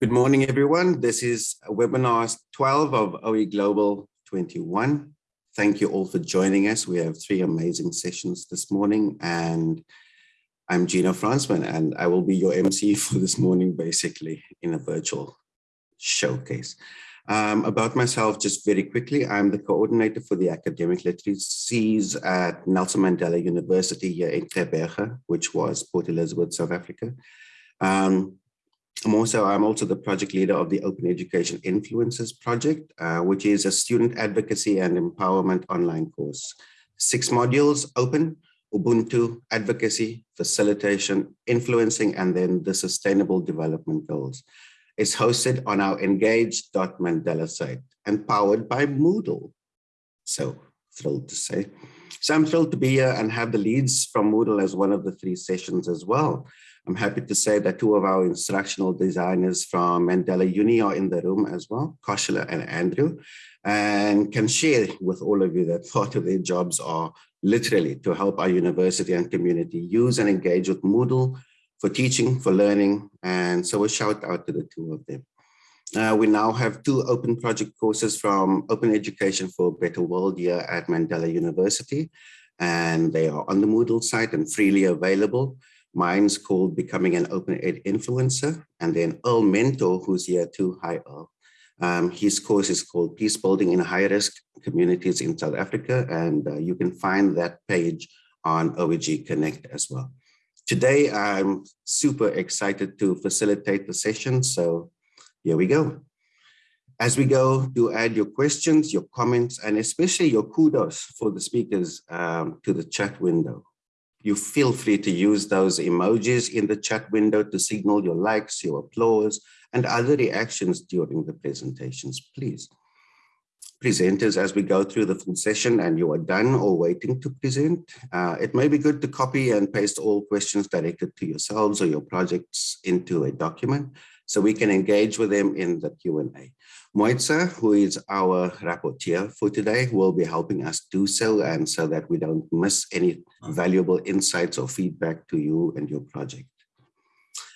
Good morning, everyone. This is webinar 12 of OE Global 21. Thank you all for joining us. We have three amazing sessions this morning and I'm Gino Fransman and I will be your MC for this morning, basically in a virtual showcase. Um, about myself, just very quickly, I'm the coordinator for the academic literacies at Nelson Mandela University here in Gqeberha, which was Port Elizabeth, South Africa. Um, I'm also, I'm also the project leader of the Open Education Influencers Project, uh, which is a student advocacy and empowerment online course. Six modules, open, Ubuntu, advocacy, facilitation, influencing, and then the sustainable development goals. It's hosted on our engage.mandela site and powered by Moodle. So thrilled to say. So I'm thrilled to be here and have the leads from Moodle as one of the three sessions as well. I'm happy to say that two of our instructional designers from Mandela Uni are in the room as well, Koshila and Andrew, and can share with all of you that part of their jobs are literally to help our university and community use and engage with Moodle for teaching, for learning, and so a shout out to the two of them. Uh, we now have two open project courses from Open Education for a Better World here at Mandela University, and they are on the Moodle site and freely available. Mine's called Becoming an Open Ed Influencer. And then Earl Mentor, who's here too. Hi, Earl. Um, his course is called Peace Building in High Risk Communities in South Africa. And uh, you can find that page on OEG Connect as well. Today, I'm super excited to facilitate the session. So here we go. As we go, do add your questions, your comments, and especially your kudos for the speakers um, to the chat window you feel free to use those emojis in the chat window to signal your likes, your applause, and other reactions during the presentations, please. Presenters, as we go through the full session and you are done or waiting to present, uh, it may be good to copy and paste all questions directed to yourselves or your projects into a document so we can engage with them in the Q&A. Moitza, who is our rapporteur for today, will be helping us do so and so that we don't miss any valuable insights or feedback to you and your project.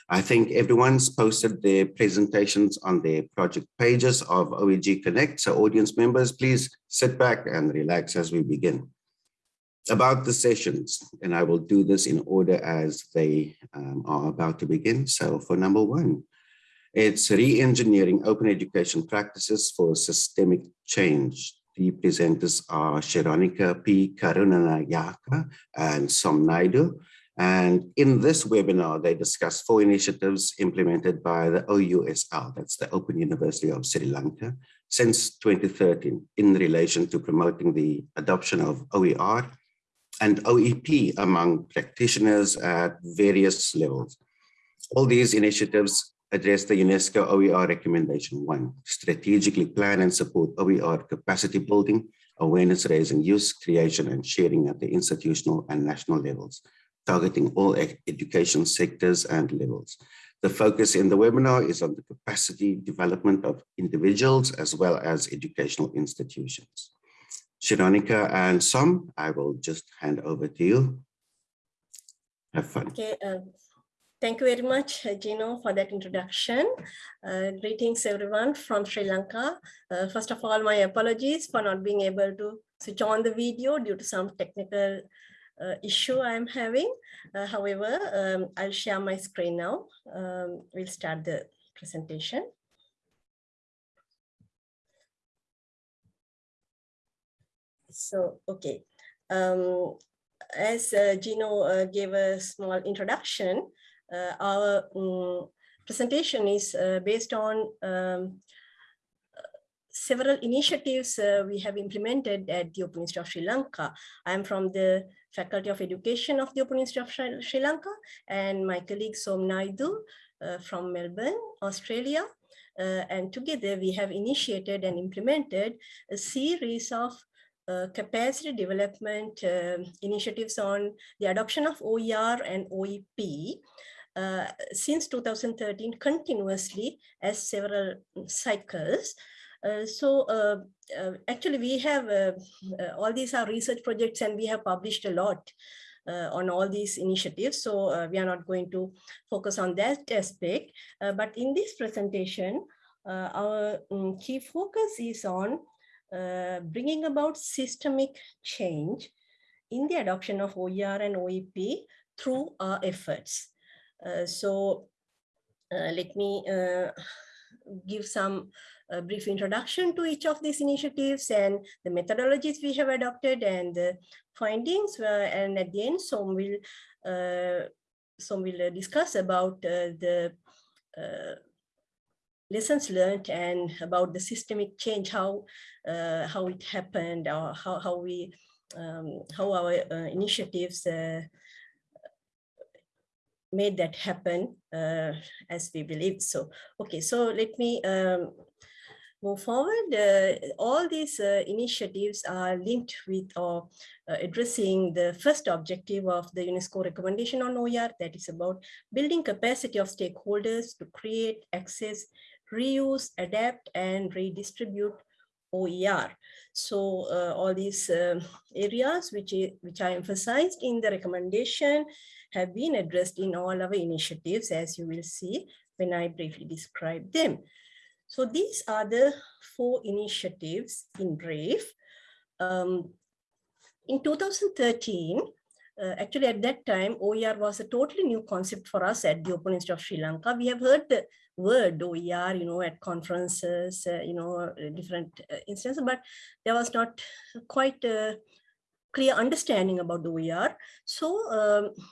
I think everyone's posted their presentations on their project pages of OEG Connect. So audience members, please sit back and relax as we begin. About the sessions, and I will do this in order as they um, are about to begin. So for number one, it's re-engineering open education practices for systemic change. The presenters are Shironika P. Karunanayaka and Som Naidu. And in this webinar, they discuss four initiatives implemented by the OUSL, that's the Open University of Sri Lanka, since 2013 in relation to promoting the adoption of OER and OEP among practitioners at various levels. All these initiatives address the UNESCO OER Recommendation 1, strategically plan and support OER capacity building, awareness raising, use, creation, and sharing at the institutional and national levels, targeting all education sectors and levels. The focus in the webinar is on the capacity development of individuals as well as educational institutions. Shironika and Som, I will just hand over to you. Have fun. Okay, uh, Thank you very much, uh, Gino, for that introduction. Uh, greetings, everyone from Sri Lanka. Uh, first of all, my apologies for not being able to switch on the video due to some technical uh, issue I'm having. Uh, however, um, I'll share my screen now. Um, we'll start the presentation. So, okay. Um, as uh, Gino gave a small introduction, uh, our um, presentation is uh, based on um, several initiatives uh, we have implemented at the Open Institute of Sri Lanka. I am from the Faculty of Education of the Open Institute of Sri Lanka and my colleague Som Naidu uh, from Melbourne, Australia. Uh, and together we have initiated and implemented a series of uh, capacity development initiatives on the adoption of OER and OEP uh, since 2013 continuously as several cycles. Uh, so uh, uh actually we have, uh, all these are research projects and we have published a lot. on all these initiatives. So we are not going to focus on that aspect. But in this presentation, our um, key focus is on bringing about systemic change in the adoption of OER and OEP through our efforts. Uh, so let me give some a brief introduction to each of these initiatives and the methodologies we have adopted and the findings. Uh, and at the end, Som will, uh, Som will uh, discuss about uh, the uh, lessons learned and about the systemic change, how uh, how it happened, or how how we um, how our initiatives made that happen uh, as we believe so. Okay, so let me um, move forward, uh, all these uh, initiatives are linked with or uh, addressing the first objective of the UNESCO recommendation on OER, that is about building capacity of stakeholders to create, access, reuse, adapt, and redistribute OER. So uh, all these uh, areas which, which are emphasized in the recommendation have been addressed in all our initiatives, as you will see when I briefly describe them. So these are the four initiatives in brief. Um, in 2013, uh, actually at that time, OER was a totally new concept for us at the Open Institute of Sri Lanka. We have heard the word OER, you know, at conferences, uh, you know, different uh, instances, but there was not quite a clear understanding about OER. So um, uh,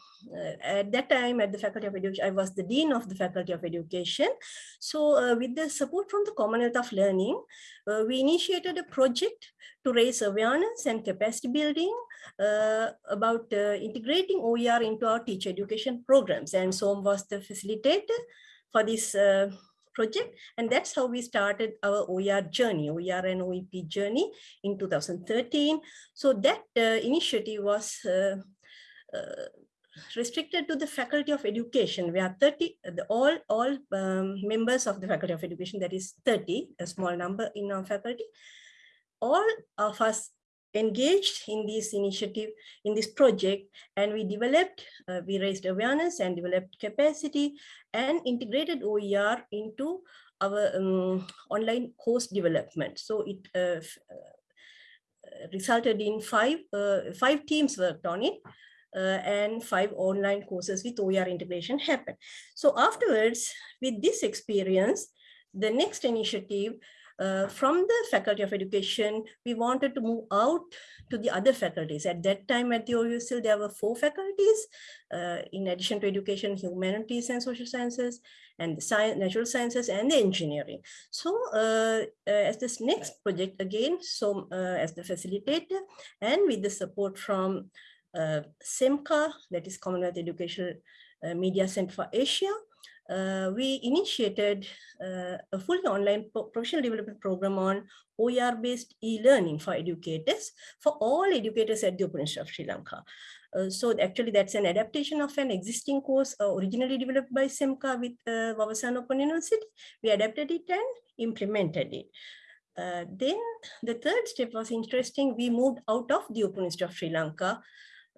at that time at the Faculty of Education, I was the Dean of the Faculty of Education. So uh, with the support from the Commonwealth of Learning, uh, we initiated a project to raise awareness and capacity building uh, about uh, integrating OER into our teacher education programs. And Som was the facilitator for this uh, project. And that's how we started our OER journey, OER and OEP journey in 2013. So that initiative was restricted to the Faculty of Education. We are 30, the, all, all um, members of the Faculty of Education, that is 30, a small number in our faculty. All of us engaged in this initiative, in this project, and we developed, uh, we raised awareness and developed capacity and integrated OER into our um, online course development. So it uh, uh, resulted in five, uh, five teams worked on it and five online courses with OER integration happened. So afterwards, with this experience, the next initiative uh, from the Faculty of Education, we wanted to move out to the other faculties. At that time at the OUSL, there were four faculties, uh, in addition to education, humanities and social sciences, and the science, natural sciences and the engineering. So uh, uh as this next project, again, so uh, as the facilitator and with the support from uh, CEMCA, that is Commonwealth Educational uh, Media Center for Asia, uh, we initiated uh, a fully online professional development program on OER-based e-learning for educators, for all educators at the Open Institute of Sri Lanka. Uh, so actually that's an adaptation of an existing course uh, originally developed by CEMCA with uh, Wawasan Open University. We adapted it and implemented it. Uh, then the third step was interesting. We moved out of the Open Institute of Sri Lanka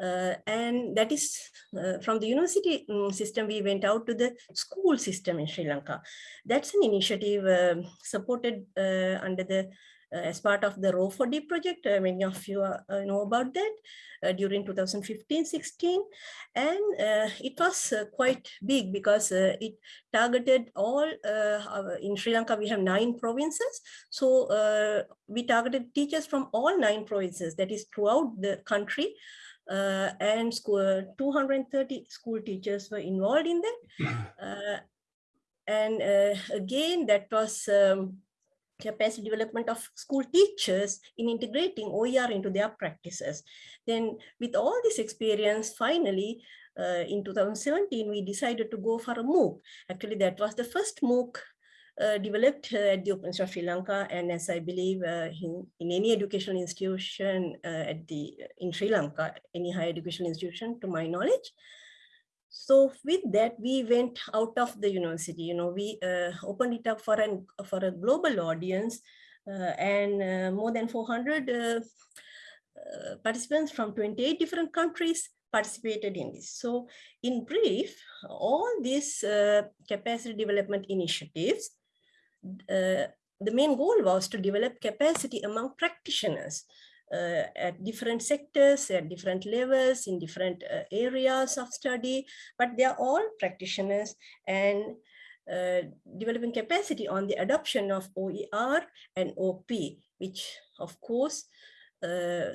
uh, and that is uh, from the university um, system, we went out to the school system in Sri Lanka. That's an initiative uh, supported uh, under the uh, as part of the ROER4D project. Uh, many of you know about that during 2015-16. And it was quite big because it targeted all, in Sri Lanka, we have nine provinces. So we targeted teachers from all nine provinces, that is throughout the country uh, and school, 230 school teachers were involved in that. Uh, and uh, again, that was um, capacity development of school teachers in integrating OER into their practices. Then with all this experience, finally, uh, in 2017, we decided to go for a MOOC. Actually, that was the first MOOC developed uh, at the Open of Sri Lanka and as I believe uh, in, in, any educational institution at the in Sri Lanka, any higher educational institution to my knowledge. So with that, we went out of the university, you know, we uh, opened it up for, an, for a global audience uh, and uh, more than 400 participants from 28 different countries participated in this. So in brief, all these uh, capacity development initiatives, the main goal was to develop capacity among practitioners uh, at different sectors, at different levels, in different uh, areas of study, but they are all practitioners and uh, developing capacity on the adoption of OER and OP, which of course uh,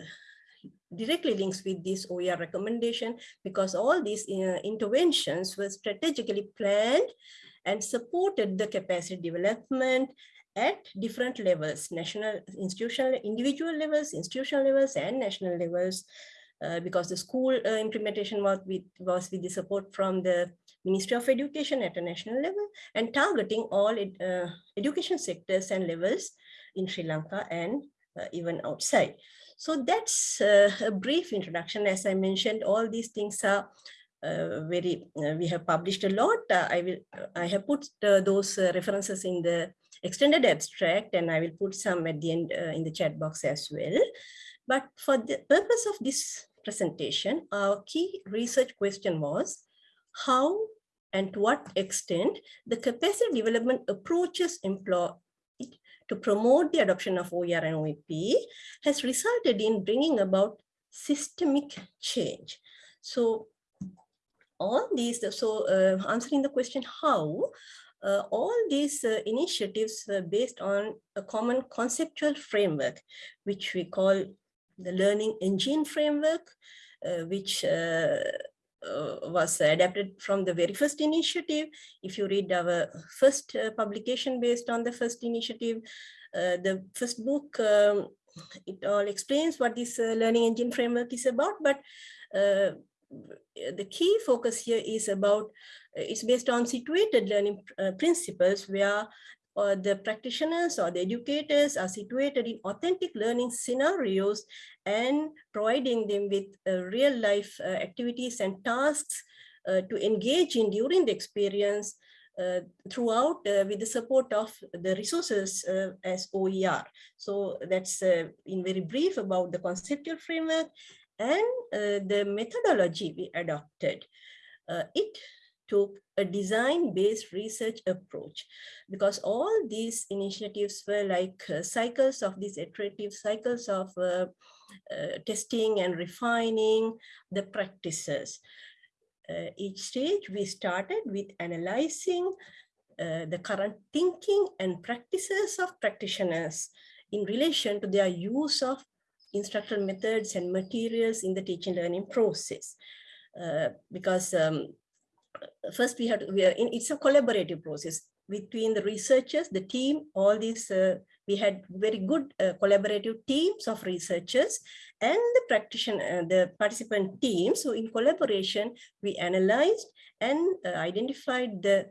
directly links with this OER recommendation because all these uh, interventions were strategically planned and supported the capacity development at different levels, national, institutional, individual levels, institutional levels, and national levels, uh, because the school uh, implementation was with, was with the support from the Ministry of Education at a national level and targeting all ed, uh, education sectors and levels in Sri Lanka and uh, even outside. So that's uh, a brief introduction. As I mentioned, all these things are uh, very, uh, we have published a lot. Uh, I will, I have put uh, those references in the extended abstract and I will put some at the end in the chat box as well. But for the purpose of this presentation, our key research question was how and to what extent the capacity development approaches employed to promote the adoption of OER and OEP has resulted in bringing about systemic change. So all these, so uh, answering the question how, uh, all these uh, initiatives are based on a common conceptual framework, which we call the learning engine framework, uh, which uh, uh, was adapted from the very first initiative. If you read our first uh, publication based on the first initiative, uh, the first book, um, it all explains what this learning engine framework is about, but the key focus here is about, it's based on situated learning principles where or the practitioners or the educators are situated in authentic learning scenarios and providing them with uh, real life uh, activities and tasks uh, to engage in during the experience uh, throughout uh, with the support of the resources uh, as OER. So that's in very brief about the conceptual framework and the methodology we adopted. it took a design-based research approach because all these initiatives were like uh, cycles of these iterative cycles of uh, uh, testing and refining the practices. Uh, each stage we started with analyzing uh, the current thinking and practices of practitioners in relation to their use of instructional methods and materials in the teaching learning process. Uh, because um, first we had we are in it's a collaborative process between the researchers the team all these uh, we had very good uh, collaborative teams of researchers and the practitioner uh, the participant team so in collaboration we analyzed and uh, identified the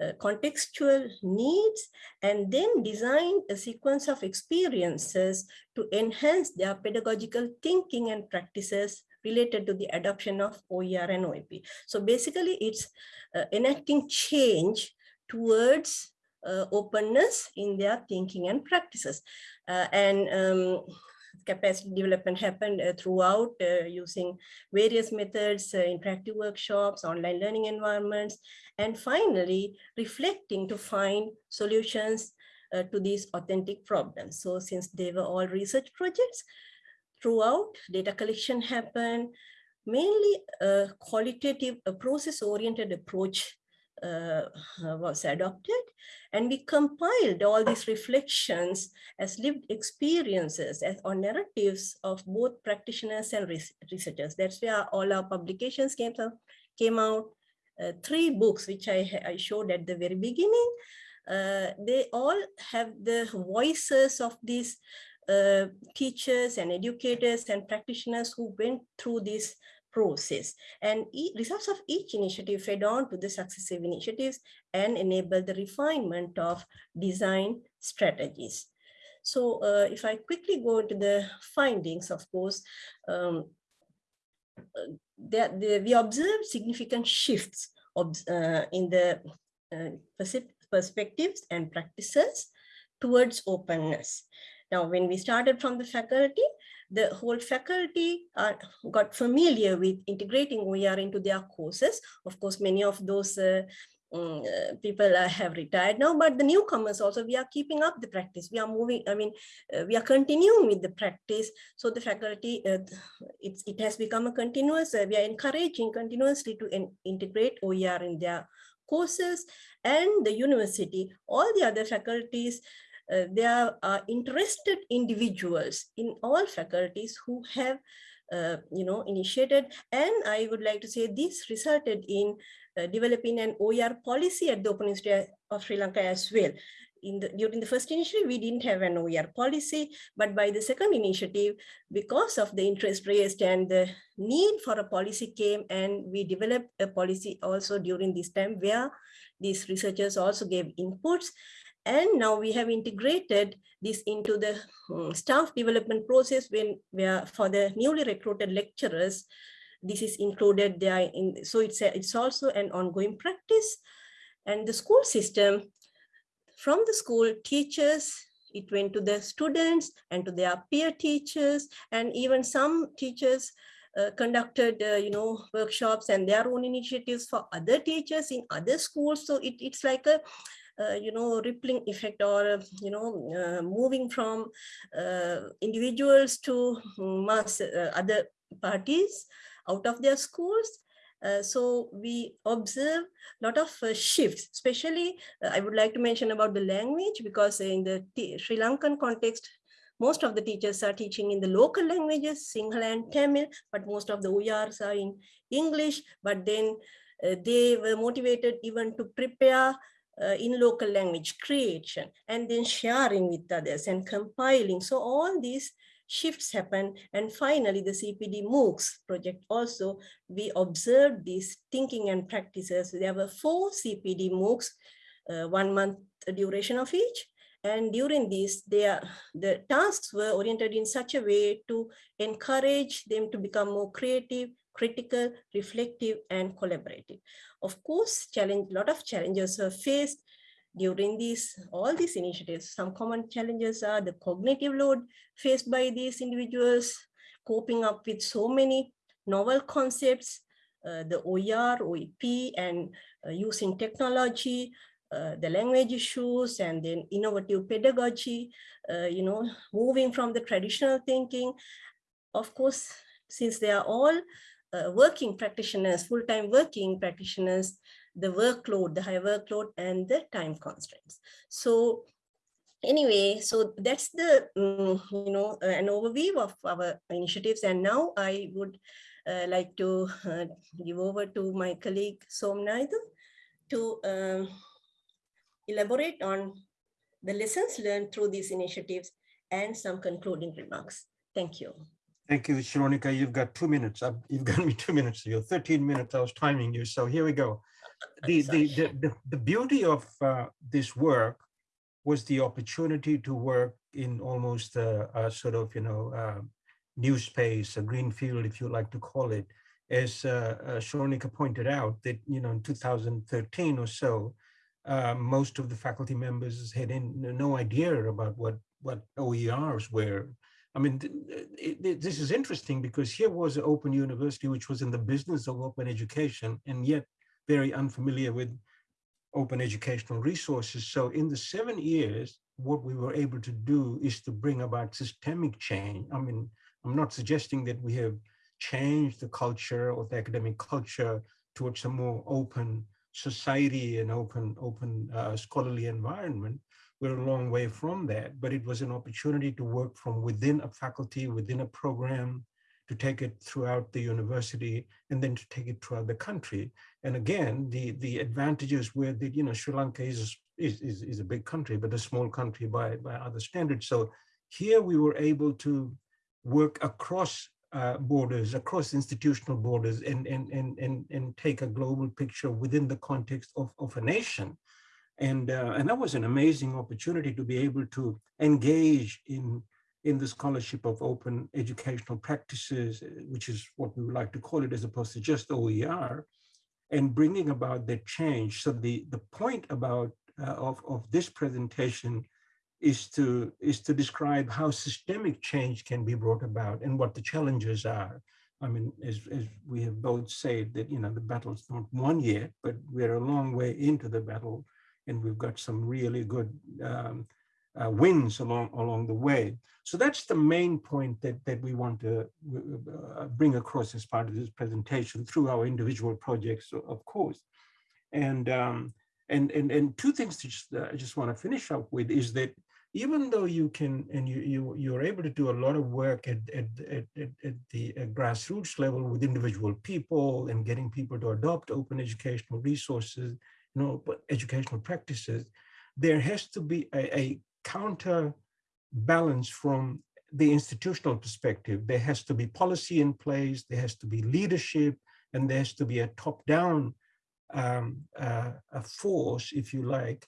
uh, contextual needs and then design a sequence of experiences to enhance their pedagogical thinking and practices related to the adoption of OER and OEP. So basically it's uh, enacting change towards uh, openness in their thinking and practices. Uh, and um, capacity development happened uh, throughout uh, using various methods, uh, interactive workshops, online learning environments, and finally reflecting to find solutions to these authentic problems. So since they were all research projects, throughout data collection happened, mainly a qualitative, a process-oriented approach uh, was adopted and we compiled all these reflections as lived experiences as or narratives of both practitioners and researchers. That's where all our publications came, came out. Uh, three books, which I, I showed at the very beginning, uh, they all have the voices of these uh, teachers and educators and practitioners who went through this process. And e results of each initiative fed on to the successive initiatives and enabled the refinement of design strategies. So uh, if I quickly go into the findings, of course, um, uh, that the, we observed significant shifts of, uh, in the uh, perspectives and practices towards openness. Now, when we started from the faculty, the whole faculty are, got familiar with integrating OER into their courses. Of course, many of those uh, um, uh, people uh, have retired now, but the newcomers also, we are keeping up the practice. We are moving, I mean, uh, we are continuing with the practice. So the faculty, uh, it's, it has become a continuous, uh, we are encouraging continuously to in, integrate OER in their courses and the university, all the other faculties, uh, there are interested individuals in all faculties who have uh, you know, initiated. And I would like to say this resulted in uh, developing an OER policy at the Open Institute of Sri Lanka as well. In the, during the first initiative, we didn't have an OER policy, but by the second initiative, because of the interest raised and the need for a policy came and we developed a policy also during this time where these researchers also gave inputs. And now we have integrated this into the um, staff development process when where for the newly recruited lecturers, this is included there. In, so it's, a, it's also an ongoing practice. And the school system, from the school teachers, it went to the students and to their peer teachers, and even some teachers uh, conducted, uh, you know, workshops and their own initiatives for other teachers in other schools. So it, it's like a, you know, rippling effect or, you know, uh, moving from uh, individuals to mass uh, other parties out of their schools. Uh, so we observe a lot of uh, shifts, especially uh, I would like to mention about the language because in the Sri Lankan context, most of the teachers are teaching in the local languages, Sinhala and Tamil, but most of the OERs are in English, but then uh, they were motivated even to prepare uh, in local language creation and then sharing with others and compiling. So all these shifts happen. And finally, the CPD MOOCs project also, we observed these thinking and practices. There were four CPD MOOCs, uh, one month duration of each. And during this, are, the tasks were oriented in such a way to encourage them to become more creative, critical, reflective, and collaborative. Of course, challenge, a lot of challenges were faced during these all these initiatives some common challenges are the cognitive load faced by these individuals coping up with so many novel concepts uh, the OER, OEP, and uh, using technology, uh, the language issues, and then innovative pedagogy, uh, you know, moving from the traditional thinking. Of course, since they are all working practitioners, full-time working practitioners, the workload, the high workload and the time constraints. So anyway, so that's the, um, you know, uh, an overview of our initiatives. And now I would uh, like to uh, give over to my colleague Som Naidu to um, elaborate on the lessons learned through these initiatives and some concluding remarks. Thank you. Thank you, Shironika. You've got two minutes. You've got me two minutes. You're 13 minutes. I was timing you. So here we go the, the, the, the, beauty of uh, this work was the opportunity to work in almost a, a sort of, you know, uh, new space, a green field, if you like to call it. As uh, uh, Shironika pointed out, that, you know, in 2013 or so, uh, most of the faculty members had in, no idea about what, what OERs were. I mean, it, it, this is interesting because here was an open university, which was in the business of open education, and yet very unfamiliar with open educational resources. So in the seven years, what we were able to do is to bring about systemic change. I mean, I'm not suggesting that we have changed the culture or the academic culture towards a more open society and open, open uh, scholarly environment. We're a long way from that, but it was an opportunity to work from within a faculty, within a program, to take it throughout the university and then to take it throughout the country. And again, the, the advantages where the, you know, Sri Lanka is, is, is, is a big country, but a small country by, by other standards. So here we were able to work across uh, borders, across institutional borders and, and, and, and, and take a global picture within the context of, of a nation. And, uh, and that was an amazing opportunity to be able to engage in in the scholarship of open educational practices, uh, which is what we would like to call it as opposed to just OER, and bringing about that change. So the, the point about uh, of, of this presentation is to is to describe how systemic change can be brought about and what the challenges are. I mean, as, as we have both said that, you know, the battle's not won yet, but we're a long way into the battle and we've got some really good um, uh, wins along, along the way. So that's the main point that, that we want to uh, bring across as part of this presentation through our individual projects, of course. And, um, and, and, and two things to just, uh, I just want to finish up with is that even though you can and you you you're able to do a lot of work at at at, at the at grassroots level with individual people and getting people to adopt open educational resources you know educational practices there has to be a, a counter balance from the institutional perspective there has to be policy in place there has to be leadership and there has to be a top down um, uh, a force if you like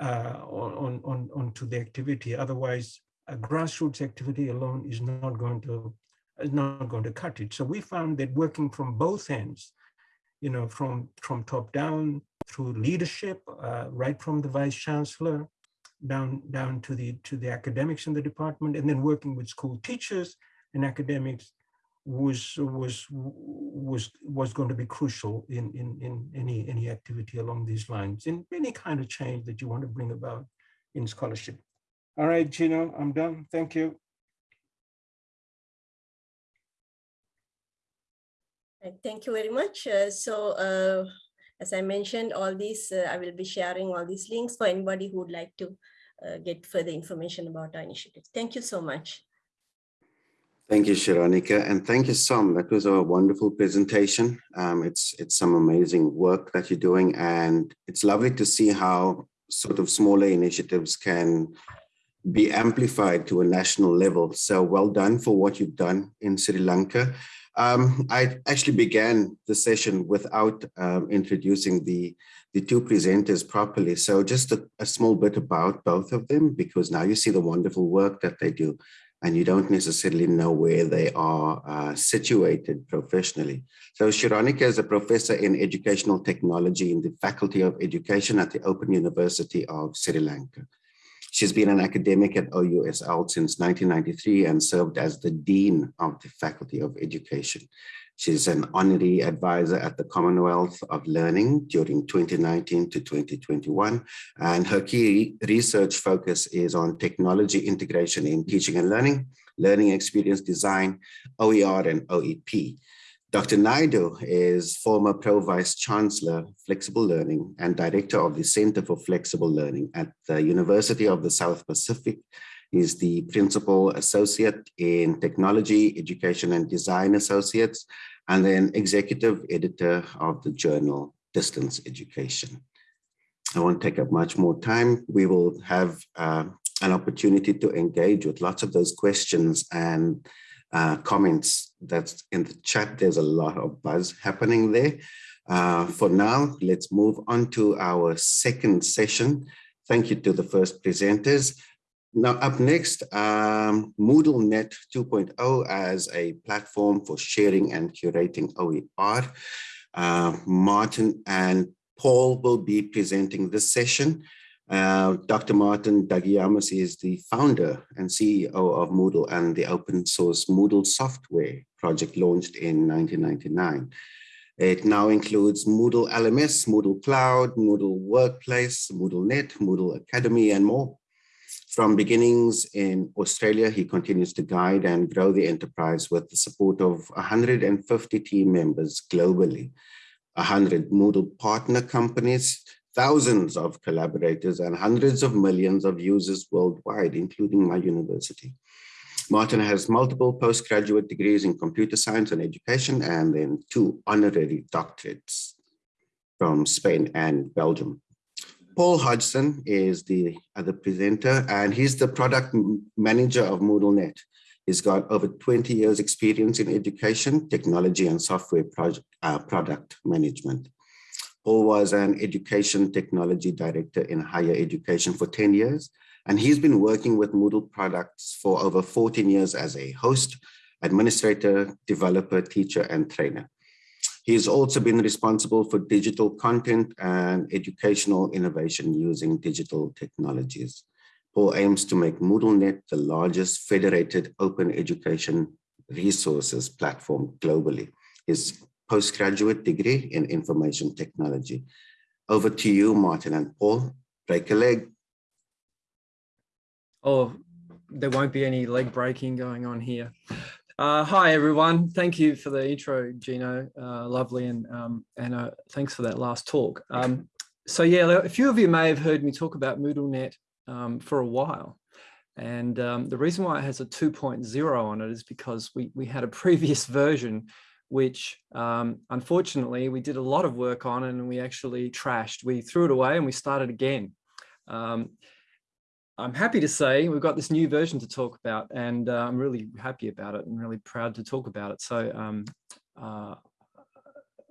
uh, on, on, onto the activity. Otherwise, a grassroots activity alone is not going to is not going to cut it. So we found that working from both ends, you know, from from top down through leadership, uh, right from the vice chancellor down down to the to the academics in the department, and then working with school teachers and academics was was was was going to be crucial in in in any any activity along these lines in any kind of change that you want to bring about in scholarship. All right gino i'm done. Thank you. Thank you very much. Uh, so uh, as i mentioned all these uh, i will be sharing all these links for anybody who would like to uh, get further information about our initiative thank you so much Thank you, Shironika, and thank you, Sam. That was a wonderful presentation. Um, it's it's some amazing work that you're doing, and it's lovely to see how sort of smaller initiatives can be amplified to a national level. So well done for what you've done in Sri Lanka. Um, I actually began the session without um, introducing the, the two presenters properly. So just a, a small bit about both of them, because now you see the wonderful work that they do and you don't necessarily know where they are uh, situated professionally. So Shironika is a professor in educational technology in the Faculty of Education at the Open University of Sri Lanka. She's been an academic at OUSL since 1993 and served as the Dean of the Faculty of Education. She's an honorary advisor at the Commonwealth of Learning during 2019 to 2021. And her key research focus is on technology integration in teaching and learning, learning experience design, OER and OEP. Dr. Naidu is former Pro Vice Chancellor, Flexible Learning, and Director of the Center for Flexible Learning at the University of the South Pacific is the Principal Associate in Technology, Education and Design Associates, and then Executive Editor of the journal Distance Education. I won't take up much more time. We will have uh, an opportunity to engage with lots of those questions and uh, comments that's in the chat. There's a lot of buzz happening there. Uh, for now, let's move on to our second session. Thank you to the first presenters. Now, up next, um, MoodleNet 2.0 as a platform for sharing and curating OER. Uh, Martin and Paul will be presenting this session. Uh, Dr. Martin Dougiamas is the founder and CEO of Moodle and the open source Moodle software project launched in 1999. It now includes Moodle LMS, Moodle Cloud, Moodle Workplace, Moodle Net, Moodle Academy, and more. From beginnings in Australia, he continues to guide and grow the enterprise with the support of 150 team members globally, 100 Moodle partner companies, thousands of collaborators, and hundreds of millions of users worldwide, including my university. Martin has multiple postgraduate degrees in computer science and education, and then two honorary doctorates from Spain and Belgium. Paul Hodgson is the other presenter, and he's the product manager of MoodleNet. He's got over 20 years experience in education, technology, and software project, uh, product management. Paul was an education technology director in higher education for 10 years, and he's been working with Moodle products for over 14 years as a host, administrator, developer, teacher, and trainer. He's also been responsible for digital content and educational innovation using digital technologies. Paul aims to make MoodleNet the largest federated open education resources platform globally. His postgraduate degree in information technology. Over to you, Martin and Paul. Break a leg. Oh, there won't be any leg breaking going on here. Uh, hi, everyone. Thank you for the intro, Gino. Uh, lovely. And, um, and uh, thanks for that last talk. Um, so yeah, a few of you may have heard me talk about MoodleNet um, for a while. And um, the reason why it has a 2.0 on it is because we, we had a previous version, which um, unfortunately we did a lot of work on and we actually trashed. We threw it away and we started again. Um, I'm happy to say we've got this new version to talk about and uh, I'm really happy about it and really proud to talk about it. So um, uh,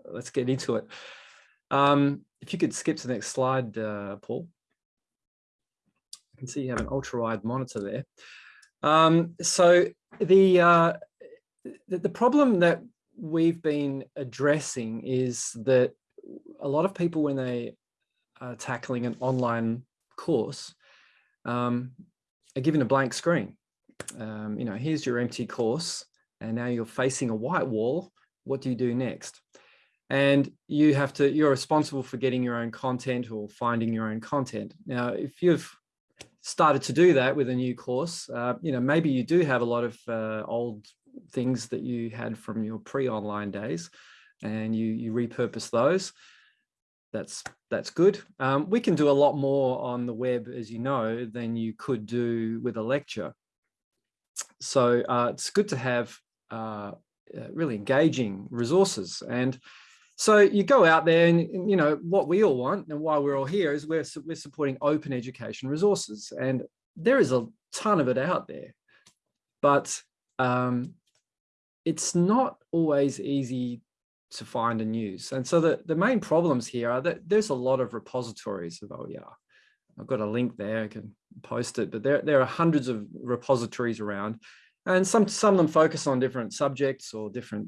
let's get into it. Um, if you could skip to the next slide, uh, Paul. I can see you have an ultra wide monitor there. Um, so the, uh, the, the problem that we've been addressing is that a lot of people when they are tackling an online course um, are given a blank screen. Um, you know, here's your empty course and now you're facing a white wall. What do you do next? And you have to, you're responsible for getting your own content or finding your own content. Now, if you've started to do that with a new course, uh, you know, maybe you do have a lot of uh, old things that you had from your pre-online days and you, you repurpose those that's that's good. Um, we can do a lot more on the web, as you know, than you could do with a lecture. So uh, it's good to have uh, uh, really engaging resources. And so you go out there and, you know, what we all want and why we're all here is we're, we're supporting open education resources. And there is a ton of it out there, but um, it's not always easy to find and use. And so the, the main problems here are that there's a lot of repositories of OER. I've got a link there, I can post it, but there, there are hundreds of repositories around and some, some of them focus on different subjects or different,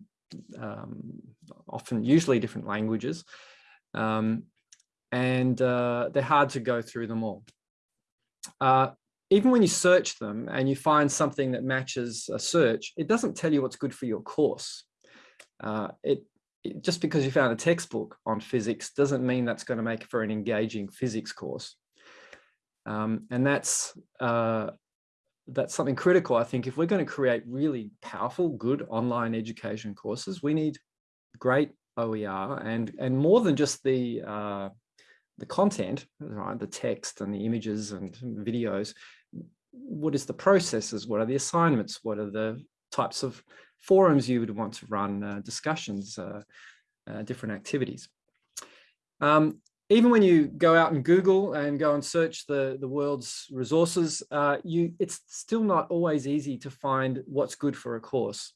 um, often usually different languages. Um, and uh, they're hard to go through them all. Uh, even when you search them and you find something that matches a search, it doesn't tell you what's good for your course. Uh, it just because you found a textbook on physics doesn't mean that's going to make for an engaging physics course. Um, and that's uh, that's something critical. I think if we're going to create really powerful, good online education courses, we need great OER and and more than just the uh, the content, right? The text and the images and videos. What is the processes? What are the assignments? What are the types of forums you would want to run uh, discussions, uh, uh, different activities. Um, even when you go out and Google and go and search the, the world's resources, uh, you it's still not always easy to find what's good for a course.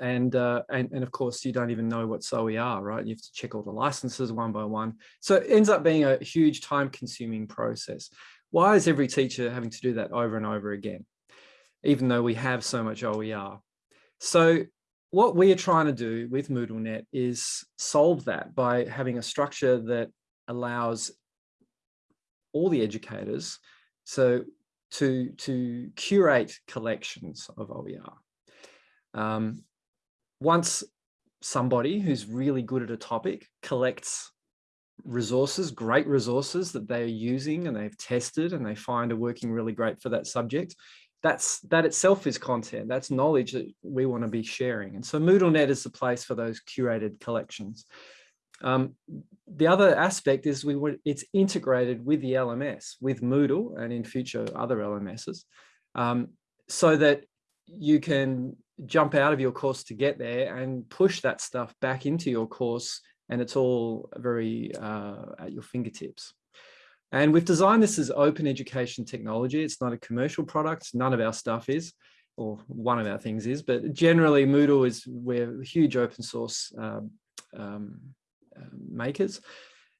And, uh, and, and of course, you don't even know what OER, right? You have to check all the licenses one by one. So it ends up being a huge time consuming process. Why is every teacher having to do that over and over again? even though we have so much OER. So what we are trying to do with MoodleNet is solve that by having a structure that allows all the educators so to, to curate collections of OER. Um, once somebody who's really good at a topic collects resources, great resources that they're using and they've tested and they find are working really great for that subject, that's that itself is content that's knowledge that we want to be sharing. And so moodlenet is the place for those curated collections. Um, the other aspect is we want it's integrated with the lms with moodle and in future other lms's um, so that you can jump out of your course to get there and push that stuff back into your course and it's all very uh, at your fingertips and we've designed this as open education technology. It's not a commercial product. None of our stuff is, or one of our things is, but generally Moodle is, we're huge open source um, um, uh, makers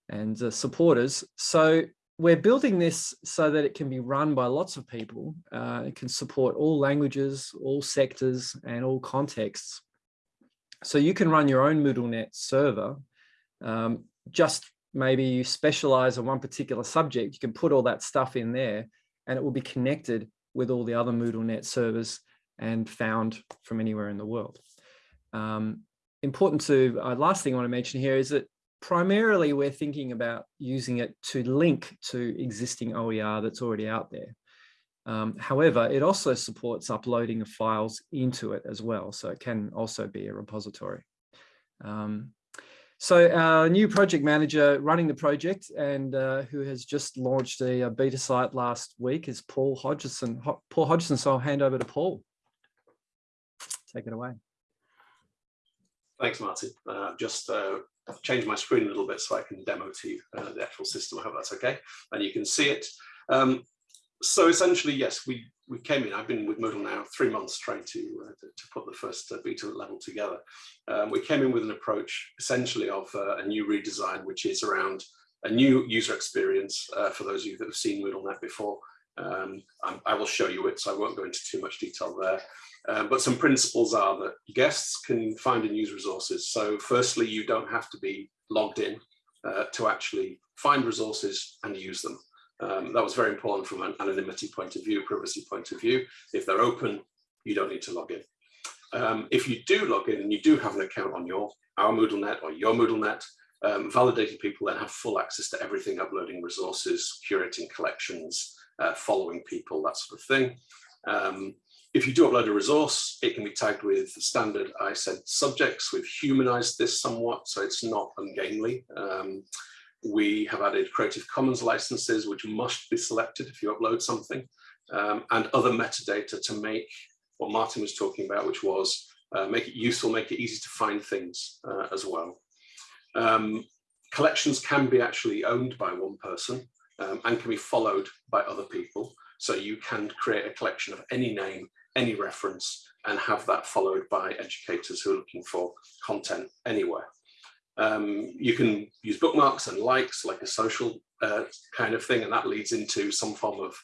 and uh, supporters. So we're building this so that it can be run by lots of people. Uh, it can support all languages, all sectors, and all contexts. So you can run your own MoodleNet server um, just maybe you specialize on one particular subject, you can put all that stuff in there and it will be connected with all the other Moodle net servers and found from anywhere in the world. Um, important to, uh, last thing I want to mention here is that primarily we're thinking about using it to link to existing OER that's already out there. Um, however, it also supports uploading of files into it as well, so it can also be a repository. Um, so our new project manager running the project and uh, who has just launched a, a, beta site last week is Paul Hodgson. Ho Paul Hodgson, so I'll hand over to Paul. Take it away. Thanks, Martin. Uh, just uh, changed my screen a little bit so I can demo to you uh, the actual system. I hope that's okay. And you can see it. Um, so essentially, yes, we we came in. I've been with Moodle now three months trying to uh, to, to, put the first uh, beta level together. Um, we came in with an approach essentially of uh, a new redesign, which is around a new user experience uh, for those of you that have seen MoodleNet before. Um, I will show you it, so I won't go into too much detail there. Um, but some principles are that guests can find and use resources. So firstly, you don't have to be logged in uh, to actually find resources and use them. Um, that was very important from an anonymity point of view, privacy point of view. If they're open, you don't need to log in. Um, if you do log in and you do have an account on your our MoodleNet or your MoodleNet, um, validated people then have full access to everything, uploading resources, curating collections, uh, following people, that sort of thing. Um, if you do upload a resource, it can be tagged with standard ISCED subjects. We've humanized this somewhat, so it's not ungainly. Um, we have added Creative Commons licenses, which must be selected if you upload something, um, and other metadata to make what Martin was talking about, which was uh, make it useful, make it easy to find things uh, as well. Um, collections can be actually owned by one person um, and can be followed by other people. So you can create a collection of any name, any reference, and have that followed by educators who are looking for content anywhere. Um, you can use bookmarks and likes like a social uh, kind of thing, and that leads into some form of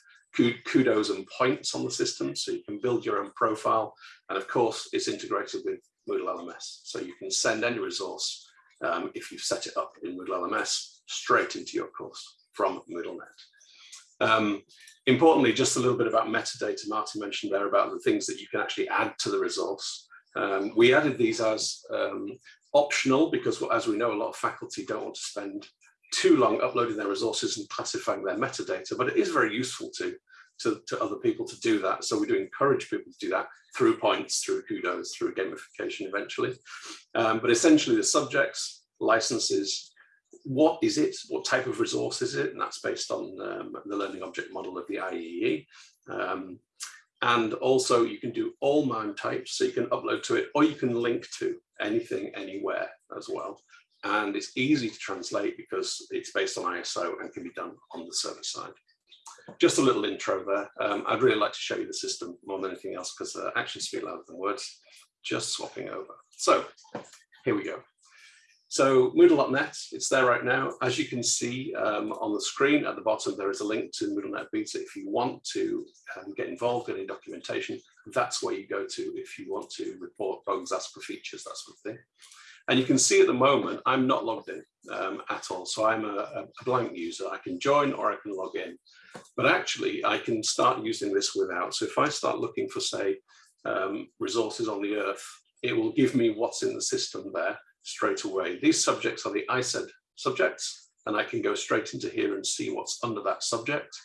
kudos and points on the system. So you can build your own profile. And of course, it's integrated with Moodle LMS. So you can send any resource um, if you've set it up in Moodle LMS straight into your course from MoodleNet. Um, importantly, just a little bit about metadata Martin mentioned there about the things that you can actually add to the resource. Um, we added these as um, optional because as we know, a lot of faculty don't want to spend too long uploading their resources and classifying their metadata, but it is very useful to, to, to other people to do that. So we do encourage people to do that through points, through kudos, through gamification eventually. Um, but essentially the subjects, licenses, what is it? What type of resource is it? And that's based on um, the learning object model of the IEEE. Um, and also you can do all MIME types, so you can upload to it or you can link to anything anywhere as well. And it's easy to translate because it's based on ISO and can be done on the server side. Just a little intro there. Um, I'd really like to show you the system more than anything else because uh, actions speak louder than words. Just swapping over. So here we go. So Moodle.net, it's there right now. As you can see um, on the screen at the bottom, there is a link to MoodleNet Beta. If you want to um, get involved in any documentation, that's where you go to if you want to report bugs, ask for features, that sort of thing. And you can see at the moment, I'm not logged in um, at all. So I'm a, a, blank user. I can join or I can log in. But actually, I can start using this without. So if I start looking for, say, um, resources on the Earth, it will give me what's in the system there straight away. These subjects are the ISCED subjects, and I can go straight into here and see what's under that subject.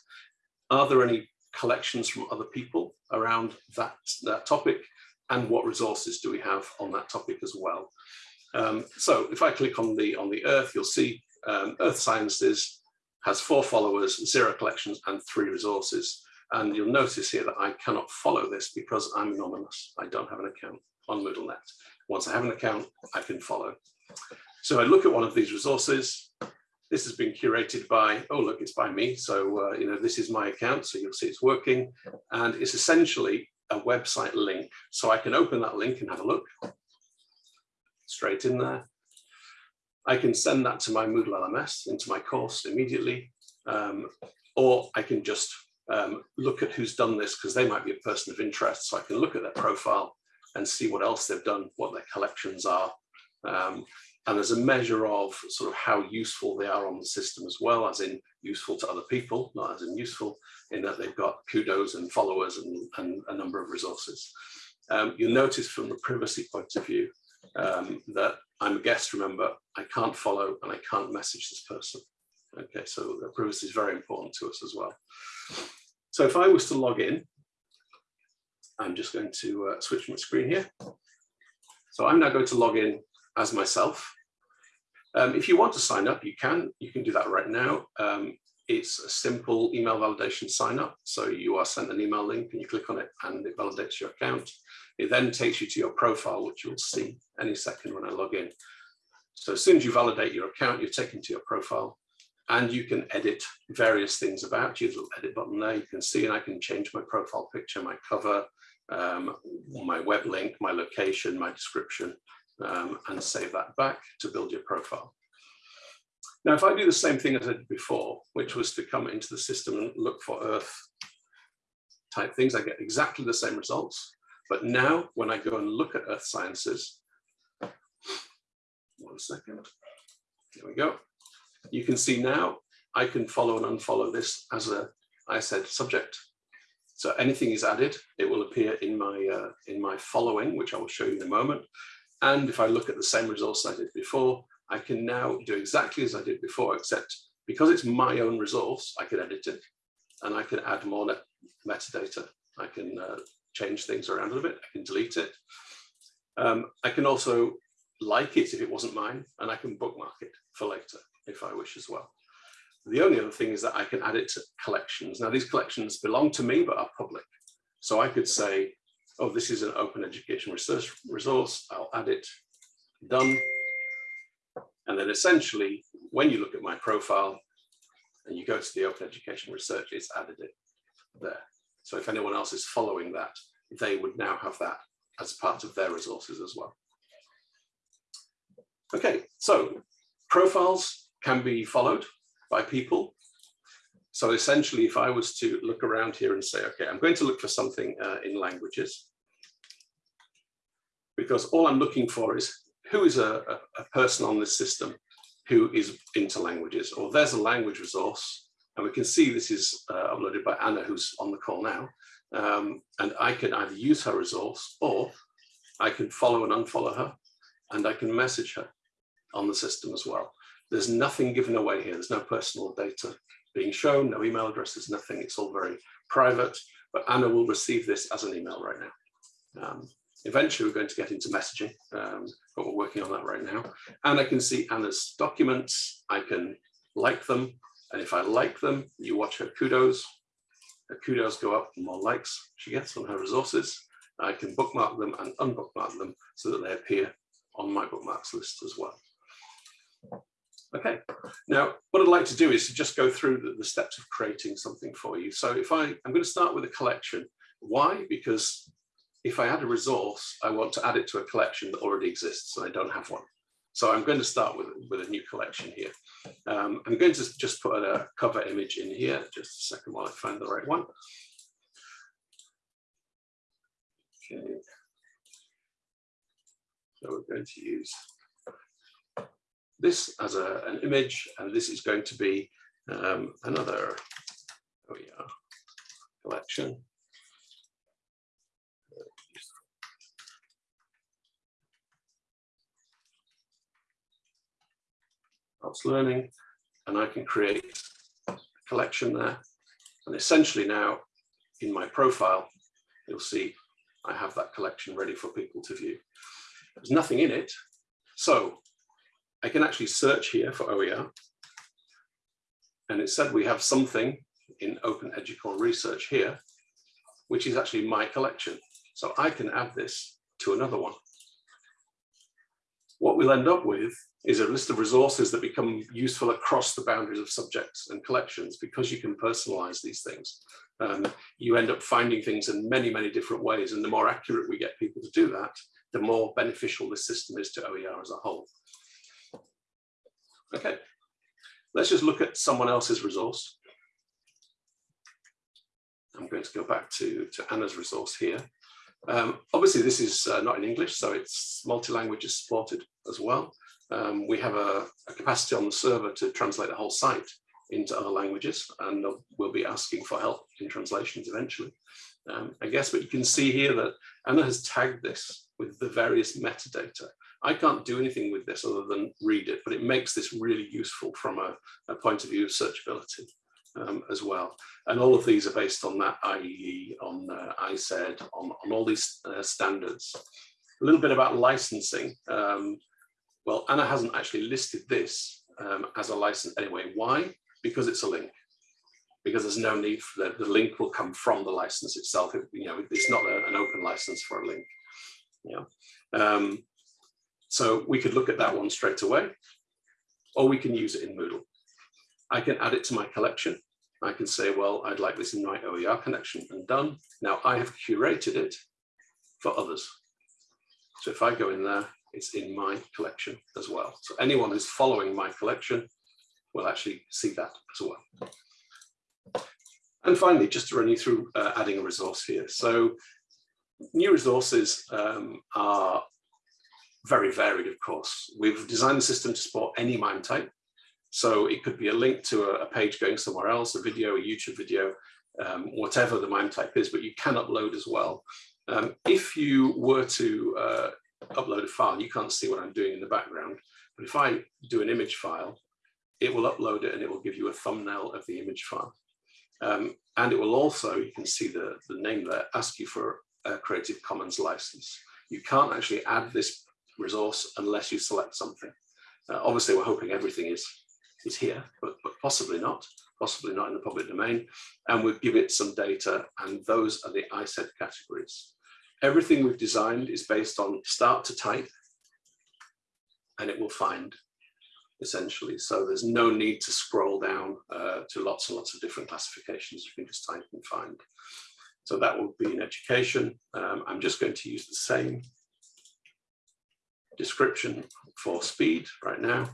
Are there any collections from other people around that, that topic? And what resources do we have on that topic as well? Um, so if I click on the, on the Earth, you'll see um, Earth Sciences has four followers, zero collections, and three resources. And you'll notice here that I cannot follow this because I'm anonymous. I don't have an account on MoodleNet. Once I have an account, I can follow. So I look at one of these resources. This has been curated by, oh, look, it's by me. So, uh, you know, this is my account. So you'll see it's working. And it's essentially a website link. So I can open that link and have a look straight in there. I can send that to my Moodle LMS into my course immediately. Um, or I can just um, look at who's done this because they might be a person of interest. So I can look at their profile and see what else they've done, what their collections are. Um, and there's a measure of sort of how useful they are on the system as well, as in useful to other people, not as in useful, in that they've got kudos and followers and, and a number of resources. Um, you'll notice from the privacy point of view um, that I'm a guest, remember, I can't follow and I can't message this person. Okay, so privacy is very important to us as well. So if I was to log in, I'm just going to uh, switch my screen here. So I'm now going to log in as myself. Um, if you want to sign up, you can. You can do that right now. Um, it's a simple email validation sign up. So you are sent an email link and you click on it and it validates your account. It then takes you to your profile, which you'll see any second when I log in. So as soon as you validate your account, you're taken to your profile and you can edit various things about you. There's a little edit button there. You can see and I can change my profile picture, my cover, um, my web link, my location, my description, um, and save that back to build your profile. Now, if I do the same thing as I did before, which was to come into the system and look for Earth type things, I get exactly the same results. But now when I go and look at Earth sciences, one second, there we go. You can see now I can follow and unfollow this as a, I said, subject. So anything is added, it will appear in my uh, in my following, which I will show you in a moment. And if I look at the same results I did before, I can now do exactly as I did before, except because it's my own resource, I can edit it and I can add more metadata. I can uh, change things around a little bit. I can delete it. Um, I can also like it if it wasn't mine, and I can bookmark it for later if I wish as well. The only other thing is that I can add it to collections. Now these collections belong to me, but are public. So I could say, oh, this is an open education research resource. I'll add it, done. And then essentially, when you look at my profile and you go to the open education research, it's added it there. So if anyone else is following that, they would now have that as part of their resources as well. Okay, so profiles can be followed by people. So essentially, if I was to look around here and say, okay, I'm going to look for something uh, in languages, because all I'm looking for is who is a, a, a person on this system who is into languages, or there's a language resource, and we can see this is uh, uploaded by Anna, who's on the call now, um, and I can either use her resource or I can follow and unfollow her, and I can message her on the system as well. There's nothing given away here. There's no personal data being shown, no email addresses, nothing. It's all very private, but Anna will receive this as an email right now. Um, eventually, we're going to get into messaging, um, but we're working on that right now. And I can see Anna's documents. I can like them. And if I like them, you watch her kudos. Her kudos go up, the more likes she gets on her resources. I can bookmark them and unbookmark them so that they appear on my bookmarks list as well. Okay, now what I'd like to do is to just go through the, the, steps of creating something for you. So if I, I'm going to start with a collection. Why? Because if I add a resource, I want to add it to a collection that already exists and I don't have one. So I'm going to start with, with a new collection here. Um, I'm going to just put a cover image in here, just a second while I find the right one. Okay. So we're going to use this as a, an image, and this is going to be um, another oh yeah, collection. That's learning, and I can create a collection there. And essentially now in my profile, you'll see I have that collection ready for people to view. There's nothing in it. So I can actually search here for OER. And it said we have something in Open Education research here, which is actually my collection. So I can add this to another one. What we'll end up with is a list of resources that become useful across the boundaries of subjects and collections because you can personalize these things. Um, you end up finding things in many, many different ways. And the more accurate we get people to do that, the more beneficial this system is to OER as a whole. Okay, let's just look at someone else's resource. I'm going to go back to, to Anna's resource here. Um, obviously, this is uh, not in English, so it's multi-language is supported as well. Um, we have a, a, capacity on the server to translate the whole site into other languages, and we'll be asking for help in translations eventually. Um, I guess, but you can see here that Anna has tagged this with the various metadata. I can't do anything with this other than read it, but it makes this really useful from a, a point of view of searchability um, as well. And all of these are based on that IEEE, on uh, ISCED, on, on all these uh, standards. A little bit about licensing. Um, well, Anna hasn't actually listed this um, as a license anyway. Why? Because it's a link. Because there's no need for the, the link will come from the license itself. It, you know, it's not a, an open license for a link. Yeah. Um, so we could look at that one straight away, or we can use it in Moodle. I can add it to my collection. I can say, well, I'd like this in my OER connection and done. Now I have curated it for others. So if I go in there, it's in my collection as well. So anyone who's following my collection will actually see that as well. And finally, just to run you through uh, adding a resource here. So new resources um, are very varied, of course. We've designed the system to support any MIME type. So it could be a link to a, a page going somewhere else, a video, a YouTube video, um, whatever the MIME type is, but you can upload as well. Um, if you were to uh, upload a file, you can't see what I'm doing in the background, but if I do an image file, it will upload it and it will give you a thumbnail of the image file. Um, and it will also, you can see the, the name there, ask you for a Creative Commons license. You can't actually add this resource unless you select something. Uh, obviously, we're hoping everything is, is here, but, but possibly not, possibly not in the public domain. And we'll give it some data, and those are the ISCED categories. Everything we've designed is based on start to type, and it will find essentially. So there's no need to scroll down uh, to lots and lots of different classifications. You can just type and find. So that will be in education. Um, I'm just going to use the same description for speed right now.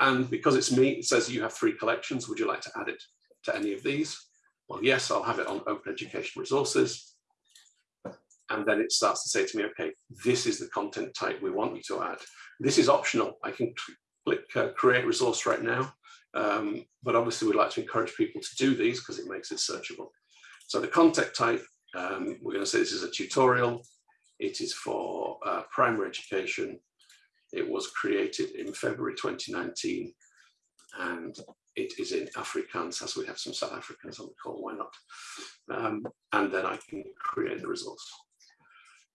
And because it's me, it says you have three collections. Would you like to add it to any of these? Well, yes, I'll have it on Open Education Resources. And then it starts to say to me, okay, this is the content type we want you to add. This is optional. I can click uh, create resource right now. Um, but obviously we'd like to encourage people to do these because it makes it searchable. So the content type, um, we're going to say this is a tutorial. It is for uh, primary education. It was created in February 2019 and it is in Afrikaans as we have some South Africans on the call, why not? Um, and then I can create the resource.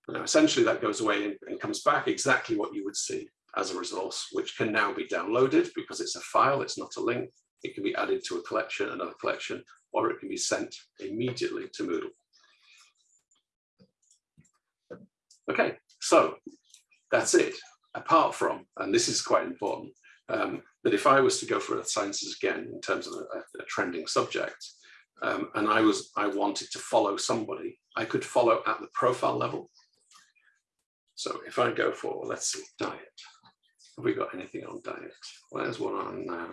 Now, essentially that goes away and, and comes back exactly what you would see as a resource, which can now be downloaded because it's a file, it's not a link. It can be added to a collection, another collection, or it can be sent immediately to Moodle. Okay, so that's it. Apart from, and this is quite important, um, that if I was to go for Earth Sciences again in terms of a, a trending subject, um, and I was I wanted to follow somebody, I could follow at the profile level. So if I go for, let's see, diet. Have we got anything on diet? Well, there's one on uh,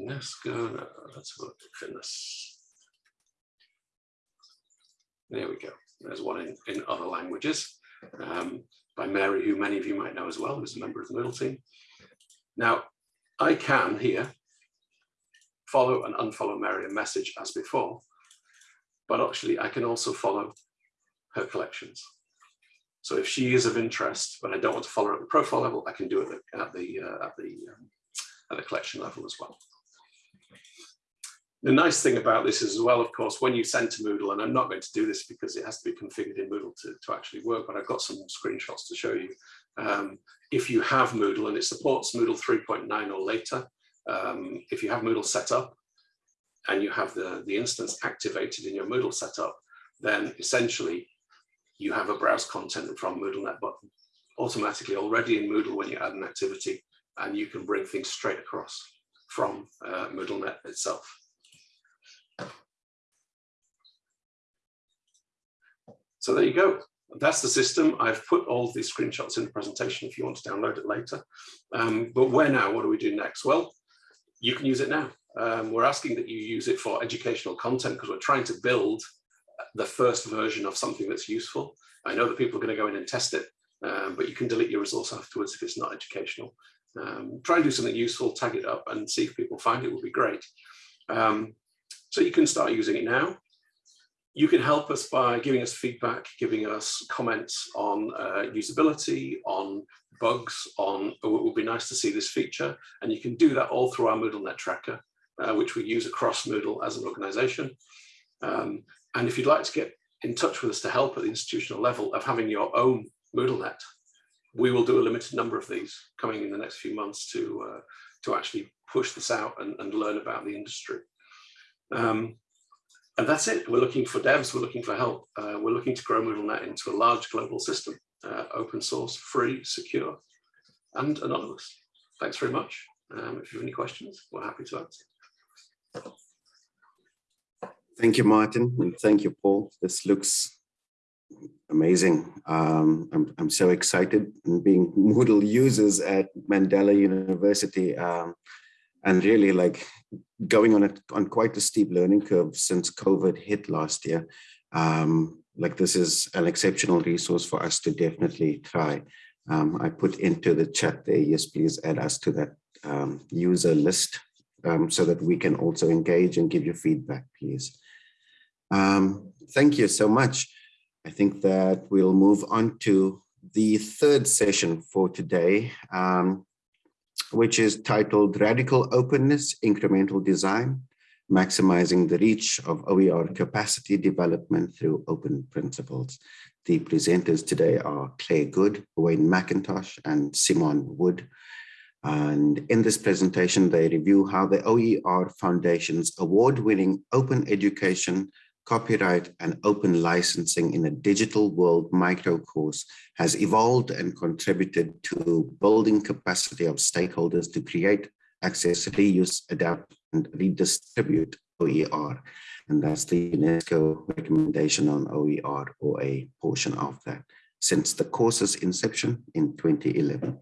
UNESCO. No, let's look at fitness. There we go. There's one in, in other languages um, by Mary, who many of you might know as well, who's a member of the Moodle team. Now, I can here follow and unfollow Mary and message as before, but actually I can also follow her collections. So if she is of interest, but I don't want to follow her at the profile level, I can do it at the uh, at the um, at the collection level as well. The nice thing about this is as well, of course, when you send to Moodle, and I'm not going to do this because it has to be configured in Moodle to, to actually work, but I've got some screenshots to show you. Um, if you have Moodle and it supports Moodle 3.9 or later, um, if you have Moodle set up and you have the, the instance activated in your Moodle setup, then essentially you have a browse content from MoodleNet button automatically already in Moodle when you add an activity, and you can bring things straight across from uh, MoodleNet itself. So there you go. That's the system. I've put all these screenshots in the presentation if you want to download it later. Um, but where now? What do we do next? Well, you can use it now. Um, we're asking that you use it for educational content because we're trying to build the first version of something that's useful. I know that people are going to go in and test it, um, but you can delete your resource afterwards if it's not educational. Um, try and do something useful, tag it up and see if people find it would be great. Um, so you can start using it now. You can help us by giving us feedback, giving us comments on uh, usability, on bugs, on oh, it would be nice to see this feature. And you can do that all through our MoodleNet tracker, uh, which we use across Moodle as an organization. Um, and if you'd like to get in touch with us to help at the institutional level of having your own MoodleNet, we will do a limited number of these coming in the next few months to, uh, to actually push this out and, and learn about the industry. Um, and that's it. We're looking for devs, we're looking for help. Uh, we're looking to grow MoodleNet into a large global system, uh, open source, free, secure, and anonymous. Thanks very much. Um, if you have any questions, we're happy to answer. Thank you, Martin, and thank you, Paul. This looks amazing. Um, I'm, I'm so excited and being Moodle users at Mandela University um, and really like going on on quite a steep learning curve since COVID hit last year. Um, like this is an exceptional resource for us to definitely try. Um, I put into the chat there, yes, please add us to that um, user list um, so that we can also engage and give you feedback, please. Um, thank you so much. I think that we'll move on to the third session for today. Um, which is titled Radical Openness, Incremental Design, Maximizing the Reach of OER Capacity Development Through Open Principles. The presenters today are Claire Goode, Wayne Mackintosh, and Simone Wood. And in this presentation, they review how the OER Foundation's award-winning open education copyright and open licensing in a digital world micro course has evolved and contributed to building capacity of stakeholders to create, access, reuse, adapt, and redistribute OER. And that's the UNESCO recommendation on OER or a portion of that since the course's inception in 2011.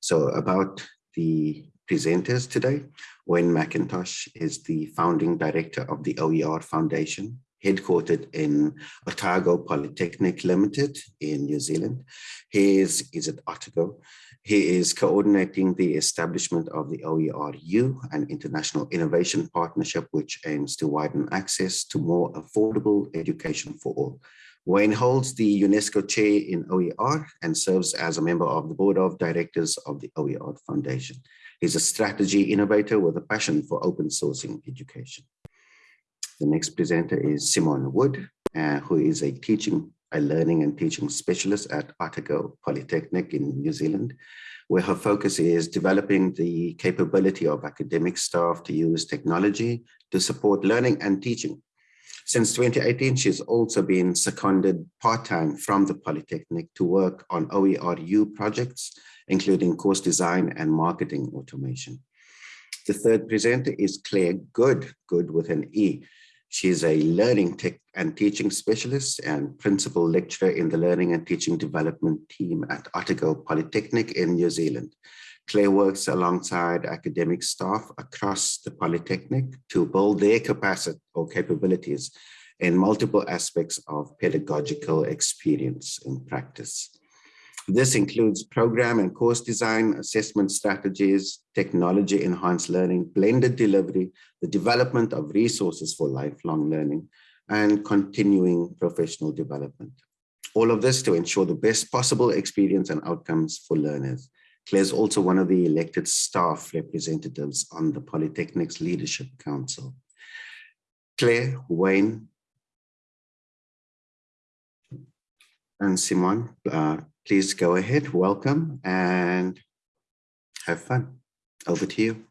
So about the presenters today, Wayne Mackintosh is the founding director of the OER Foundation, headquartered in Otago Polytechnic Limited in New Zealand. He is, is at Otago. He is coordinating the establishment of the OERU, an international innovation partnership which aims to widen access to more affordable education for all. Wayne holds the UNESCO chair in OER and serves as a member of the board of directors of the OER Foundation. He's a strategy innovator with a passion for open sourcing education. The next presenter is Simone Wood, uh, who is a teaching, a learning and teaching specialist at Otago Polytechnic in New Zealand, where her focus is developing the capability of academic staff to use technology to support learning and teaching. Since 2018, she's also been seconded part-time from the Polytechnic to work on OERU projects, including course design and marketing automation. The third presenter is Claire Goode, Good with an E. She's a learning tech and teaching specialist and principal lecturer in the learning and teaching development team at Otago Polytechnic in New Zealand. Claire works alongside academic staff across the Polytechnic to build their capacity or capabilities in multiple aspects of pedagogical experience in practice. This includes program and course design, assessment strategies, technology enhanced learning, blended delivery, the development of resources for lifelong learning, and continuing professional development. All of this to ensure the best possible experience and outcomes for learners. Claire is also one of the elected staff representatives on the Polytechnic's Leadership Council. Claire, Wayne, and Simon, uh, please go ahead, welcome and have fun. Over to you.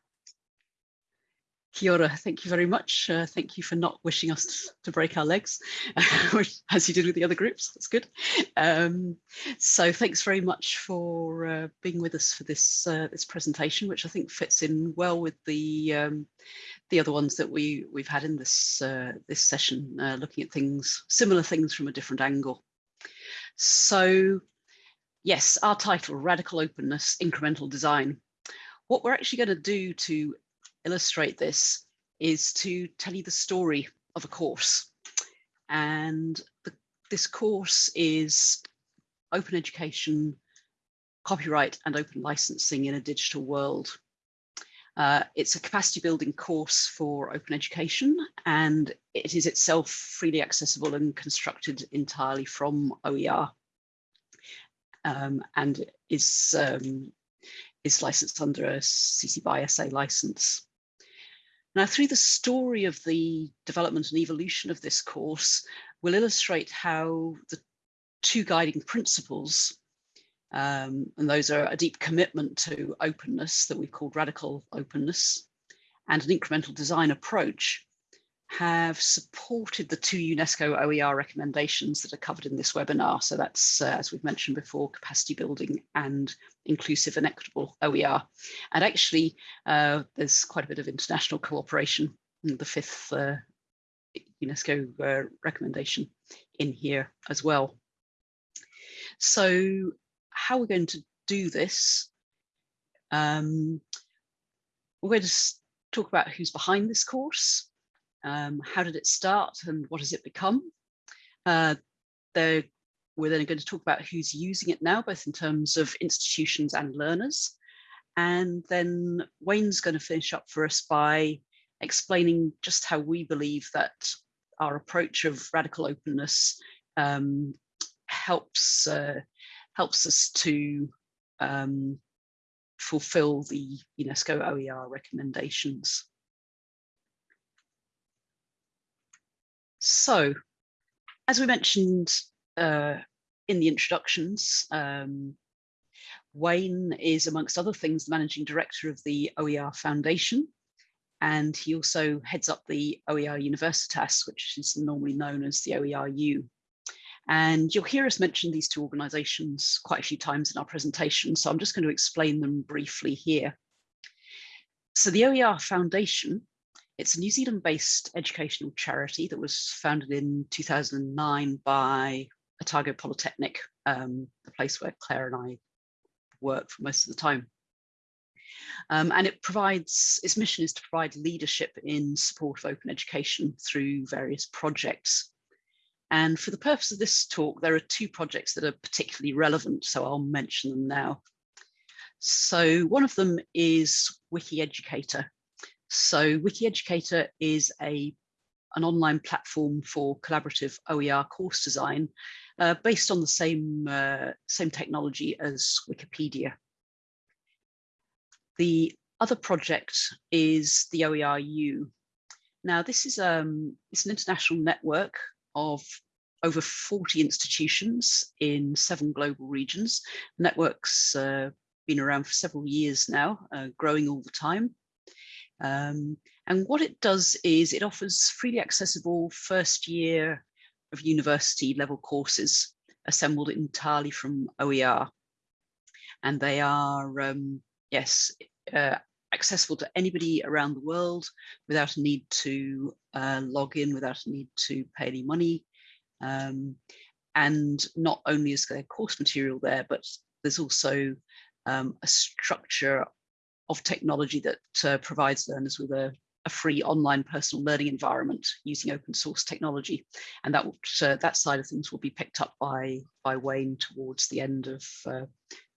Kia ora, thank you very much. Uh, thank you for not wishing us to break our legs, as you did with the other groups. That's good. Um, so thanks very much for uh, being with us for this uh, this presentation, which I think fits in well with the um, the other ones that we we've had in this uh, this session, uh, looking at things similar things from a different angle. So yes, our title, Radical Openness, Incremental Design. What we're actually going to do to illustrate this is to tell you the story of a course. And the, this course is open education copyright and open licensing in a digital world. Uh, it's a capacity building course for open education and it is itself freely accessible and constructed entirely from OER um, and is, um, is licensed under a CC BY SA license. Now, through the story of the development and evolution of this course, we'll illustrate how the two guiding principles um, and those are a deep commitment to openness that we've called radical openness and an incremental design approach have supported the two UNESCO OER recommendations that are covered in this webinar. So that's, uh, as we've mentioned before, capacity building and inclusive and equitable OER. And actually, uh, there's quite a bit of international cooperation in the fifth uh, UNESCO uh, recommendation in here as well. So how we're going to do this. Um, we're going to talk about who's behind this course, um, how did it start and what has it become. Uh, we're then going to talk about who's using it now, both in terms of institutions and learners. And then Wayne's going to finish up for us by explaining just how we believe that our approach of radical openness um, helps uh, helps us to um, fulfill the UNESCO OER recommendations. So, as we mentioned uh, in the introductions, um, Wayne is, amongst other things, the managing director of the OER Foundation, and he also heads up the OER Universitas, which is normally known as the OERU. And you'll hear us mention these two organizations quite a few times in our presentation, so I'm just going to explain them briefly here. So the OER Foundation, it's a New Zealand-based educational charity that was founded in 2009 by Otago Polytechnic, um, the place where Claire and I work for most of the time. Um, and it provides, its mission is to provide leadership in support of open education through various projects. And for the purpose of this talk, there are two projects that are particularly relevant, so I'll mention them now. So one of them is WikiEducator. So WikiEducator is a, an online platform for collaborative OER course design uh, based on the same, uh, same technology as Wikipedia. The other project is the OERU. Now this is um, it's an international network of over 40 institutions in seven global regions. The network's uh, been around for several years now, uh, growing all the time. Um, and what it does is it offers freely accessible first year of university level courses assembled entirely from OER. And they are, um, yes, uh, accessible to anybody around the world without a need to uh, log in, without a need to pay any money. Um, and not only is there course material there, but there's also um, a structure of technology that uh, provides learners with a, a, free online personal learning environment using open source technology. And that, uh, that side of things will be picked up by, by Wayne towards the end of uh,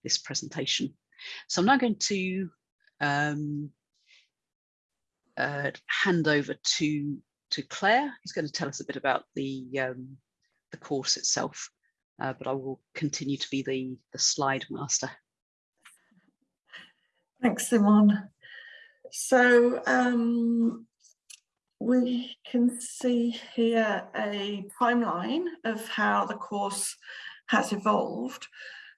this presentation. So I'm now going to um, uh, hand over to, to Claire, who's going to tell us a bit about the, um, the course itself, uh, but I will continue to be the, the slide master. Thanks, Simon. So um, we can see here a timeline of how the course has evolved.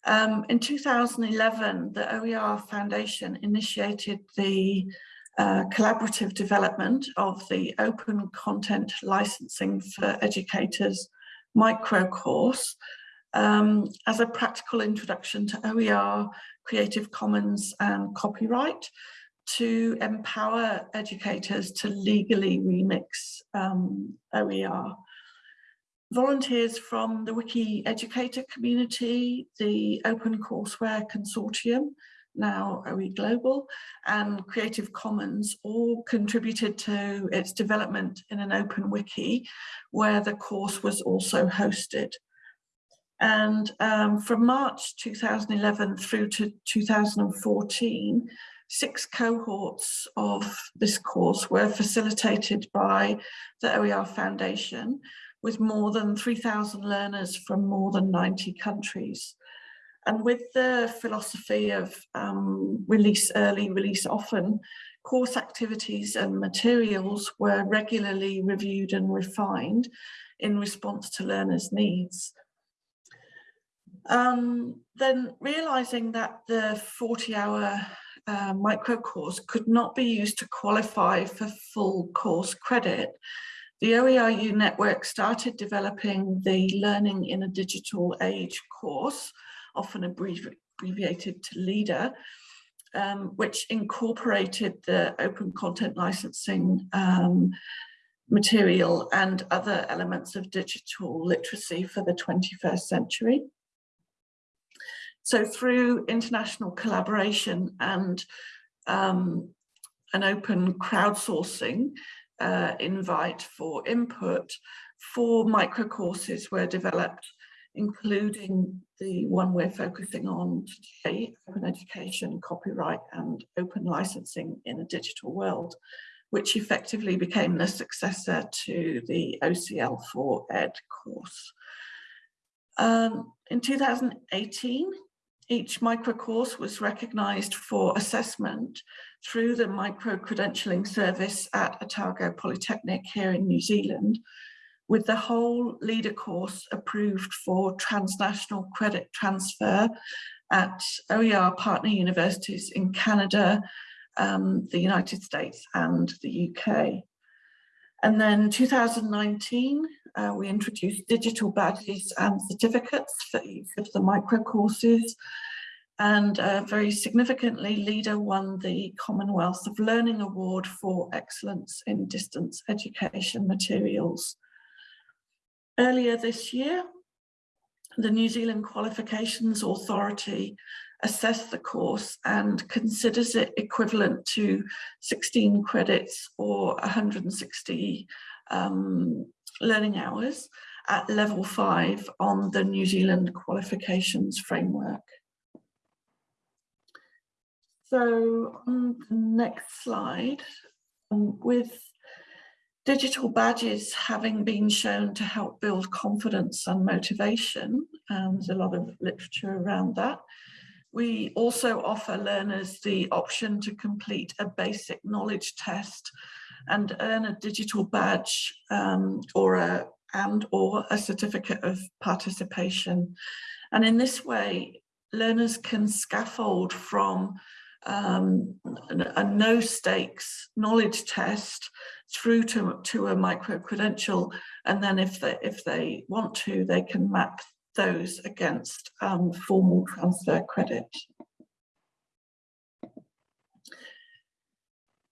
Um, in 2011, the OER Foundation initiated the uh, collaborative development of the open content licensing for educators micro course um, as a practical introduction to OER, Creative Commons and copyright to empower educators to legally remix um, OER. Volunteers from the WikiEducator community, the Open Courseware Consortium, now OE Global, and Creative Commons all contributed to its development in an open wiki where the course was also hosted. And um, from March 2011 through to 2014, six cohorts of this course were facilitated by the OER Foundation with more than 3,000 learners from more than 90 countries. And with the philosophy of um, release early, release often, course activities and materials were regularly reviewed and refined in response to learners' needs. Um, then realizing that the 40 hour uh, micro course could not be used to qualify for full course credit, the OERU network started developing the Learning in a Digital Age course, often abbreviated to LiDA, um, which incorporated the open content licensing um, material and other elements of digital literacy for the 21st century. So through international collaboration and um, an open crowdsourcing uh, invite for input, four micro courses were developed, including the one we're focusing on today, open education, copyright and open licensing in a digital world, which effectively became the successor to the OCL4Ed course. Um, in 2018, each micro course was recognised for assessment through the micro credentialing service at Otago Polytechnic here in New Zealand, with the whole LiDA course approved for transnational credit transfer at OER partner universities in Canada, um, the United States and the UK. And then 2019, uh, we introduced digital badges and certificates for each of the micro courses. And uh, very significantly, LiDA won the Commonwealth of Learning Award for Excellence in Distance Education Materials. Earlier this year, the New Zealand Qualifications Authority assessed the course and considers it equivalent to 16 credits or 160 um, learning hours at level five on the New Zealand qualifications framework. So on the next slide, um, with digital badges having been shown to help build confidence and motivation, and there's a lot of literature around that, we also offer learners the option to complete a basic knowledge test and earn a digital badge um, or a and or a certificate of participation. And in this way, learners can scaffold from um, a no stakes knowledge test through to, to a micro credential. And then if they, if they want to, they can map those against um, formal transfer credit.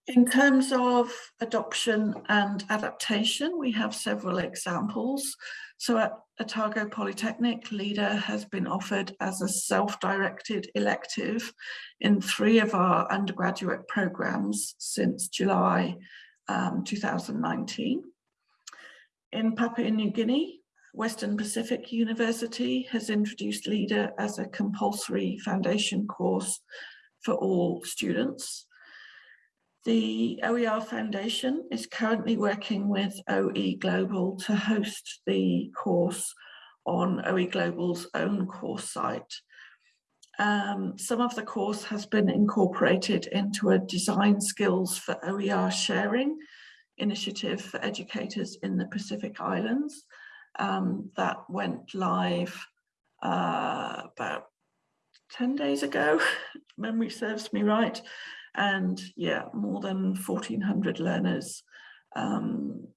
In terms of adoption and adaptation, we have several examples. So at Otago Polytechnic, LiDA has been offered as a self-directed elective in three of our undergraduate programs since July um, 2019. In Papua New Guinea, Western Pacific University has introduced LiDA as a compulsory foundation course for all students. The OER Foundation is currently working with OE Global to host the course on OE Global's own course site. Um, some of the course has been incorporated into a design skills for OER sharing initiative for educators in the Pacific Islands um, that went live uh, about 10 days ago, memory serves me right and yeah, more than 1400 learners um,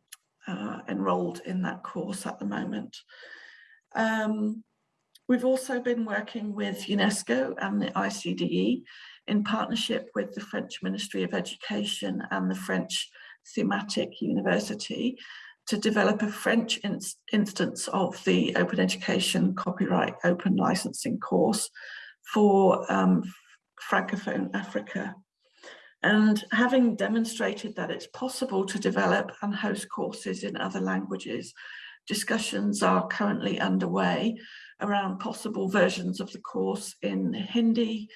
uh, enrolled in that course at the moment. Um, we've also been working with UNESCO and the ICDE in partnership with the French Ministry of Education and the French Thematic University to develop a French instance of the Open Education Copyright Open Licensing course for um, Francophone Africa. And having demonstrated that it's possible to develop and host courses in other languages, discussions are currently underway around possible versions of the course in Hindi,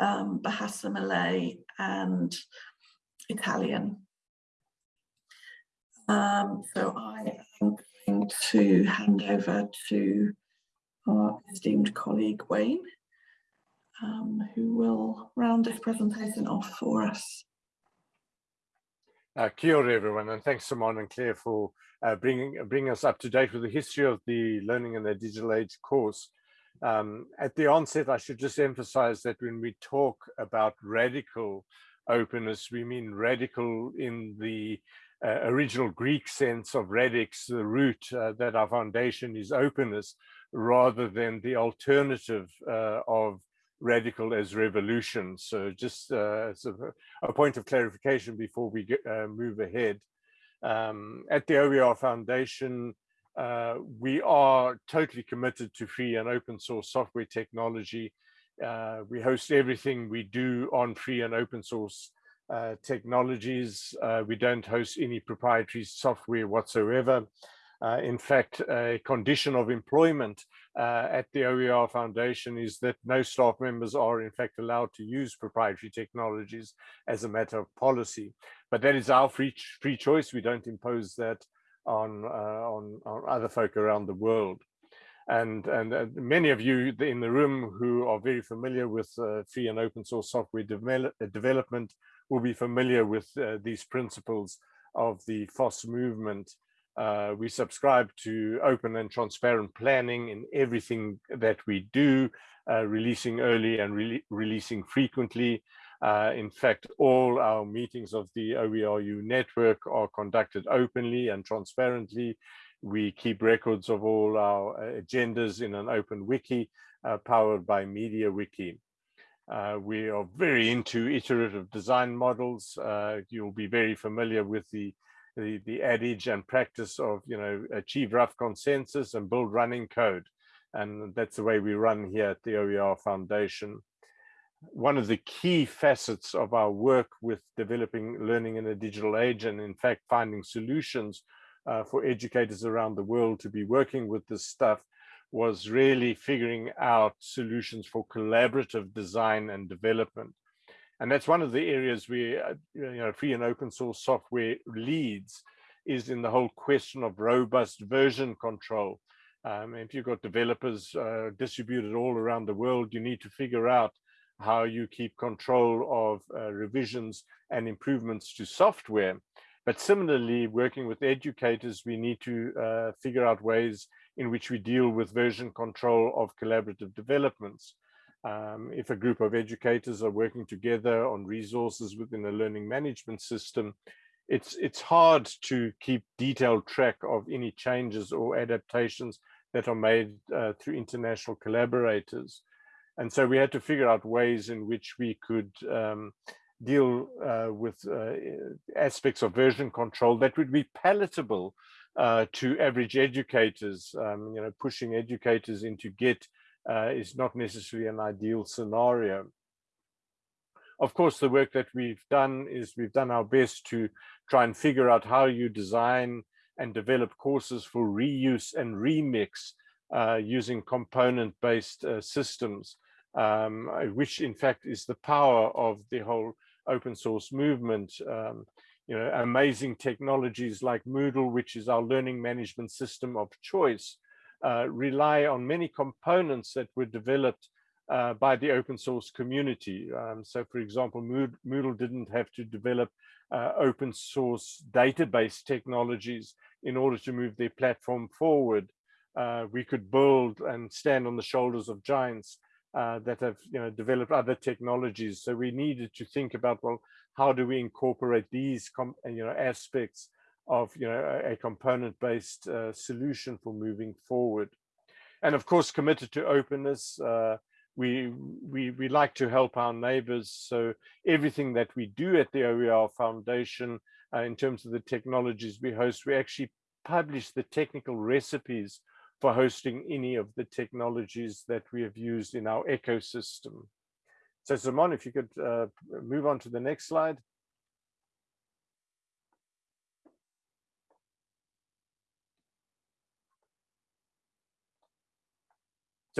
um, Bahasa Malay and Italian. Um, so I am going to hand over to our esteemed colleague Wayne, um, who will round this presentation off for us. Uh, kia ora, everyone, and thanks Simon and Claire for uh, bringing, bringing us up to date with the history of the Learning in the Digital Age course. Um, at the onset, I should just emphasize that when we talk about radical openness, we mean radical in the uh, original Greek sense of radix, the root uh, that our foundation is openness, rather than the alternative uh, of radical as revolution. So just uh, a, point of clarification before we get, uh, move ahead. Um, at the OER Foundation, uh, we are totally committed to free and open source software technology. Uh, we host everything we do on free and open source uh, technologies. Uh, we don't host any proprietary software whatsoever. Uh, in fact, a condition of employment uh, at the OER Foundation is that no staff members are in fact allowed to use proprietary technologies as a matter of policy. But that is our free, free choice. We don't impose that on, uh, on, on other folk around the world. And, and uh, many of you in the room who are very familiar with uh, free and open source software develop, development will be familiar with these principles of the FOSS movement uh, we subscribe to open and transparent planning in everything that we do, uh, releasing early and re releasing frequently. Uh, in fact, all our meetings of the OERU network are conducted openly and transparently. We keep records of all our uh, agendas in an open wiki uh, powered by MediaWiki. Uh, we are very into iterative design models. you'll be very familiar with the the, the adage and practice of, you know, achieve rough consensus and build running code. And that's the way we run here at the OER Foundation. One of the key facets of our work with developing learning in a digital age and in fact finding solutions uh, for educators around the world to be working with this stuff was really figuring out solutions for collaborative design and development. And that's one of the areas where uh, you know, free and open source software leads is in the whole question of robust version control. Um, if you've got developers uh, distributed all around the world, you need to figure out how you keep control of uh, revisions and improvements to software. But similarly, working with educators, we need to uh, figure out ways in which we deal with version control of collaborative developments. Um, if a group of educators are working together on resources within a learning management system, it's, it's hard to keep detailed track of any changes or adaptations that are made uh, through international collaborators. And so we had to figure out ways in which we could um, deal uh, with uh, aspects of version control that would be palatable uh, to average educators, um, you know, pushing educators into Git is not necessarily an ideal scenario. Of course, the work that we've done is we've done our best to try and figure out how you design and develop courses for reuse and remix uh, using component-based uh, systems, um, which in fact is the power of the whole open source movement. Um, you know, amazing technologies like Moodle, which is our learning management system of choice, uh, rely on many components that were developed uh, by the open source community. Um, so for example, Moodle didn't have to develop uh, open source database technologies in order to move their platform forward. Uh, we could build and stand on the shoulders of giants uh, that have you know, developed other technologies. So we needed to think about, well, how do we incorporate these you know, aspects of you know a, a component-based uh, solution for moving forward. And of course, committed to openness. Uh, we, we, we like to help our neighbors. So everything that we do at the OER Foundation uh, in terms of the technologies we host, we actually publish the technical recipes for hosting any of the technologies that we have used in our ecosystem. So Simon, if you could uh, move on to the next slide.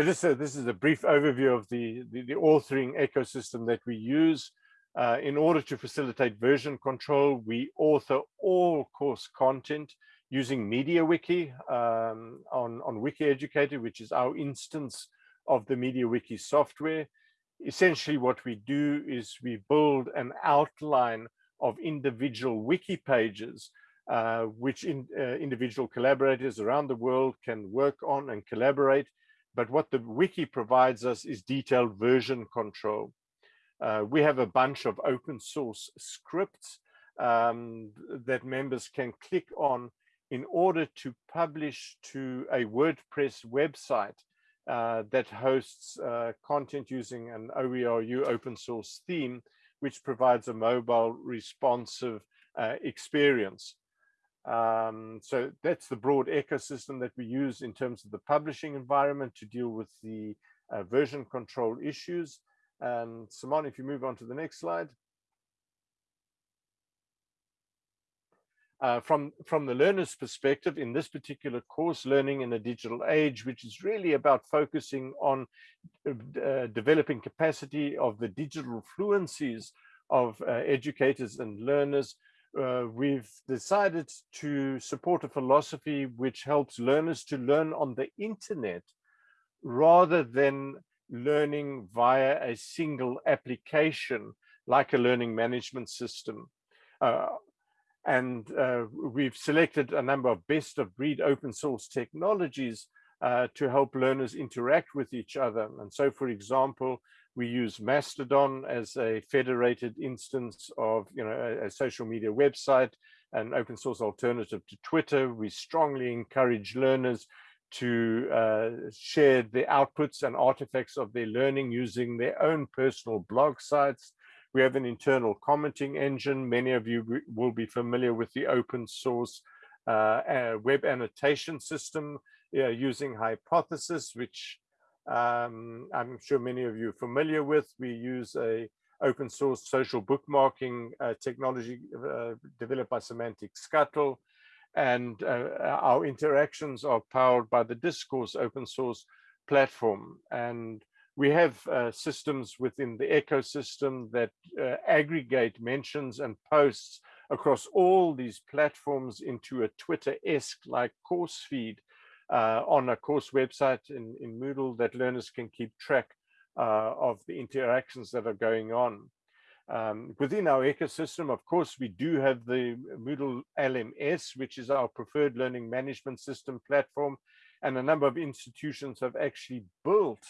So just so this is a brief overview of the, the, the authoring ecosystem that we use. Uh, in order to facilitate version control, we author all course content using MediaWiki um, on, on WikiEducator, which is our instance of the MediaWiki software. Essentially what we do is we build an outline of individual wiki pages uh, which in, uh, individual collaborators around the world can work on and collaborate. But what the wiki provides us is detailed version control. Uh, we have a bunch of open source scripts um, that members can click on in order to publish to a WordPress website uh, that hosts uh, content using an OERU open source theme, which provides a mobile responsive uh, experience. Um, so that's the broad ecosystem that we use in terms of the publishing environment to deal with the uh, version control issues. And Simon, if you move on to the next slide. Uh, from, from the learner's perspective, in this particular course, Learning in a Digital Age, which is really about focusing on uh, uh developing capacity of the digital fluencies of uh, educators and learners, uh, we've decided to support a philosophy which helps learners to learn on the internet rather than learning via a single application like a learning management system. Uh, and uh, we've selected a number of best of breed open source technologies uh, to help learners interact with each other. And so, for example, we use Mastodon as a federated instance of you know, a, a social media website, an open source alternative to Twitter. We strongly encourage learners to uh, share the outputs and artifacts of their learning using their own personal blog sites. We have an internal commenting engine. Many of you will be familiar with the open source uh, web annotation system uh, using Hypothesis, which um, I'm sure many of you are familiar with. We use a open source social bookmarking uh, technology uh, developed by Semantic Scuttle. And uh, our interactions are powered by the Discourse open source platform. And we have uh, systems within the ecosystem that uh, aggregate mentions and posts across all these platforms into a Twitter-esque like course feed uh, on a course website in, in Moodle that learners can keep track uh, of the interactions that are going on. Um, within our ecosystem, of course, we do have the Moodle LMS, which is our preferred learning management system platform. And a number of institutions have actually built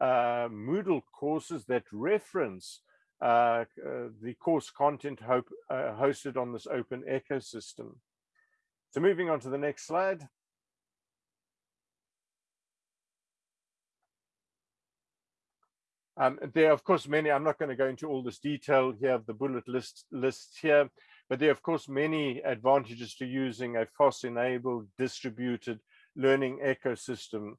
uh, Moodle courses that reference uh, uh, the course content hope, uh, hosted on this open ecosystem. So moving on to the next slide. Um, there are, of course, many, I'm not going to go into all this detail here of the bullet list lists here, but there are, of course, many advantages to using a FOSS-enabled distributed learning ecosystem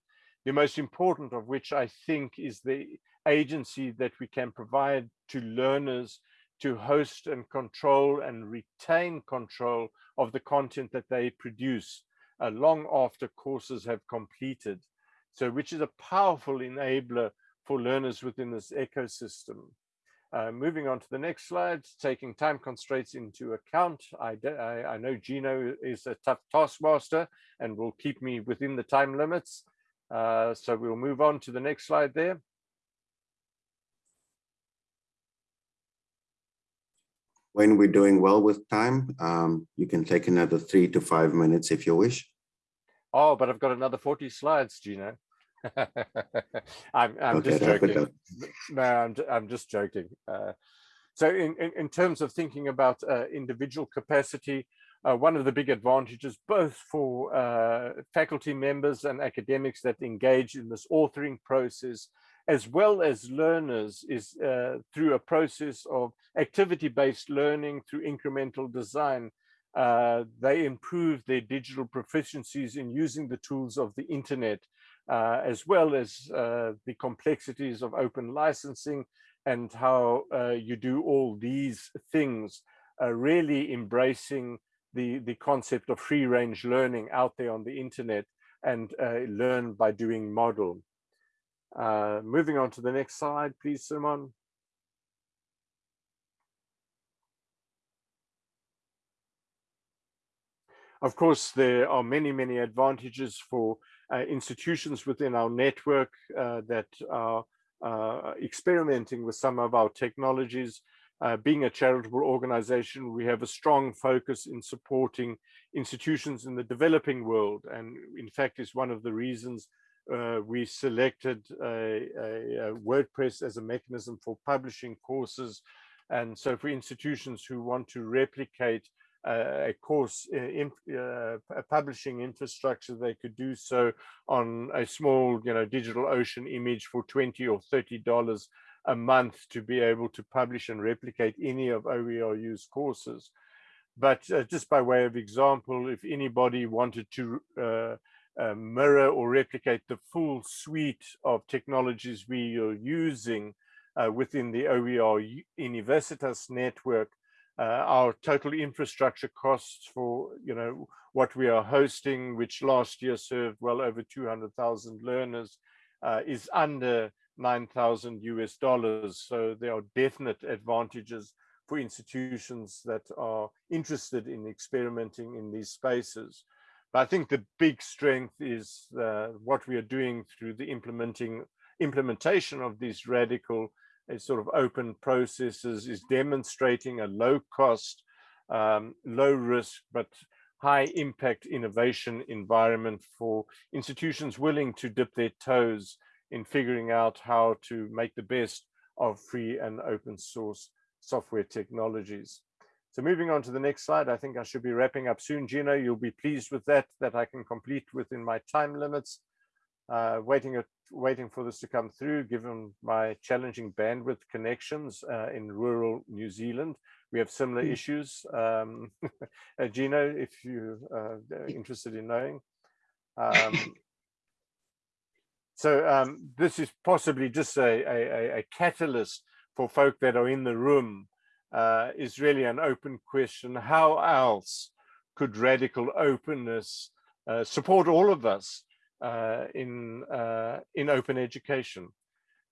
the most important of which I think is the agency that we can provide to learners to host and control and retain control of the content that they produce uh, long after courses have completed. So which is a powerful enabler for learners within this ecosystem. Uh, moving on to the next slide, taking time constraints into account. I, I, I know Gino is a tough taskmaster and will keep me within the time limits. Uh, so we'll move on to the next slide there. When we're doing well with time, um, you can take another three to five minutes if you wish. Oh, but I've got another 40 slides, Gino. I'm, I'm okay, just joking. No, I'm, I'm just joking. Uh, so in, in, in, terms of thinking about uh, individual capacity, uh, one of the big advantages both for uh, faculty members and academics that engage in this authoring process as well as learners is uh, through a process of activity-based learning through incremental design uh, they improve their digital proficiencies in using the tools of the internet uh, as well as uh, the complexities of open licensing and how you do all these things really embracing the, the concept of free range learning out there on the internet and uh, learn by doing model. Uh, moving on to the next slide, please, Simon. Of course, there are many, many advantages for uh, institutions within our network uh, that are uh, experimenting with some of our technologies. Uh, being a charitable organization, we have a strong focus in supporting institutions in the developing world. And in fact, is one of the reasons uh, we selected a, a, a WordPress as a mechanism for publishing courses. And so for institutions who want to replicate a course in, uh, a publishing infrastructure, they could do so on a small, you know, digital ocean image for 20 or 30 dollars a month to be able to publish and replicate any of OERU's courses. But uh, just by way of example, if anybody wanted to uh, uh, mirror or replicate the full suite of technologies we are using uh, within the OER Universitas network, uh, our total infrastructure costs for you know what we are hosting, which last year served well over 200,000 learners, uh, is under 9,000 US dollars. So there are definite advantages for institutions that are interested in experimenting in these spaces. But I think the big strength is uh, what we are doing through the implementing implementation of these radical sort of open processes is demonstrating a low cost, um, low risk, but high impact innovation environment for institutions willing to dip their toes in figuring out how to make the best of free and open source software technologies. So moving on to the next slide, I think I should be wrapping up soon. Gino, you'll be pleased with that, that I can complete within my time limits uh, waiting at, waiting for this to come through, given my challenging bandwidth connections uh, in rural New Zealand. We have similar mm. issues. Um, uh, Gino, if you're uh, interested in knowing. Um, so um, this is possibly just a, a, a, catalyst for folk that are in the room uh, is really an open question. How else could radical openness uh, support all of us uh, in uh, in open education.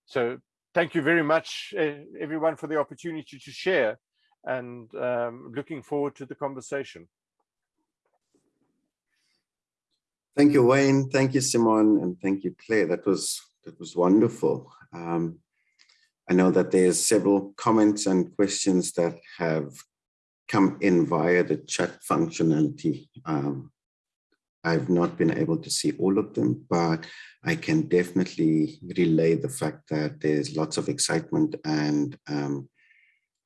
So thank you very much, everyone, for the opportunity to share and um, looking forward to the conversation. Thank you, Wayne. Thank you, Simon, and thank you, Claire. That was that was wonderful. Um, I know that there's several comments and questions that have come in via the chat functionality. Um, I've not been able to see all of them, but I can definitely relay the fact that there's lots of excitement and um,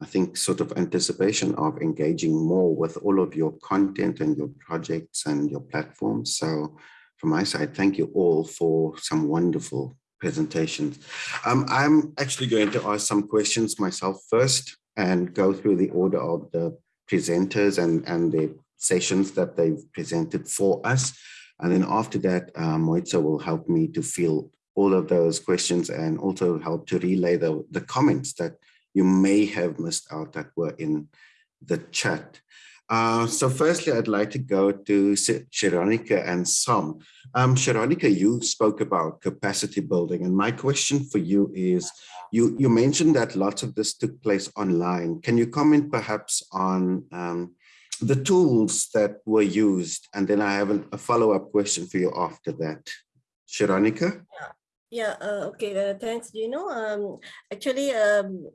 I think sort of anticipation of engaging more with all of your content and your projects and your platforms. So from my side, thank you all for some wonderful presentations. Um, I'm actually going to ask some questions myself first and go through the order of the presenters and, and the sessions that they've presented for us. And then after that, uh, Moitza will help me to field all of those questions and also help to relay the, the comments that you may have missed out that were in the chat. Uh, so firstly, I'd like to go to Shironika and Som. Um, Shironika, you spoke about capacity building, and my question for you is, you, you mentioned that lots of this took place online. Can you comment perhaps on um, the tools that were used, and then I have a follow-up question for you after that. Shironika? Yeah. Yeah, uh, okay, uh, thanks, Gino. Um, actually, um,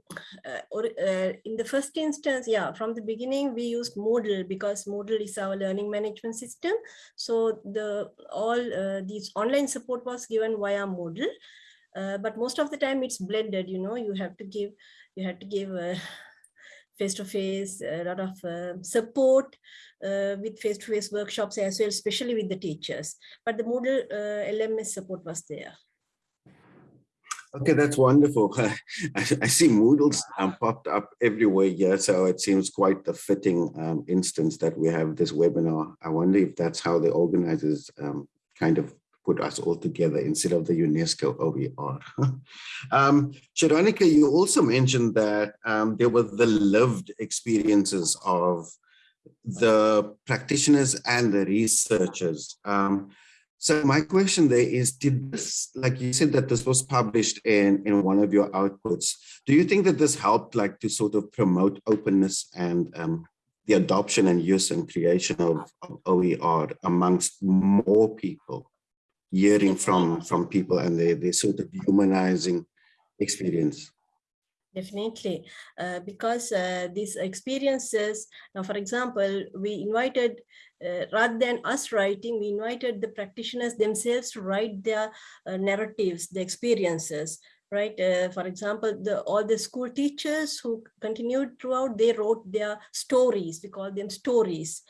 uh, or, uh, in the first instance, yeah, from the beginning, we used Moodle because Moodle is our learning management system. So the all uh, these online support was given via Moodle. Uh, but most of the time it's blended, you know, you have to give, you have to give face-to-face, -face, a lot of uh, support uh, with face-to-face -face workshops as well, especially with the teachers. But the Moodle uh, LMS support was there. Okay, that's wonderful. I, see Moodles um, popped up everywhere here, so it seems quite a fitting um, instance that we have this webinar. I wonder if that's how the organizers um, kind of put us all together instead of the UNESCO OER. um, Shironika, you also mentioned that um, there were the lived experiences of the practitioners and the researchers. Um, So my question there is, did this, like you said that this was published in, in one of your outputs, do you think that this helped like to sort of promote openness and um, the adoption and use and creation of, of OER amongst more people, hearing from, from people and their, their sort of humanizing experience? Definitely, uh, because uh, these experiences, now for example, we invited, uh, rather than us writing, we invited the practitioners themselves to write their uh, narratives, the experiences, right? Uh, for example, the, all the school teachers who continued throughout, they wrote their stories, we call them stories.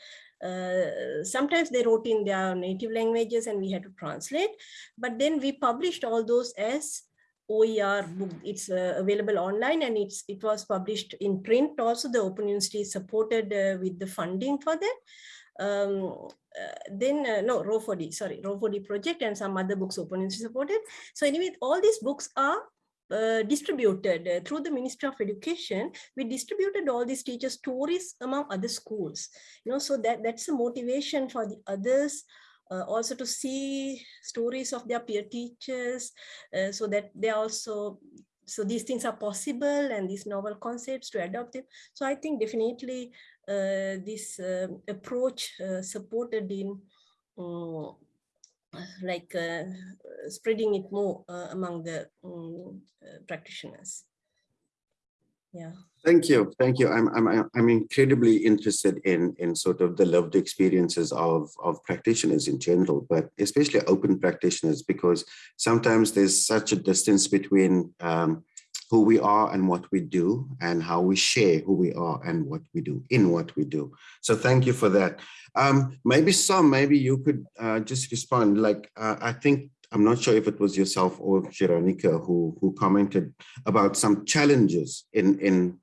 Uh, sometimes they wrote in their native languages and we had to translate, but then we published all those as OER book. It's uh, available online and it's it was published in print. Also, the Open University supported uh, with the funding for that. Um, uh, then uh, no ROER4D, sorry, ROER4D project and some other books Open University supported. So anyway, all these books are uh, distributed uh, through the Ministry of Education. We distributed all these teacher stories among other schools. You know, so that that's a motivation for the others uh, also to see stories of their peer teachers uh, so that they also so these things are possible and these novel concepts to adopt them so i think definitely uh, this approach supported in um, like uh, spreading it more among the um, practitioners. Yeah. Thank you, thank you. I'm I'm I'm incredibly interested in in sort of the lived experiences of of practitioners in general, but especially open practitioners because sometimes there's such a distance between um, who we are and what we do and how we share who we are and what we do in what we do. So thank you for that. Um, maybe some, maybe you could uh, just respond. Like uh, I think I'm not sure if it was yourself or Veronica who who commented about some challenges in in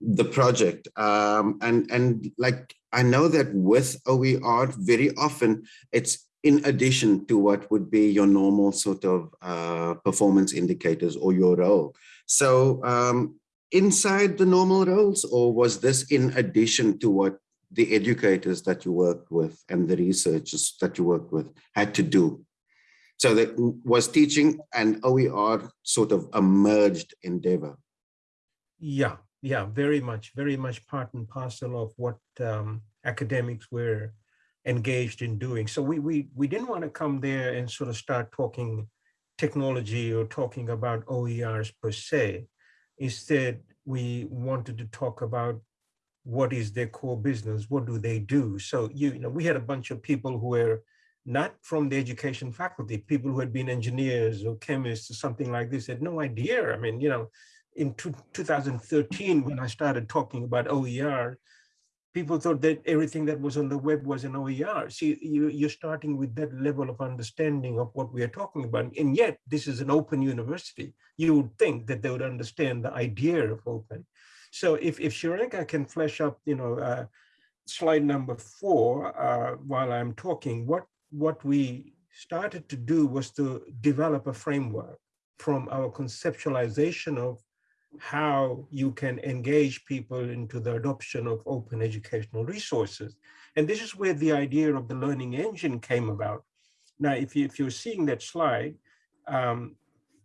the project. Um, and, and like, I know that with OER, very often it's in addition to what would be your normal sort of uh, performance indicators or your role. So um, inside the normal roles, or was this in addition to what the educators that you worked with and the researchers that you worked with had to do? So that was teaching and OER sort of a merged endeavor. Yeah, yeah, very much, very much part and parcel of what um, academics were engaged in doing. So we, we, we didn't want to come there and sort of start talking technology or talking about OERs per se. Instead, we wanted to talk about what is their core business, what do they do? So you, you know, we had a bunch of people who were not from the education faculty, people who had been engineers or chemists or something like this, had no idea. I mean, you know, in 2013, when I started talking about OER, people thought that everything that was on the web was an OER. See, you, you're starting with that level of understanding of what we are talking about. And yet, this is an open university. You would think that they would understand the idea of open. So if, if Shironika can flesh up, you know, uh, slide number four, uh, while I'm talking, what, what we started to do was to develop a framework from our conceptualization of how you can engage people into the adoption of open educational resources. And this is where the idea of the learning engine came about. Now, if, you, if you're seeing that slide, um,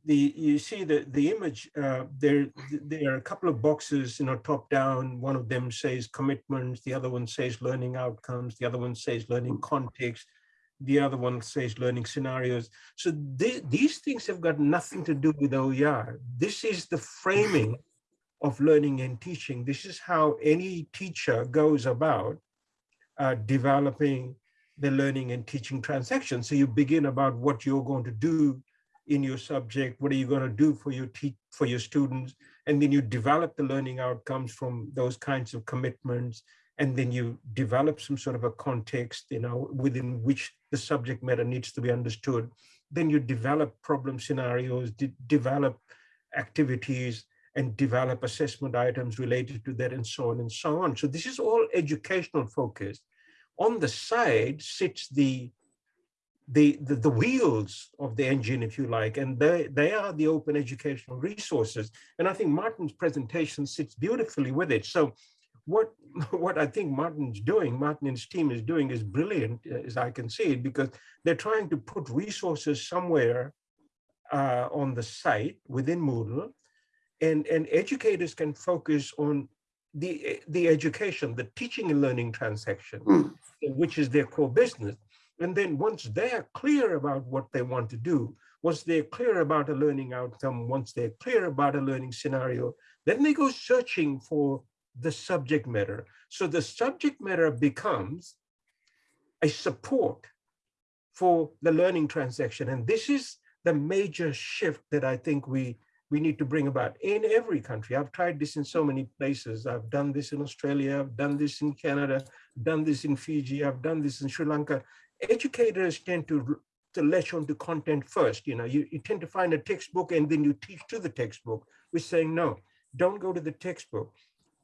the you see the the image uh, there there are a couple of boxes you know top down one of them says commitments the other one says learning outcomes the other one says learning context the other one says learning scenarios. So th these things have got nothing to do with OER. This is the framing of learning and teaching. This is how any teacher goes about uh, developing the learning and teaching transaction. So you begin about what you're going to do in your subject, what are you going to do for your for your students, and then you develop the learning outcomes from those kinds of commitments and then you develop some sort of a context, you know, within which the subject matter needs to be understood. Then you develop problem scenarios, de develop activities, and develop assessment items related to that and so on and so on. So this is all educational focused. On the side sits the the, the, the, wheels of the engine, if you like, and they, they are the open educational resources. And I think Martin's presentation sits beautifully with it. So what what I think Martin's doing, Martin and his team is doing is brilliant, uh, as I can see it, because they're trying to put resources somewhere uh, on the site within Moodle, and, and educators can focus on the, the education, the teaching and learning transaction, Mm. which is their core business. And then once they're clear about what they want to do, once they're clear about a learning outcome, once they're clear about a learning scenario, then they go searching for the subject matter. So the subject matter becomes a support for the learning transaction. And this is the major shift that I think we, we need to bring about in every country. I've tried this in so many places. I've done this in Australia, I've done this in Canada, done this in Fiji, I've done this in Sri Lanka. Educators tend to, to latch onto content first. You know, you, you tend to find a textbook and then you teach to the textbook. We're saying, no, don't go to the textbook.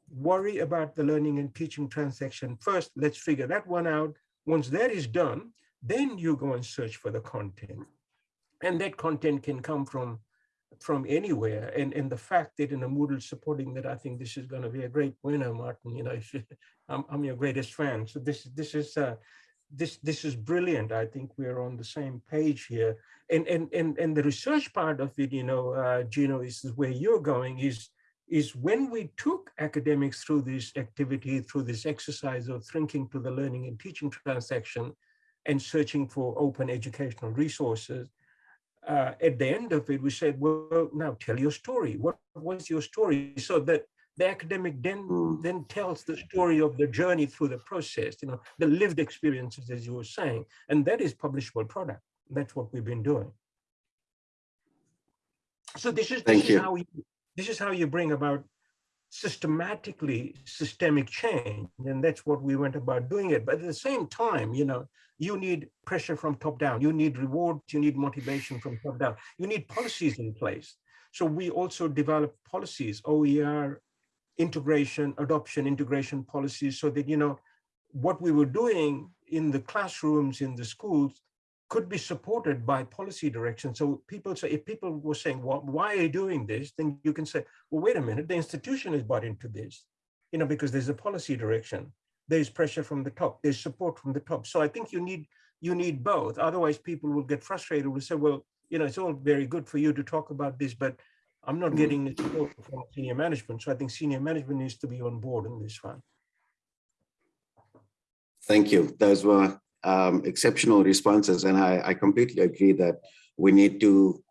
Worry about the learning and teaching transaction first. Let's figure that one out. Once that is done, then you go and search for the content. And that content can come from from anywhere. And, and the fact that in a Moodle supporting that, I think this is going to be a great winner, Martin. You know, I'm, I'm your greatest fan. So this this is uh, this this is brilliant. I think we're on the same page here. And and and and the research part of it, you know, uh, Gino, is where you're going. Is is when we took academics through this activity, through this exercise of thinking to the learning and teaching transaction, and searching for open educational resources uh, at the end of it, we said, well, now tell your story. What was your story? So that the academic then, Mm. then tells the story of the journey through the process, you know, the lived experiences, as you were saying, and that is publishable product. That's what we've been doing. So this is, Thank this you. is how you, this is how you bring about systematically systemic change. And that's what we went about doing it. But at the same time, you know, you need pressure from top down. You need rewards. You need motivation from top down. You need policies in place. So we also developed policies, OER, integration, adoption, integration policies, so that, you know, what we were doing in the classrooms, in the schools, could be supported by policy direction. So people say, if people were saying, well, why are you doing this? Then you can say, well, wait a minute, the institution is bought into this, you know, because there's a policy direction. There's pressure from the top, there's support from the top. So I think you need, you need both. Otherwise people will get frustrated, will say, well, you know, it's all very good for you to talk about this, but I'm not Mm. getting the support from senior management. So I think senior management needs to be on board in this one. Thank you. Those were um, exceptional responses. And I, I completely agree that we need to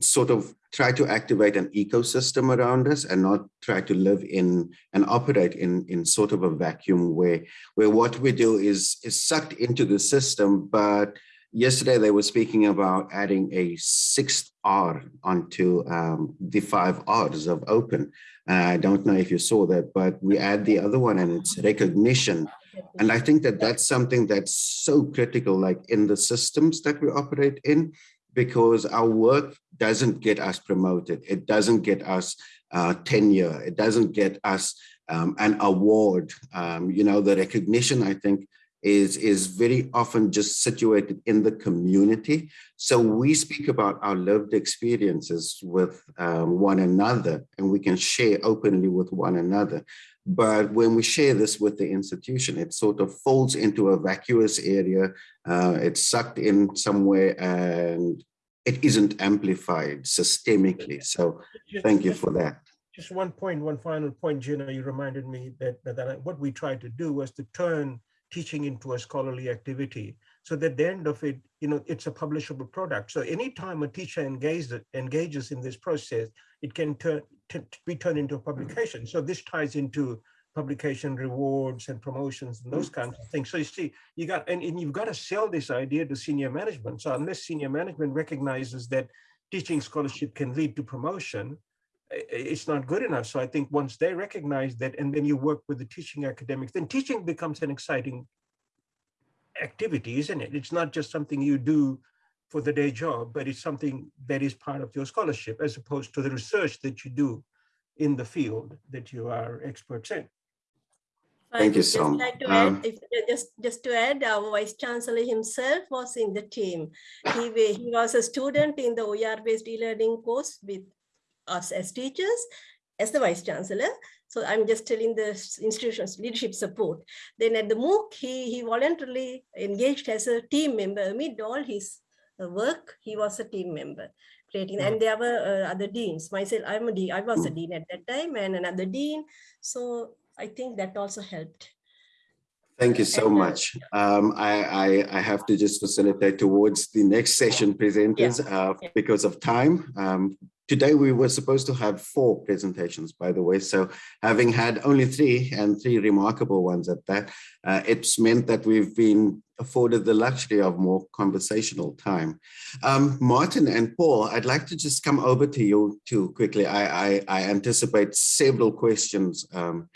sort of try to activate an ecosystem around us and not try to live in and operate in, in sort of a vacuum where, where what we do is, is sucked into the system. But yesterday they were speaking about adding a sixth R onto um, the five R's of open. And I don't know if you saw that, but we add the other one and it's recognition. And I think that that's something that's so critical, like in the systems that we operate in, because our work doesn't get us promoted. It doesn't get us uh, tenure. It doesn't get us um, an award. Um, you know, the recognition, I think, is, is very often just situated in the community. So we speak about our lived experiences with um, one another, and we can share openly with one another. But when we share this with the institution, it sort of folds into a vacuous area. Uh, it's sucked in somewhere and it isn't amplified systemically. So thank you for that. Just one point, one final point, Gino, you reminded me that, that, what we tried to do was to turn teaching into a scholarly activity. So that the end of it, you know, it's a publishable product. So anytime a teacher engages, engages in this process, it can turn, be turned into a mm-hmm. publication. So this ties into publication rewards and promotions and those kinds of things. So you see, you got, and, and you've got to sell this idea to senior management. So unless senior management recognizes that teaching scholarship can lead to promotion, it's not good enough. So I think once they recognize that, and then you work with the teaching academics, then teaching becomes an exciting activity, isn't it? It's not just something you do for the day job, but it's something that is part of your scholarship as opposed to the research that you do in the field that you are experts in. Thank you, Just Som. like to Um, add, if, just, just to add, our vice chancellor himself was in the team. He, he was a student in the OER-based e-learning course with us as teachers, as the vice chancellor. So I'm just telling the institution's leadership support. Then at the MOOC, he, he voluntarily engaged as a team member amid all his uh, work. He was a team member creating, mm. and there were uh, other deans. Myself, I'm a dean. I was a dean at that time, and another dean. So I think that also helped. Thank you so much. Um, I, I, I, have to just facilitate towards the next session presenters yeah. Uh, because of time. Um, today we were supposed to have four presentations, by the way. So having had only three and three remarkable ones at that, uh, it's meant that we've been afforded the luxury of more conversational time. Um, Martin and Paul, I'd like to just come over to you too quickly. I, I, I anticipate several questions um,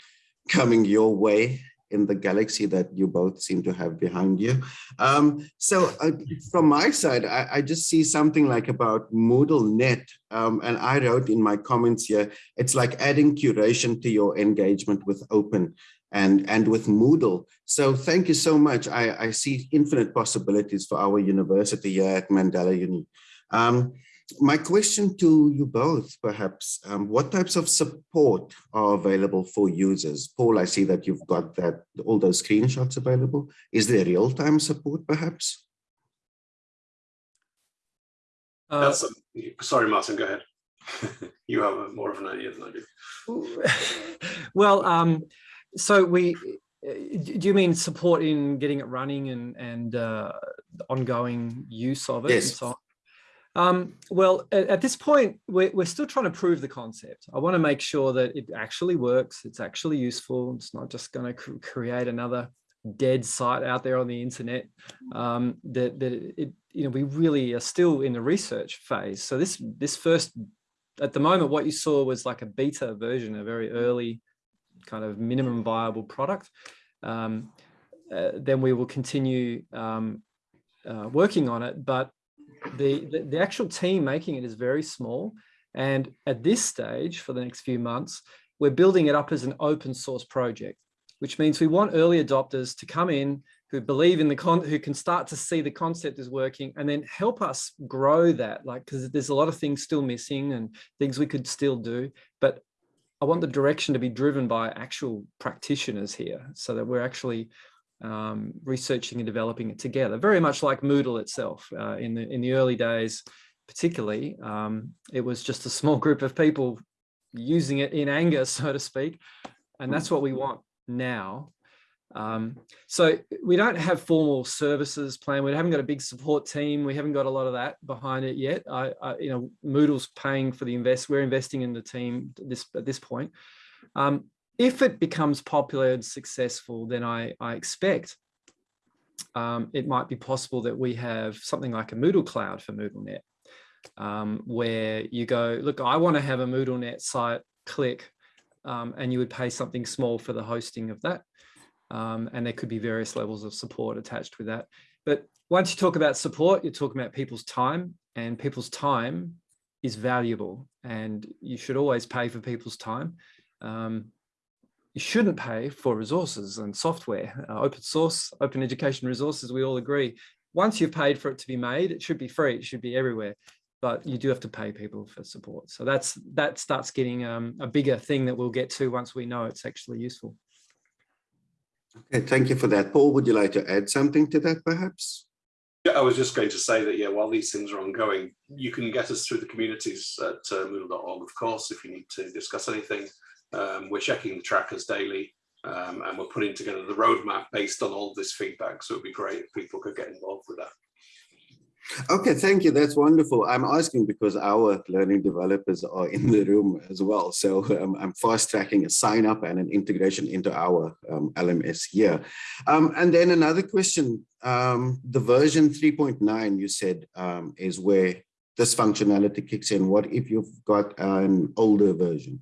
coming your way in the galaxy that you both seem to have behind you. Um, so uh, from my side, I, I, just see something like about Moodle Net, um, and I wrote in my comments here, it's like adding curation to your engagement with open and, and with Moodle. So thank you so much. I, I see infinite possibilities for our university here at Mandela Uni. Um, my question to you both, perhaps, um, what types of support are available for users? Paul, I see that you've got that all those screenshots available. Is there real-time support, perhaps? Uh, sorry, Martin, go ahead. you have a, more of an idea than I do. well, um, so we, do you mean support in getting it running and, and uh, ongoing use of it? Yes. So um, well, at, at, this point, we're, we're still trying to prove the concept. I want to make sure that it actually works. It's actually useful. It's not just going to cr create another dead site out there on the internet. Um, that that it, you know, we really are still in the research phase. So this this first, at the moment, what you saw was like a beta version, a very early kind of minimum viable product. Um, uh, then we will continue um, uh, working on it, but the, the, the actual team making it is very small. And at this stage, for the next few months, we're building it up as an open source project, which means we want early adopters to come in who believe in the con who can start to see the concept is working and then help us grow that like because there's a lot of things still missing and things we could still do but i want the direction to be driven by actual practitioners here so that we're actually um, researching and developing it together, very much like Moodle itself. Uh, in, the, in the early days, particularly, um, it was just a small group of people using it in anger, so to speak. And that's what we want now. Um, so we don't have formal services plan. We haven't got a big support team. We haven't got a lot of that behind it yet. I, I you know, Moodle's paying for the invest. We're investing in the team this at this point. Um, if it becomes popular and successful, then I, I expect um, it might be possible that we have something like a Moodle cloud for MoodleNet, um, where you go, look, I want to have a MoodleNet site, click, um, and you would pay something small for the hosting of that. Um, and there could be various levels of support attached with that. But once you talk about support, you're talking about people's time and people's time is valuable and you should always pay for people's time. Um, you shouldn't pay for resources and software, uh, open source, open education resources, we all agree. Once you've paid for it to be made, it should be free, it should be everywhere, but you do have to pay people for support. So that's that starts getting um, a bigger thing that we'll get to once we know it's actually useful. Okay, thank you for that. Paul, would you like to add something to that perhaps? Yeah, I was just going to say that, yeah, while these things are ongoing, you can get us through the communities at uh, Moodle.org, of course, if you need to discuss anything. Um, we're checking the trackers daily um, and we're putting together the roadmap based on all this feedback. So it'd be great if people could get involved with that. Okay, thank you. That's wonderful. I'm asking because our learning developers are in the room as well. So um, I'm fast tracking a sign up and an integration into our um, LMS here. Um, and then another question, um, the version 3.9 you said um, is where this functionality kicks in. What if you've got an older version?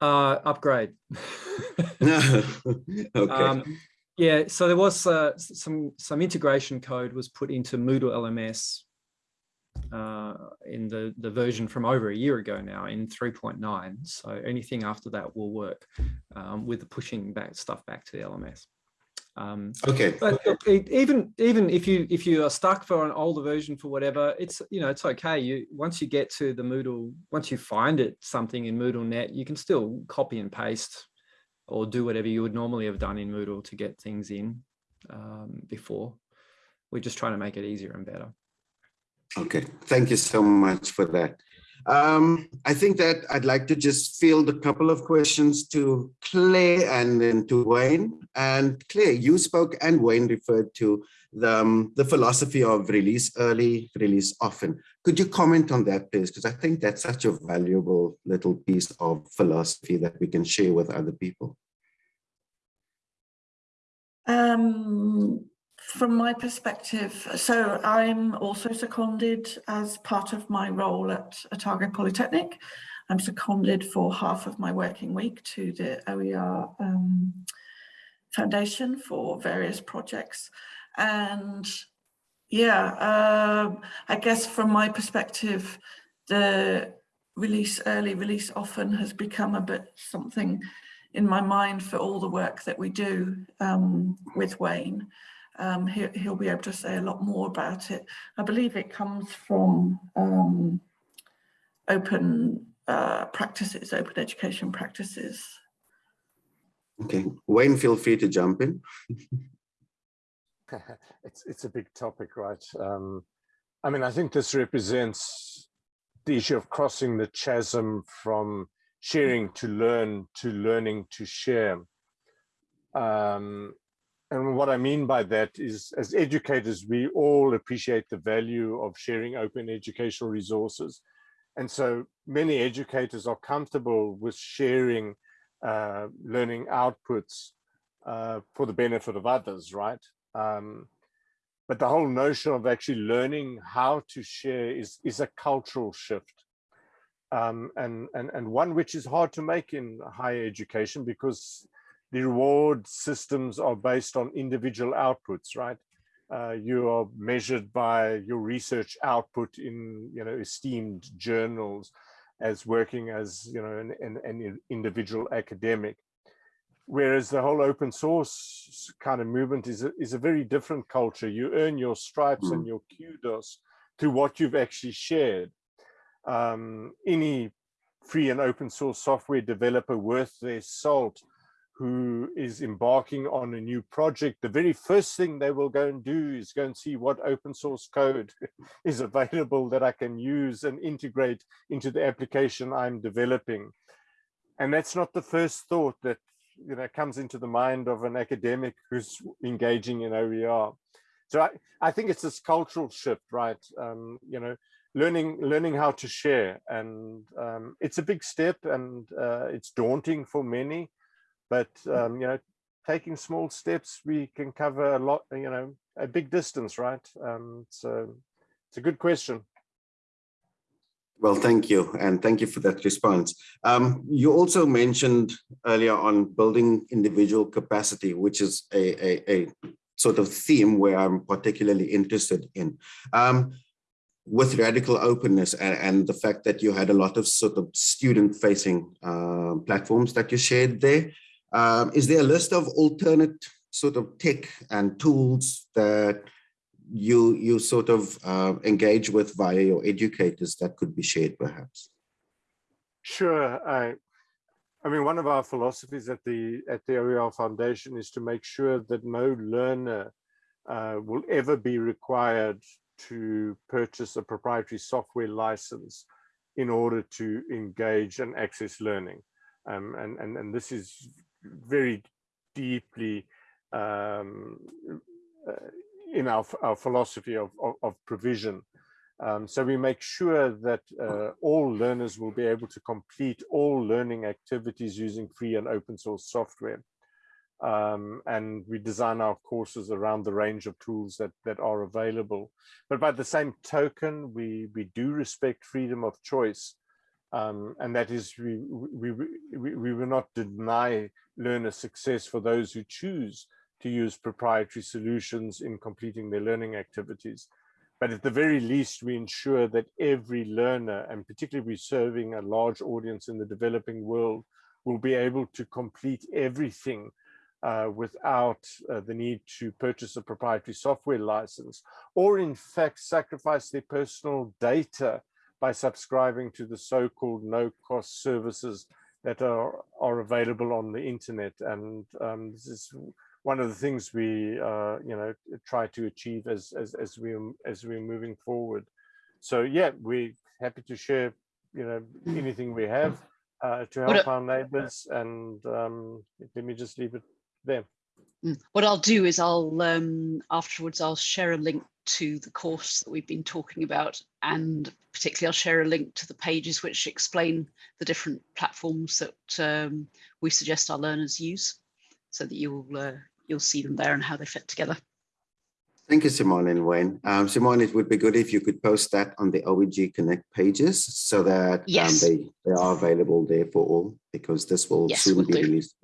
Uh, upgrade. okay. Um, yeah, so there was uh, some some integration code was put into Moodle LMS uh, in the the version from over a year ago now in 3.9. So anything after that will work um, with the pushing back stuff back to the LMS. Um, Okay. but even even if you if you are stuck for an older version for whatever, it's you know it's okay. You once you get to the Moodle, once you find it something in MoodleNet, you can still copy and paste or do whatever you would normally have done in Moodle to get things in um, before. We're just trying to make it easier and better. Okay, thank you so much for that. Um, I think that I'd like to just field a couple of questions to Claire and then to Wayne. And Claire, you spoke and Wayne referred to the, um, the philosophy of release early, release often. Could you comment on that, please? Because I think that's such a valuable little piece of philosophy that we can share with other people. Um, from my perspective, so I'm also seconded as part of my role at Otago Polytechnic. I'm seconded for half of my working week to the OER um, Foundation for various projects. And yeah, um, I guess from my perspective, the release early, release often has become a bit something in my mind for all the work that we do um, with Wayne. Um, he, he'll be able to say a lot more about it. I believe it comes from um, open uh, practices, open education practices. Okay, Wayne, feel free to jump in. it's it's a big topic, right? Um, I mean, I think this represents the issue of crossing the chasm from sharing to learn to learning to share. Um, and what I mean by that is, as educators, we all appreciate the value of sharing open educational resources. And so many educators are comfortable with sharing uh, learning outputs uh, for the benefit of others, right? Um, but the whole notion of actually learning how to share is, is a cultural shift. Um, and, and, and one which is hard to make in higher education because the reward systems are based on individual outputs, right? Uh, you are measured by your research output in, you know, esteemed journals as working as, you know, an, an, an individual academic. Whereas the whole open source kind of movement is a, is a very different culture. You earn your stripes mm. and your kudos through what you've actually shared. Um, any free and open source software developer worth their salt who is embarking on a new project, the very first thing they will go and do is go and see what open source code is available that I can use and integrate into the application I'm developing. And that's not the first thought that you know comes into the mind of an academic who's engaging in OER. So I, I think it's this cultural shift, right? Um, you know, learning learning how to share, and um, it's a big step, and uh, it's daunting for many but um, you know taking small steps we can cover a lot you know a big distance right um, so it's a good question well, thank you. And thank you for that response. Um, you also mentioned earlier on building individual capacity, which is a, a, a sort of theme where I'm particularly interested in. Um, with radical openness and, and, the fact that you had a lot of sort of student facing uh, platforms that you shared there, um, is there a list of alternate sort of tech and tools that you you sort of uh, engage with via your educators that could be shared perhaps? Sure. I, I mean, one of our philosophies at the at the OER Foundation is to make sure that no learner uh, will ever be required to purchase a proprietary software license in order to engage and access learning. Um, and, and, and this is very deeply um, uh, in our, our philosophy of, of, of provision. Um, so we make sure that uh, all learners will be able to complete all learning activities using free and open source software. Um, and we design our courses around the range of tools that, that are available. But by the same token, we, we do respect freedom of choice. Um, and that is, we, we, we, we will not deny learner success for those who choose to use proprietary solutions in completing their learning activities. But at the very least, we ensure that every learner, and particularly we're serving a large audience in the developing world, will be able to complete everything uh, without uh, the need to purchase a proprietary software license, or in fact sacrifice their personal data by subscribing to the so-called no-cost services that are, are available on the internet. And um, this is one of the things we, uh, you know, try to achieve as, as, as, we, as we're moving forward. So yeah, we're happy to share, you know, anything we have uh, to help our neighbors. And um, let me just leave it there. Mm. What I'll do is I'll um, afterwards I'll share a link to the course that we've been talking about and particularly I'll share a link to the pages which explain the different platforms that um, we suggest our learners use so that you'll uh, you'll see them there and how they fit together. Thank you, Simone and Wayne. Um, Simone, it would be good if you could post that on the OEG Connect pages so that um, yes. um, they, they are available there for all because this will yes, soon we'll be do. released.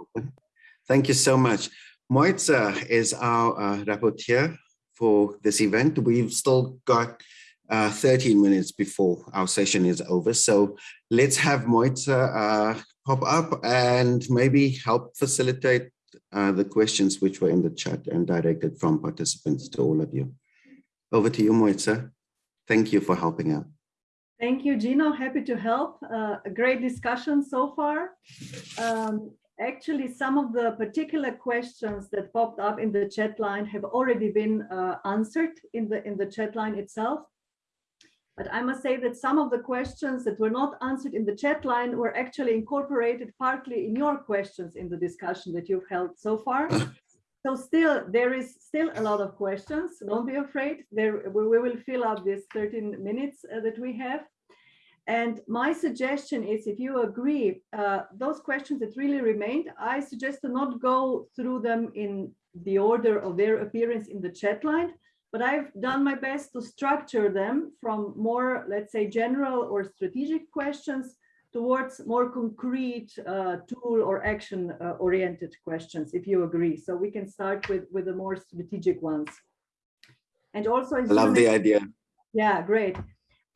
Thank you so much. Moitza is our uh, rapporteur for this event. We've still got uh, 13 minutes before our session is over. So let's have Moitza uh, pop up and maybe help facilitate uh, the questions which were in the chat and directed from participants to all of you. Over to you, Moitza. Thank you for helping out. Thank you, Gino. Happy to help. Uh, a great discussion so far. Um, actually, some of the particular questions that popped up in the chat line have already been uh, answered in the in the chat line itself. But I must say that some of the questions that were not answered in the chat line were actually incorporated partly in your questions in the discussion that you've held so far. So still, there is still a lot of questions. Don't be afraid. There, we will fill up this 13 minutes uh, that we have. And my suggestion is, if you agree, uh, those questions that really remained, I suggest to not go through them in the order of their appearance in the chat line, but I've done my best to structure them from more, let's say, general or strategic questions towards more concrete uh, tool or action uh, oriented questions, if you agree. So we can start with, with the more strategic ones. And also, I love the idea. Yeah, great.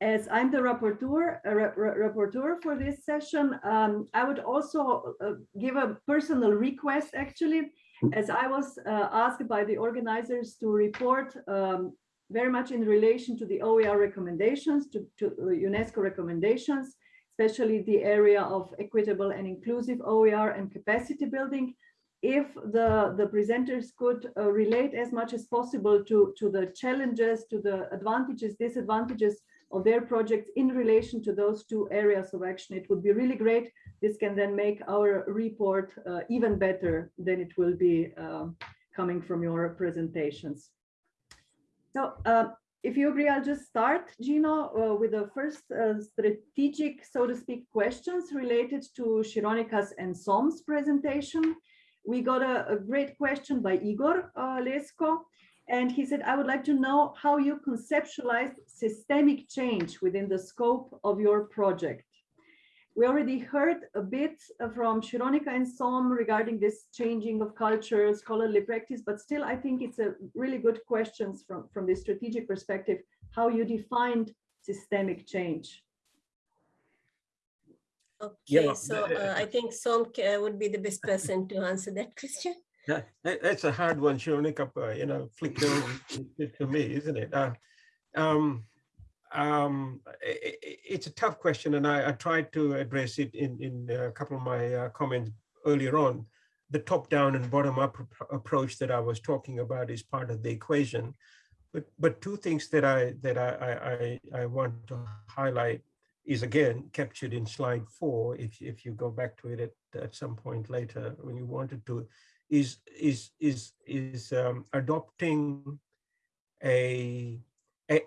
As I'm the rapporteur, uh, rapporteur for this session, um, I would also uh, give a personal request actually. As I was uh, asked by the organizers to report um, very much in relation to the OER recommendations, to, to uh, UNESCO recommendations, especially the area of equitable and inclusive OER and capacity building, if the, the presenters could uh, relate as much as possible to, to the challenges, to the advantages, disadvantages of their projects in relation to those two areas of action, it would be really great this can then make our report uh, even better than it will be uh, coming from your presentations. So uh, if you agree, I'll just start, Gino, uh, with the first uh, strategic, so to speak, questions related to Shironika's and Som's presentation. We got a, a great question by Igor uh, Lesko, and he said, I would like to know how you conceptualize systemic change within the scope of your project. We already heard a bit from Shironika and Som regarding this changing of culture, scholarly practice, but still I think it's a really good questions from, from the strategic perspective, how you defined systemic change. Okay, yeah, so uh, I think Som uh, would be the best person to answer that question. Yeah, that's a hard one, Shironika, uh, you know, flicked over to me, isn't it? Uh, um, um, it, it's a tough question, and I, I, tried to address it in, in a couple of my uh, comments earlier on. The top-down and bottom-up approach that I was talking about is part of the equation. But, but two things that I that I, I, I want to highlight is again captured in slide four. If, if you go back to it at, at some point later when you wanted to, is is is is um, adopting a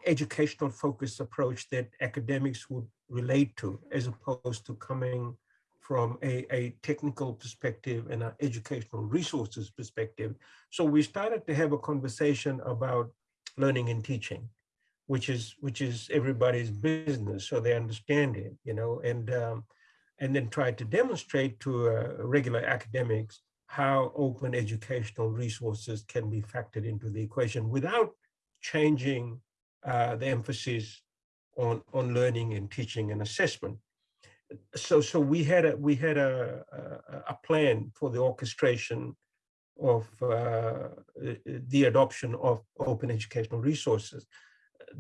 educational focused approach that academics would relate to as opposed to coming from a, a technical perspective and an educational resources perspective. So we started to have a conversation about learning and teaching, which is which is everybody's business, so they understand it, you know, and um, and then try to demonstrate to uh, regular academics how open educational resources can be factored into the equation without changing uh, the emphasis on on learning and teaching and assessment. So so we had a we had a a, a plan for the orchestration of uh, the adoption of open educational resources.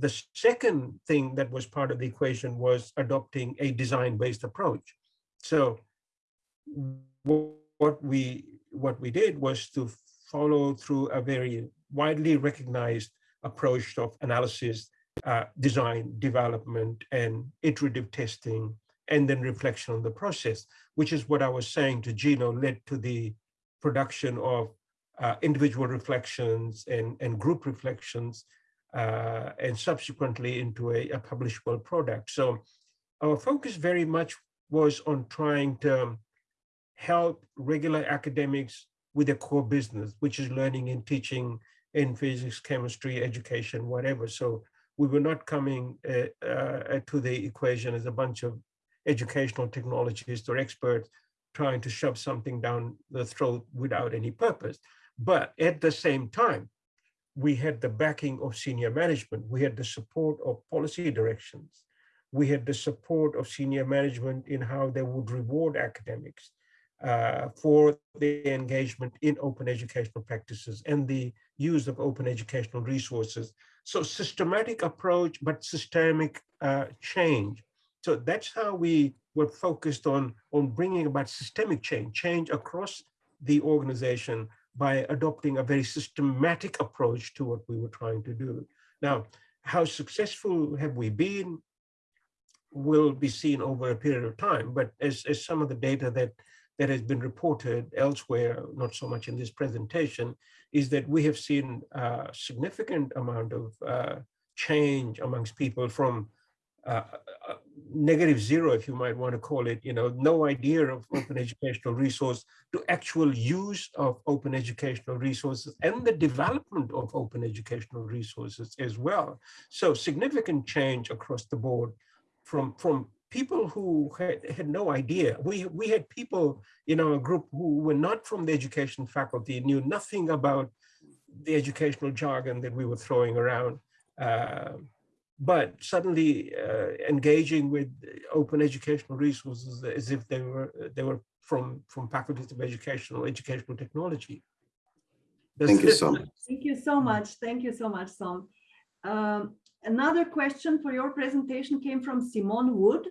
The second thing that was part of the equation was adopting a design-based approach. So what we what we did was to follow through a very widely recognized approach of analysis, uh, design, development, and iterative testing, and then reflection on the process, which is what I was saying to Gino led to the production of uh, individual reflections and, and group reflections, uh, and subsequently into a, a, publishable product. So our focus very much was on trying to help regular academics with their core business, which is learning and teaching in physics, chemistry, education, whatever. So we were not coming uh, uh, to the equation as a bunch of educational technologists or experts trying to shove something down the throat without any purpose. But at the same time, we had the backing of senior management. We had the support of policy directions. We had the support of senior management in how they would reward academics uh, for the engagement in open educational practices and the use of open educational resources. So systematic approach, but systemic uh, change. So that's how we were focused on, on bringing about systemic change, change across the organization by adopting a very systematic approach to what we were trying to do. Now, how successful have we been will be seen over a period of time, but as, as some of the data that that has been reported elsewhere, not so much in this presentation, is that we have seen a significant amount of uh, change amongst people from uh, uh, negative zero, if you might want to call it, you know, no idea of open educational resource to actual use of open educational resources and the development of open educational resources as well. So significant change across the board from, from people who had, had no idea. We, we had people in our group who were not from the education faculty, knew nothing about the educational jargon that we were throwing around. Uh, but suddenly uh, engaging with open educational resources as if they were they were from from faculties of educational educational technology. Thank you so much. Thank you so much. Thank you so much, Som. Um, another question for your presentation came from Simone Wood.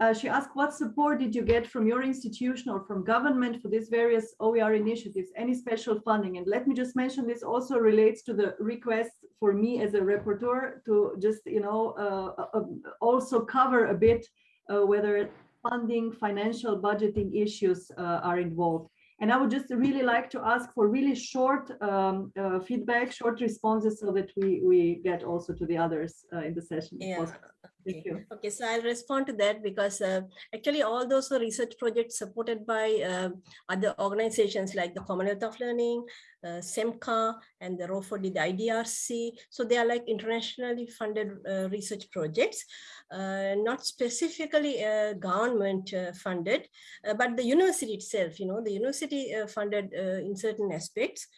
Uh, she asked, what support did you get from your institution or from government for these various OER initiatives? Any special funding? And let me just mention this also relates to the request for me as a rapporteur to just, you know, uh, uh, also cover a bit uh, whether funding, financial budgeting issues uh, are involved. And I would just really like to ask for really short um, uh, feedback, short responses so that we, we get also to the others uh, in the session. Yeah. Thank you. Okay, so I'll respond to that because uh, actually all those research projects supported by uh, other organizations like the Commonwealth of Learning, uh, CEMCA, and the ROER4D the IDRC. So they are like internationally funded uh, research projects, uh, not specifically uh, government funded, but the university itself, you know, the university funded in certain aspects.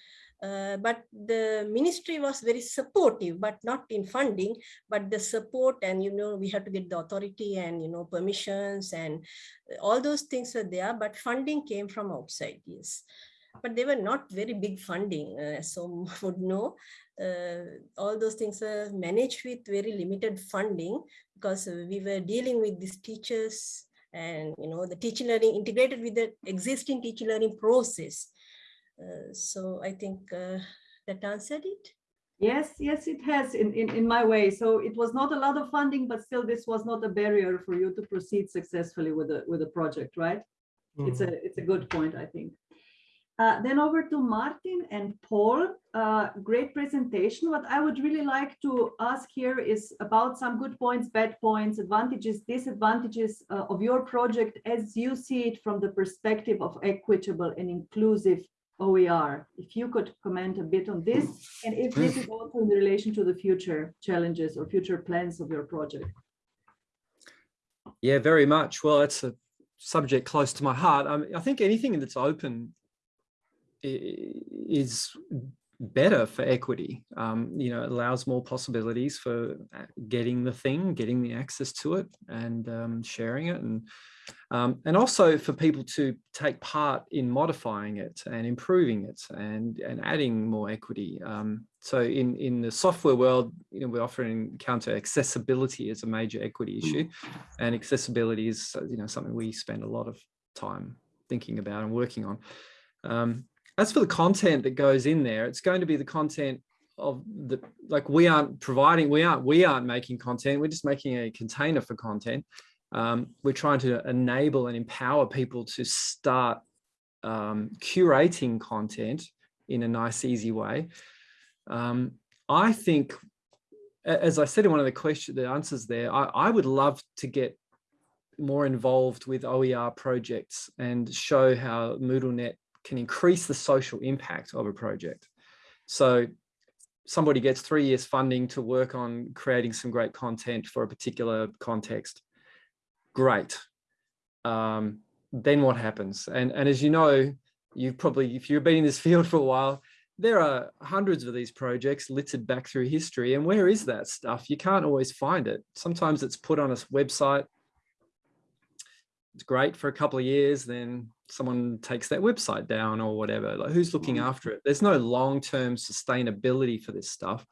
Uh, but the ministry was very supportive, but not in funding, but the support and, you know, we had to get the authority and, you know, permissions and all those things were there, but funding came from outside, yes. But they were not very big funding, uh, so would know. Uh, all those things are managed with very limited funding because we were dealing with these teachers and, you know, the teaching learning integrated with the existing teaching learning process so I think uh, that answered it. Yes, yes, it has in, in, in my way. So it was not a lot of funding, but still this was not a barrier for you to proceed successfully with the with the project, right? Mm -hmm. It's a it's a good point, I think. Uh, then over to Martin and Paul. Uh, great presentation. What I would really like to ask here is about some good points, bad points, advantages, disadvantages uh, of your project as you see it from the perspective of equitable and inclusive OER. If you could comment a bit on this, and if this is also in relation to the future challenges or future plans of your project. Yeah, very much. Well, it's a subject close to my heart. I, mean, I think anything that's open is better for equity. Um, you know, it allows more possibilities for uh, getting the thing, getting the access to it and um, sharing it. And, um, and also for people to take part in modifying it and improving it and, and adding more equity. Um, so in, in the software world, you know, we often encounter accessibility as a major equity issue and accessibility is, you know, something we spend a lot of time thinking about and working on. As for the content that goes in there, it's going to be the content of the, like we aren't providing, we aren't, we aren't making content, we're just making a container for content. Um, we're trying to enable and empower people to start um, curating content in a nice, easy way. Um, I think, as I said in one of the question, the answers there, I, I would love to get more involved with OER projects and show how MoodleNet can increase the social impact of a project. So somebody gets three years funding to work on creating some great content for a particular context. Great. Um, then what happens? And, and as you know, you've probably, if you've been in this field for a while, there are hundreds of these projects littered back through history. And where is that stuff? You can't always find it. Sometimes it's put on a website. It's great for a couple of years, then someone takes that website down or whatever. Like who's looking Mm. after it? There's no long-term sustainability for this stuff.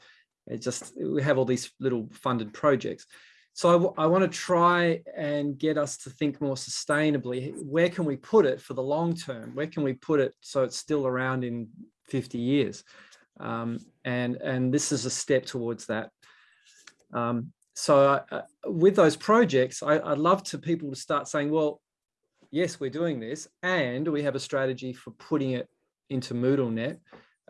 It just we have all these little funded projects. So I, want to try and get us to think more sustainably. Where can we put it for the long term? Where can we put it so it's still around in 50 years? Um, and and this is a step towards that. Um, so uh, with those projects I, i'd love to people to start saying well yes, we're doing this, and we have a strategy for putting it into MoodleNet,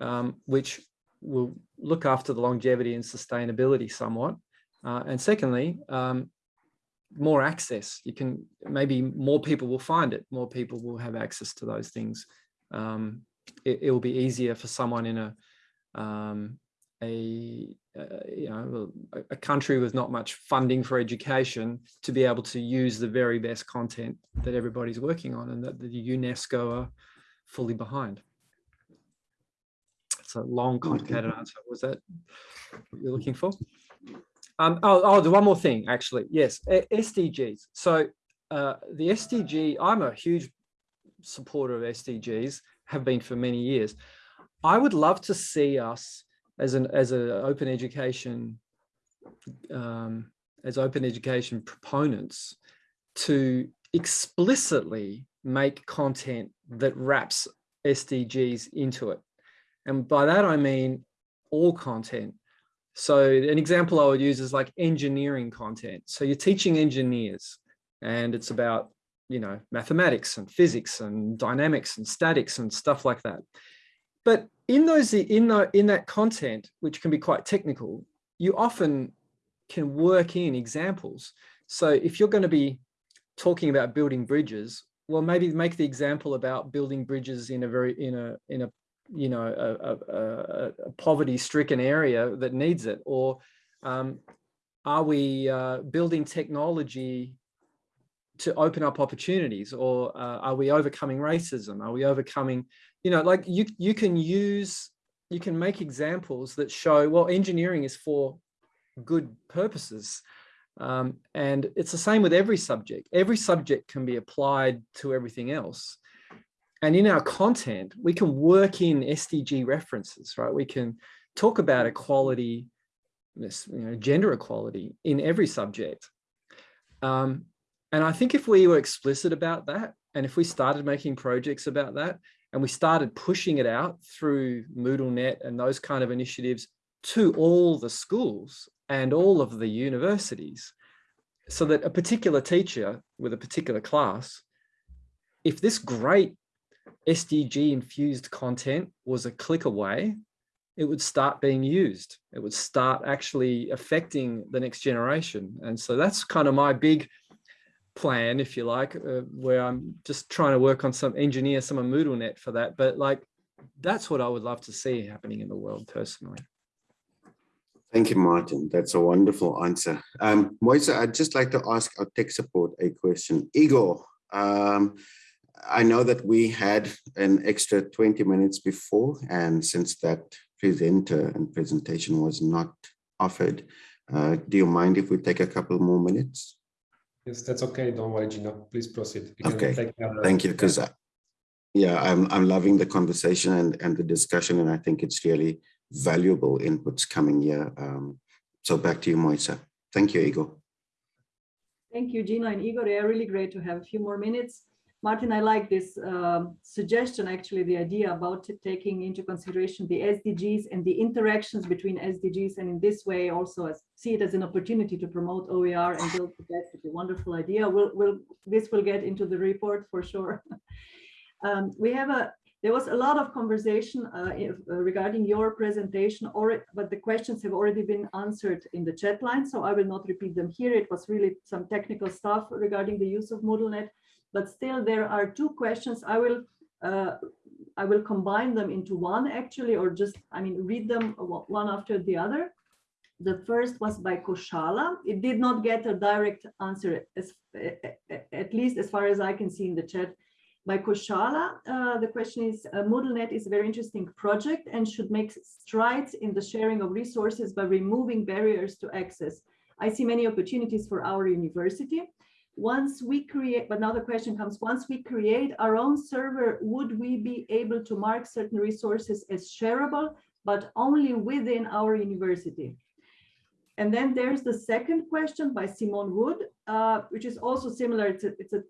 um, which will look after the longevity and sustainability somewhat. Uh, and secondly, um, more access. You can maybe more people will find it. More people will have access to those things. Um, it, it, will be easier for someone in a um, a uh, you know a, country with not much funding for education to be able to use the very best content that everybody's working on and that the UNESCO are fully behind. It's a long, complicated answer. Was that what you're looking for? Um, oh, oh, one more thing, actually. Yes, SDGs. So uh, the SDG, I'm a huge supporter of SDGs, have been for many years. I would love to see us as an as an open education um, as open education proponents to explicitly make content that wraps SDGs into it. And by that, I mean all content. So an example I would use is like engineering content. So you're teaching engineers and it's about, you know, mathematics and physics and dynamics and statics and stuff like that. But in those in the, in that content, which can be quite technical, you often can work in examples. So if you're going to be talking about building bridges, well, maybe make the example about building bridges in a very in a in a you know a, a, a poverty-stricken area that needs it, or um, are we uh, building technology to open up opportunities, or uh, are we overcoming racism? Are we overcoming you know, like you, you can use, you can make examples that show, well, engineering is for good purposes. Um, and it's the same with every subject. Every subject can be applied to everything else. And in our content, we can work in SDG references, right? We can talk about equality, you know, gender equality in every subject. Um, and I think if we were explicit about that, and if we started making projects about that, and we started pushing it out through MoodleNet and those kind of initiatives to all the schools and all of the universities so that a particular teacher with a particular class, if this great SDG infused content was a click away, it would start being used. It would start actually affecting the next generation. And so that's kind of my big plan, if you like, uh, where I'm just trying to work on some engineer some of MoodleNet for that. But like, that's what I would love to see happening in the world personally. Thank you, Martin. That's a wonderful answer. Um, Moise, I'd just like to ask our tech support a question. Igor, um, I know that we had an extra 20 minutes before, and since that presenter and presentation was not offered. Uh, do you mind if we take a couple more minutes? Yes, that's okay. Don't worry, Gino. Please proceed. okay, thank you. Because yeah, I'm I'm loving the conversation and and the discussion, and I think it's really valuable inputs coming here. Um, so back to you, Moisa. Thank you, Igor. Thank you, Gino and Igor. They are really great to have a few more minutes. Martin, I like this um, suggestion, actually, the idea about taking into consideration the SDGs and the interactions between SDGs, and in this way also as, see it as an opportunity to promote OER and build capacity. Wonderful idea. We'll, we'll, this will get into the report for sure. um, we have a, there was a lot of conversation uh, if, uh, regarding your presentation, or, but the questions have already been answered in the chat line, so I will not repeat them here. It was really some technical stuff regarding the use of MoodleNet but still there are two questions. I will uh, I will combine them into one actually, or just, I mean, read them one after the other. The first was by Koshala. It did not get a direct answer, as, at least as far as I can see in the chat. By Koshala, uh, the question is, uh, MoodleNet is a very interesting project and should make strides in the sharing of resources by removing barriers to access. I see many opportunities for our university once we create, but now the question comes, once we create our own server, would we be able to mark certain resources as shareable, but only within our university? And then there's the second question by Simone Wood, uh, which is also similar. It's a, it's a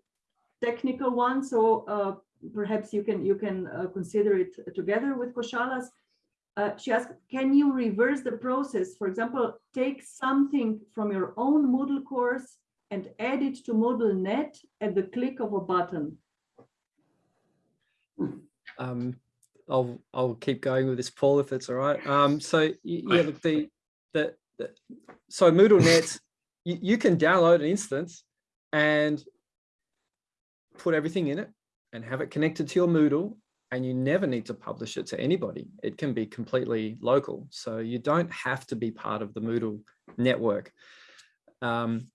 technical one, so uh, perhaps you can you can uh, consider it together with Koshala's. Uh, she asked, can you reverse the process? For example, take something from your own Moodle course and add it to MoodleNet at the click of a button? Um, I'll I'll keep going with this, Paul, if it's all right. Um, so yeah, look, the, the, the so MoodleNet, you, you can download an instance and put everything in it and have it connected to your Moodle and you never need to publish it to anybody. It can be completely local. So you don't have to be part of the Moodle network. Um,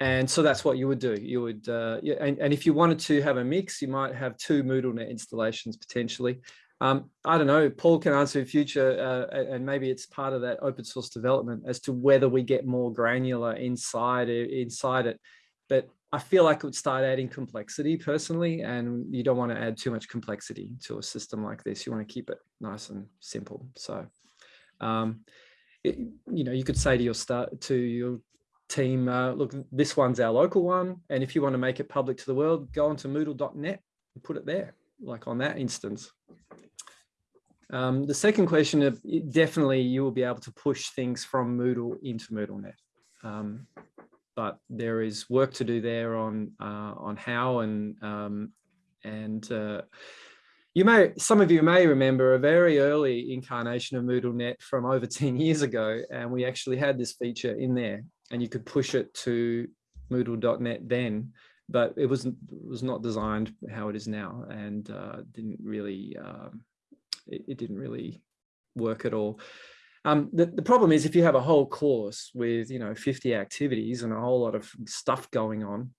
and so that's what you would do. You would, uh, yeah, and, and if you wanted to have a mix, you might have two MoodleNet installations potentially. Um, I don't know, Paul can answer in future, uh, and maybe it's part of that open source development as to whether we get more granular inside, inside it. But I feel like it would start adding complexity personally, and you don't want to add too much complexity to a system like this. You want to keep it nice and simple. So, um, it, you know, you could say to your start to your team, uh, look, this one's our local one. And if you want to make it public to the world, go onto moodle.net and put it there, like on that instance. Um, the second question, of, definitely you will be able to push things from Moodle into MoodleNet. Um, but there is work to do there on uh, on how and um, and uh, you may some of you may remember a very early incarnation of MoodleNet from over 10 years ago, and we actually had this feature in there and you could push it to Moodle.net then, but it was was not designed how it is now, and uh, didn't really um, it, it, didn't really work at all. Um, the, the problem is if you have a whole course with you know 50 activities and a whole lot of stuff going on,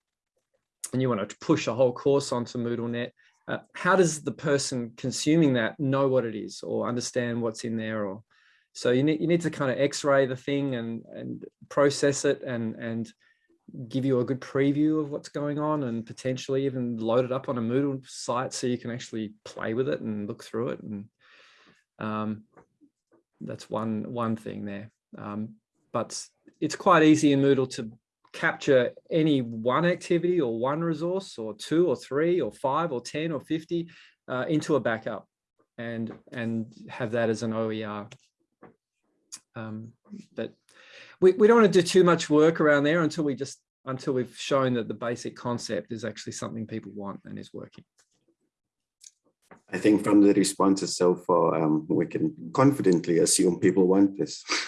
and you want to push a whole course onto MoodleNet, uh, how does the person consuming that know what it is or understand what's in there or so you need, you need to kind of x-ray the thing and, and process it and, and give you a good preview of what's going on and potentially even load it up on a Moodle site so you can actually play with it and look through it. And um, that's one, one thing there. Um, but it's quite easy in Moodle to capture any one activity or one resource or two or three or five or 10 or 50 uh, into a backup and, and have that as an OER um, but we, we don't want to do too much work around there until we just until we've shown that the basic concept is actually something people want and is working. I think from the responses so far, um, we can confidently assume people want this.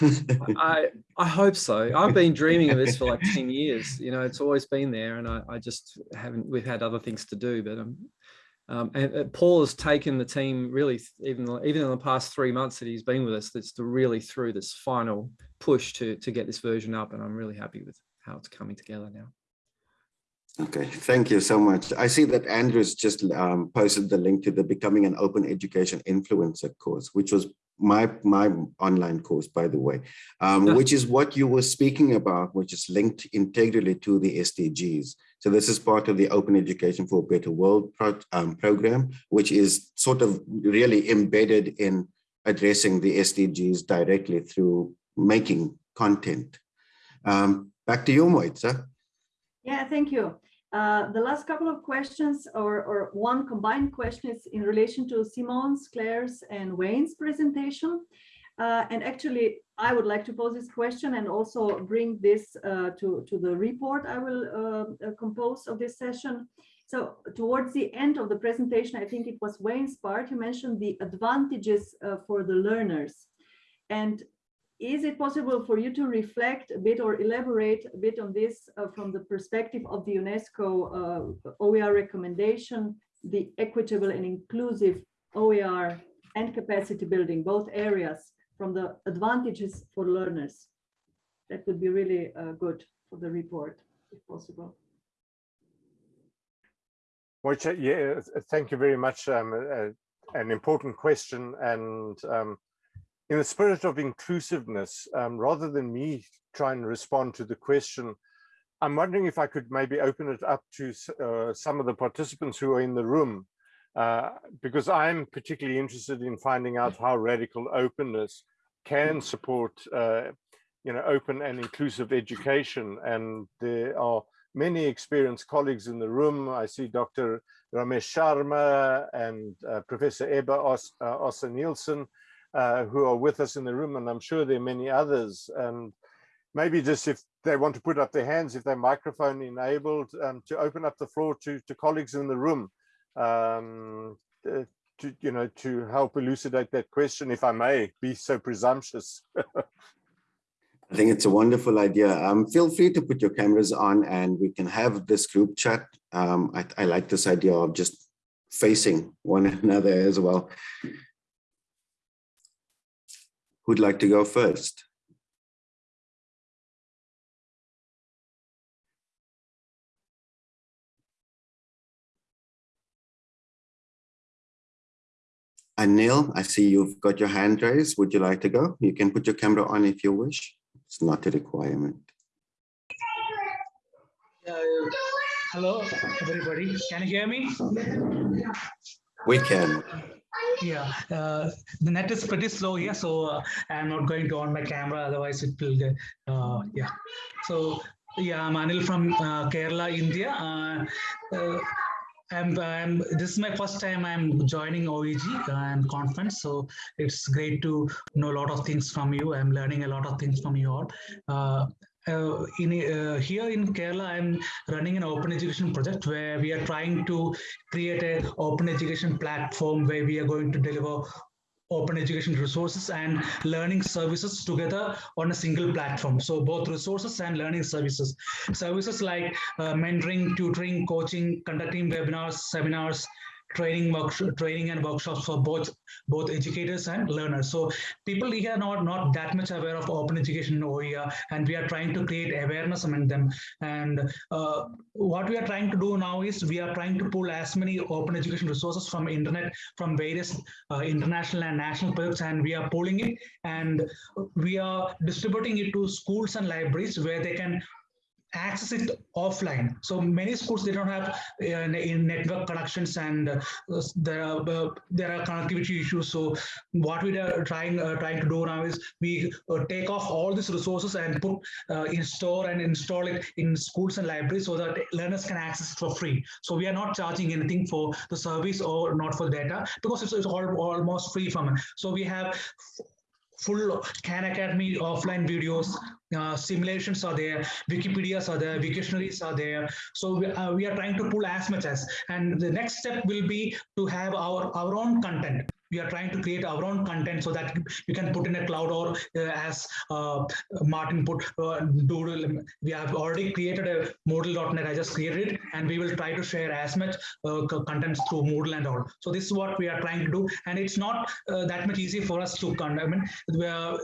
I I hope so. I've been dreaming of this for like 10 years. You know, it's always been there and I, I just haven't, we've had other things to do, but I'm um, and, and, Paul has taken the team really, even even in the past three months that he's been with us, that's really through this final push to to get this version up, and I'm really happy with how it's coming together now. Okay, thank you so much. I see that Andrew's just um, posted the link to the Becoming an Open Education Influencer course, which was my my online course, by the way, um, which is what you were speaking about, which is linked integrally to the SDGs. So this is part of the Open Education for a Better World pro um, program, which is sort of really embedded in addressing the SDGs directly through making content. Um, back to you, Moitza. Yeah, thank you. Uh, the last couple of questions or, or one combined question is in relation to Simone's, Claire's and Wayne's presentation. Uh, and actually, I would like to pose this question and also bring this uh, to, to the report I will uh, uh, compose of this session. So towards the end of the presentation, I think it was Wayne's part, you mentioned the advantages for the learners. And is it possible for you to reflect a bit or elaborate a bit on this uh, from the perspective of the UNESCO uh, OER recommendation, the equitable and inclusive OER and capacity building, both areas from the advantages for learners? That would be really uh, good for the report, if possible. Uh, yeah, thank you very much. Um, uh, an important question. And um, in the spirit of inclusiveness, um, rather than me try and respond to the question, I'm wondering if I could maybe open it up to uh, some of the participants who are in the room, uh, because I'm particularly interested in finding out how radical openness can support, uh, you know, open and inclusive education. And there are many experienced colleagues in the room. I see Dr. Ramesh Sharma and uh, Professor Ebba Os uh, Ossiannilsson, uh, who are with us in the room, and I'm sure there are many others. And maybe just if they want to put up their hands, if they're microphone enabled, um, to open up the floor to, to colleagues in the room, um, uh, to, you know, to help elucidate that question, if I may be so presumptuous. I think it's a wonderful idea. Um, feel free to put your cameras on and we can have this group chat. Um, I, I like this idea of just facing one another as well. Who'd like to go first? Anil, I see you've got your hand raised. Would you like to go? You can put your camera on if you wish. It's not a requirement. Uh, hello, everybody. Can you hear me? We can. Yeah, uh, the net is pretty slow here, so uh, I'm not going to on my camera, otherwise it will, get, uh, yeah. So, yeah, I'm Anil from uh, Kerala, India. Uh, uh, I'm, I'm, this is my first time I'm joining OEG and conference, so it's great to know a lot of things from you. I'm learning a lot of things from you all. Uh, uh, in uh, here in Kerala, I'm running an open education project where we are trying to create an open education platform where we are going to deliver open education resources and learning services together on a single platform. So both resources and learning services. Services like uh, mentoring, tutoring, coaching, conducting webinars, seminars, training training and workshops for both both educators and learners. So people here are not not that much aware of open education in OER and we are trying to create awareness among them. And uh, what we are trying to do now is we are trying to pull as many open education resources from internet from various uh, international and national projects and we are pulling it. And we are distributing it to schools and libraries where they can access it offline. So many schools they don't have uh, in network connections and uh, there are uh, there are connectivity issues. So what we are trying uh, trying to do now is we uh, take off all these resources and put uh, in store and install it in schools and libraries so that learners can access it for free. So we are not charging anything for the service or not for data because it's, it's all, almost free from it. So we have full Khan Academy offline videos, uh, simulations are there, Wikipedias are there, Wiktionaries are there. So we, uh, we are trying to pull as much as, and the next step will be to have our, our own content we are trying to create our own content so that you can put in a cloud or uh, as uh, Martin put uh, Doodle. We have already created a Moodle.net. I just created it and we will try to share as much uh, content through Moodle and all. So this is what we are trying to do. And it's not uh, that much easy for us to, I mean, are,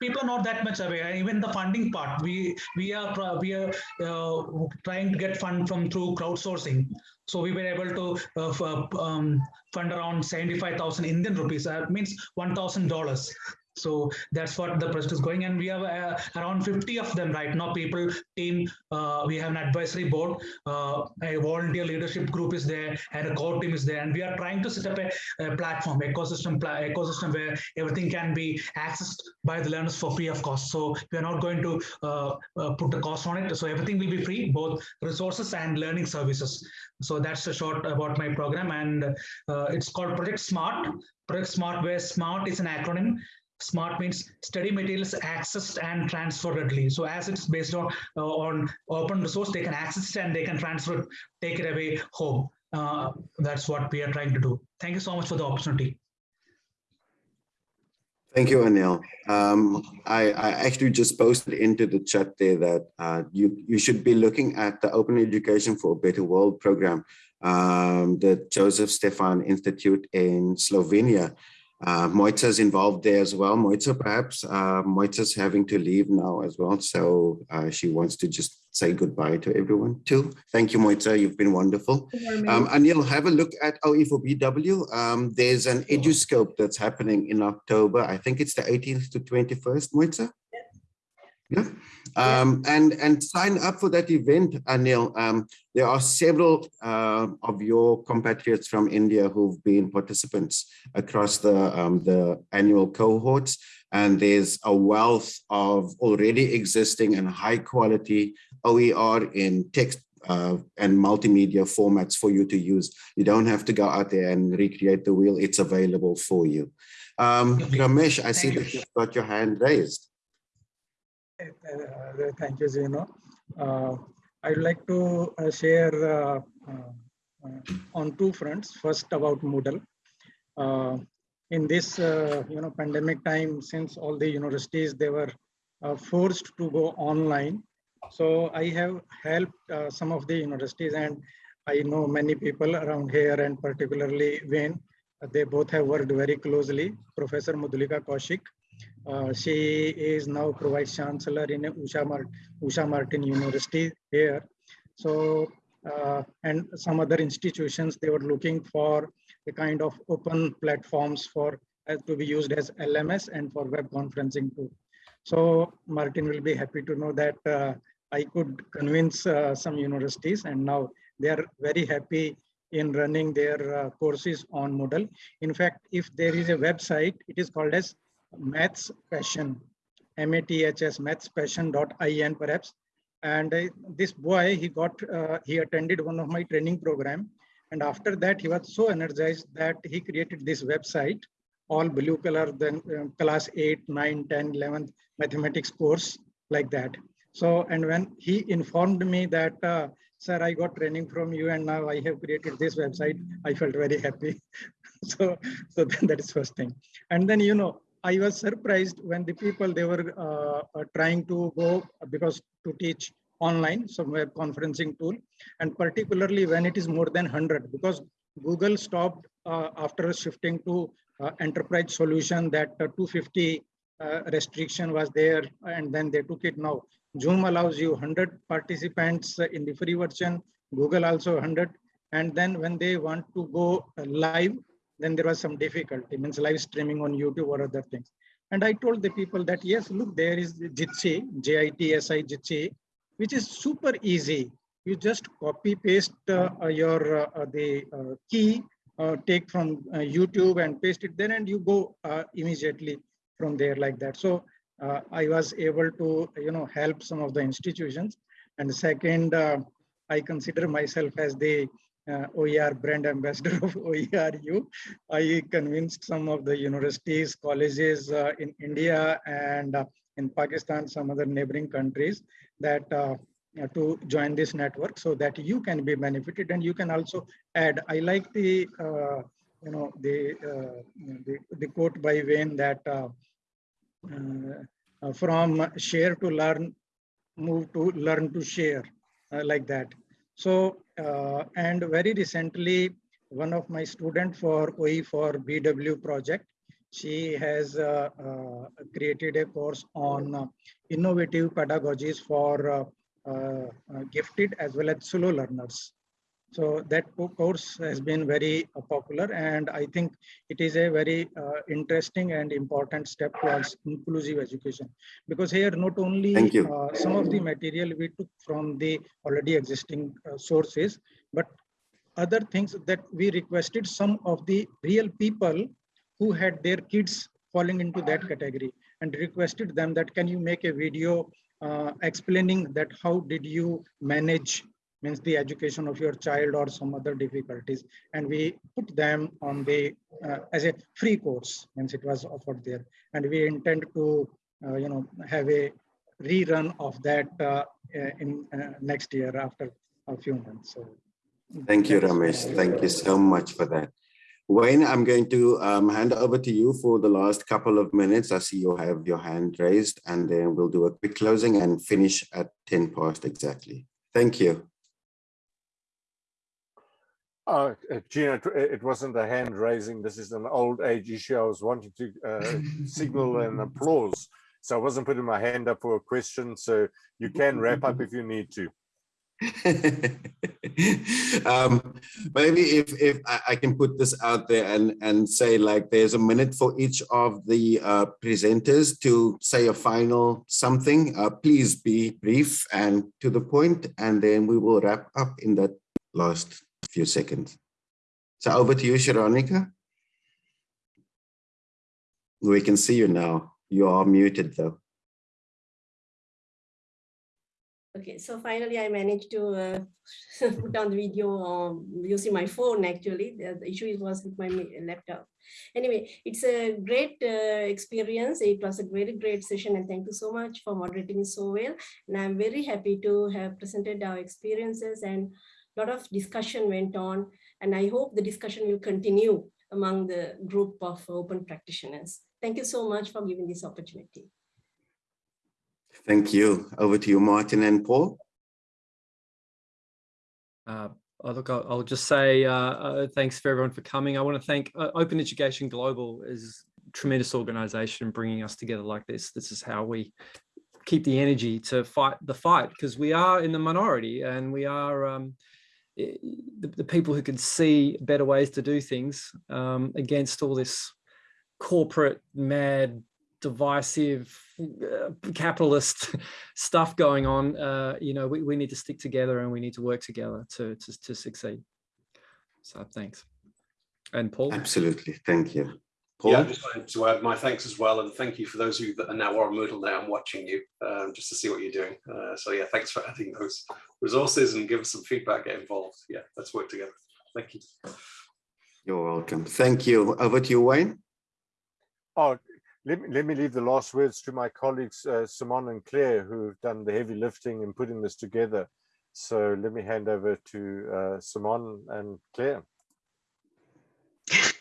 people are not that much aware. Even the funding part, we we are we are uh, trying to get fund from through crowdsourcing. So we were able to uh, um, fund around 75,000 Indian rupees. That means $1,000. So that's what the project is going. And we have uh, around 50 of them right now, people, team, uh, we have an advisory board, uh, a volunteer leadership group is there and a core team is there. And we are trying to set up a, a platform, ecosystem, ecosystem where everything can be accessed by the learners for free of cost. So we are not going to uh, uh, put the cost on it. So everything will be free, both resources and learning services. So that's a short about my program. And uh, it's called Project Smart. Project Smart, where SMART is an acronym smart means study materials accessed and transferred readily so as it's based on uh, on open resource they can access it and they can transfer it take it away home uh, that's what we are trying to do thank you so much for the opportunity Thank you, Anil. Um, I, I, actually just posted into the chat there that uh, you, you should be looking at the Open Education for a Better World program, um, the Joseph Stefan Institute in Slovenia. Uh, is involved there as well. Moitza, perhaps uh, Moitza's having to leave now as well. So uh, she wants to just say goodbye to everyone too. Thank you, Moitza. You've been wonderful. Um, Anil, have a look at OE4BW. Um, there's an EduScope that's happening in October. I think it's the 18th to 21st, Moitza. Yeah. Um, and, and sign up for that event, Anil. Um, there are several uh, of your compatriots from India who've been participants across the, um, the annual cohorts. And there's a wealth of already existing and high quality OER in text uh, and multimedia formats for you to use. You don't have to go out there and recreate the wheel. It's available for you. Um, Ramesh, I see that you've got your hand raised. Uh, thank you, Gino. Uh, I'd like to uh, share on two fronts. First, about Moodle. in this, you know, pandemic time, since all the universities they were forced to go online, so I have helped some of the universities, and I know many people around here, and particularly Wayne. They both have worked very closely. Professor Madhulika Kaushik uh, she is now Vice Chancellor in Usha, Usha Martin University here. So, uh, and some other institutions, they were looking for a kind of open platforms for uh, to be used as LMS and for web conferencing too. So Martin will be happy to know that uh, I could convince uh, some universities and now they are very happy in running their uh, courses on Moodle. In fact, if there is a website, it is called as maths passion, M-A-T-H-S, mathspassion.in perhaps. And uh, this boy, he got, uh, he attended one of my training program. And after that, he was so energized that he created this website, all blue color, then uh, class 8, 9, 10, 11 mathematics course like that. So, and when he informed me that, uh, sir, I got training from you and now I have created this website, I felt very happy. so, so that is first thing. And then, you know, I was surprised when the people they were uh, trying to go because to teach online, some web conferencing tool, and particularly when it is more than 100 because Google stopped uh, after shifting to uh, enterprise solution that uh, 250 uh, restriction was there and then they took it now. Zoom allows you 100 participants in the free version, Google also 100 and then when they want to go live then there was some difficulty, means live streaming on YouTube or other things. And I told the people that, yes, look, there is Jitsi, J-I-T-S-I Jitsi, which is super easy. You just copy paste uh, uh your uh, uh, the uh, key, uh, take from YouTube and paste it there and you go immediately from there like that. So I was able to, you know, help some of the institutions. And second, I consider myself as the uh, OER brand ambassador of OERU. I convinced some of the universities, colleges uh, in India and uh, in Pakistan, some other neighboring countries that uh, to join this network so that you can be benefited and you can also add. I like the, uh, you know, the, uh, the, the, quote by Wayne that from share to learn, move to learn to share like that. So, uh, and very recently, one of my student for OE for BW project, she has uh, uh, created a course on uh, innovative pedagogies for uh, uh, gifted as well as solo learners. So that course has been very uh, popular and I think it is a very uh, interesting and important step towards inclusive education. Because here not only uh, some of the material we took from the already existing uh, sources, but other things that we requested some of the real people who had their kids falling into that category and requested them that can you make a video uh, explaining that how did you manage means the education of your child or some other difficulties and we put them on the uh, as a free course means it was offered there and we intend to uh, you know have a rerun of that uh, in uh, next year after a few months so thank you ramesh thank you so much for that Wayne, I'm going to um, hand over to you for the last couple of minutes. I see you have your hand raised and then we'll do a quick closing and finish at 10 past exactly. Thank you. Uh, Gino, it wasn't a hand raising. This is an old age issue. I was wanting to uh, signal an applause. So I wasn't putting my hand up for a question. So you can wrap up if you need to. um, maybe if if I, can put this out there and and say like there's a minute for each of the uh, presenters to say a final something. Uh, please be brief and to the point, and then we will wrap up in that last few seconds. So over to you, Shironika. We can see you now. You are muted though. Okay, so finally I managed to uh, put on the video um, using my phone actually. The, the, issue was with my laptop. Anyway, it's a great uh, experience. It was a very great session and thank you so much for moderating so well. And I'm very happy to have presented our experiences and a lot of discussion went on. And I hope the discussion will continue among the group of open practitioners. Thank you so much for giving this opportunity. Thank you. Over to you, Martin and Paul. Uh, oh, look, I'll, I'll, just say uh, uh, thanks for everyone for coming. I want to thank uh, Open Education Global is tremendous organization bringing us together like this. This is how we keep the energy to fight the fight because we are in the minority and we are um, the, the, people who can see better ways to do things um, against all this corporate mad divisive uh, capitalist stuff going on, uh, you know, we, we need to stick together and we need to work together to, to, to succeed. So thanks. And Paul? Absolutely. Thank you. Paul? Yeah, I just wanted to add my thanks as well. And thank you for those of you that are now on Moodle now and watching you um, just to see what you're doing. Uh, so yeah, thanks for adding those resources and give us some feedback, get involved. Yeah, let's work together. Thank you. You're welcome. Thank you. Over to you, Wayne. Oh, let me, let me leave the last words to my colleagues, uh, Simone and Claire, who've done the heavy lifting in putting this together. So let me hand over to uh, Simone and Claire.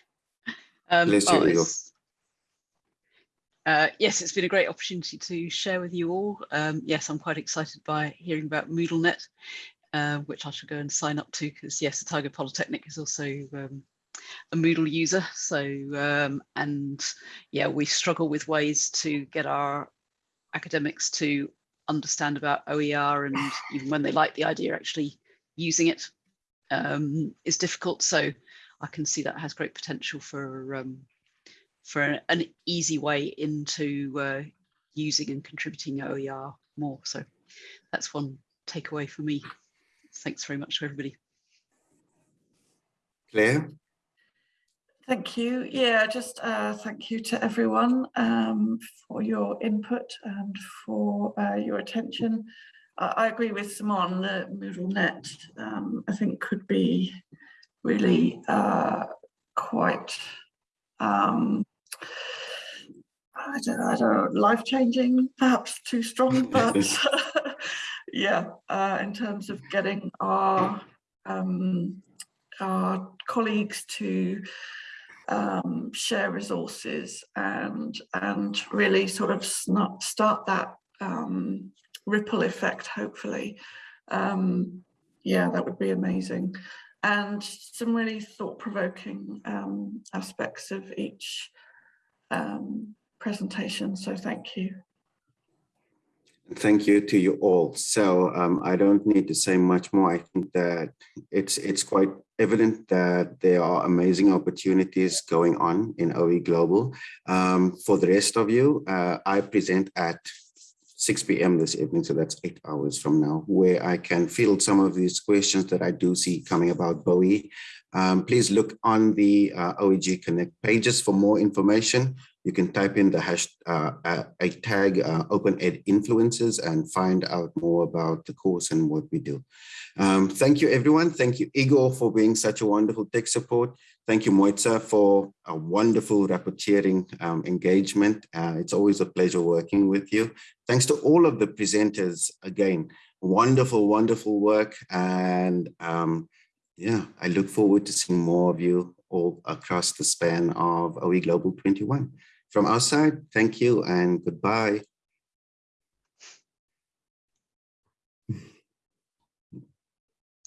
um, oh, uh, yes, it's been a great opportunity to share with you all. Um, yes, I'm quite excited by hearing about MoodleNet, uh, which I shall go and sign up to because yes, the Otago Polytechnic is also um, a Moodle user. So, um, and yeah, we struggle with ways to get our academics to understand about OER and even when they like the idea, actually using it um, is difficult. So I can see that has great potential for um, for an easy way into uh, using and contributing OER more. So that's one takeaway for me. Thanks very much to everybody. Claire? Thank you. Yeah, just uh, thank you to everyone um, for your input and for uh, your attention. I, I, agree with Simone, the MoodleNet um, I think could be really uh, quite, um, I don't know, I don't know life-changing, perhaps too strong, but yeah, uh, in terms of getting our, um, our colleagues to um, share resources and and really sort of start that um, ripple effect hopefully. Um, yeah that would be amazing and some really thought-provoking um, aspects of each um, presentation so thank you Thank you to you all. So um, I don't need to say much more. I think that it's it's quite evident that there are amazing opportunities going on in OE Global. Um, for the rest of you, uh, I present at 6 p.m. this evening, so that's eight hours from now, where I can field some of these questions that I do see coming about Bowie. Um, please look on the uh, OEG Connect pages for more information you can type in the hash uh, a tag uh, open ed influencers and find out more about the course and what we do. Um, thank you, everyone. Thank you, Igor, for being such a wonderful tech support. Thank you, Moitza, for a wonderful rapporteuring um, engagement. Uh, it's always a pleasure working with you. Thanks to all of the presenters again. Wonderful, wonderful work. And um, yeah, I look forward to seeing more of you all across the span of OE Global 21. From our side, thank you and goodbye.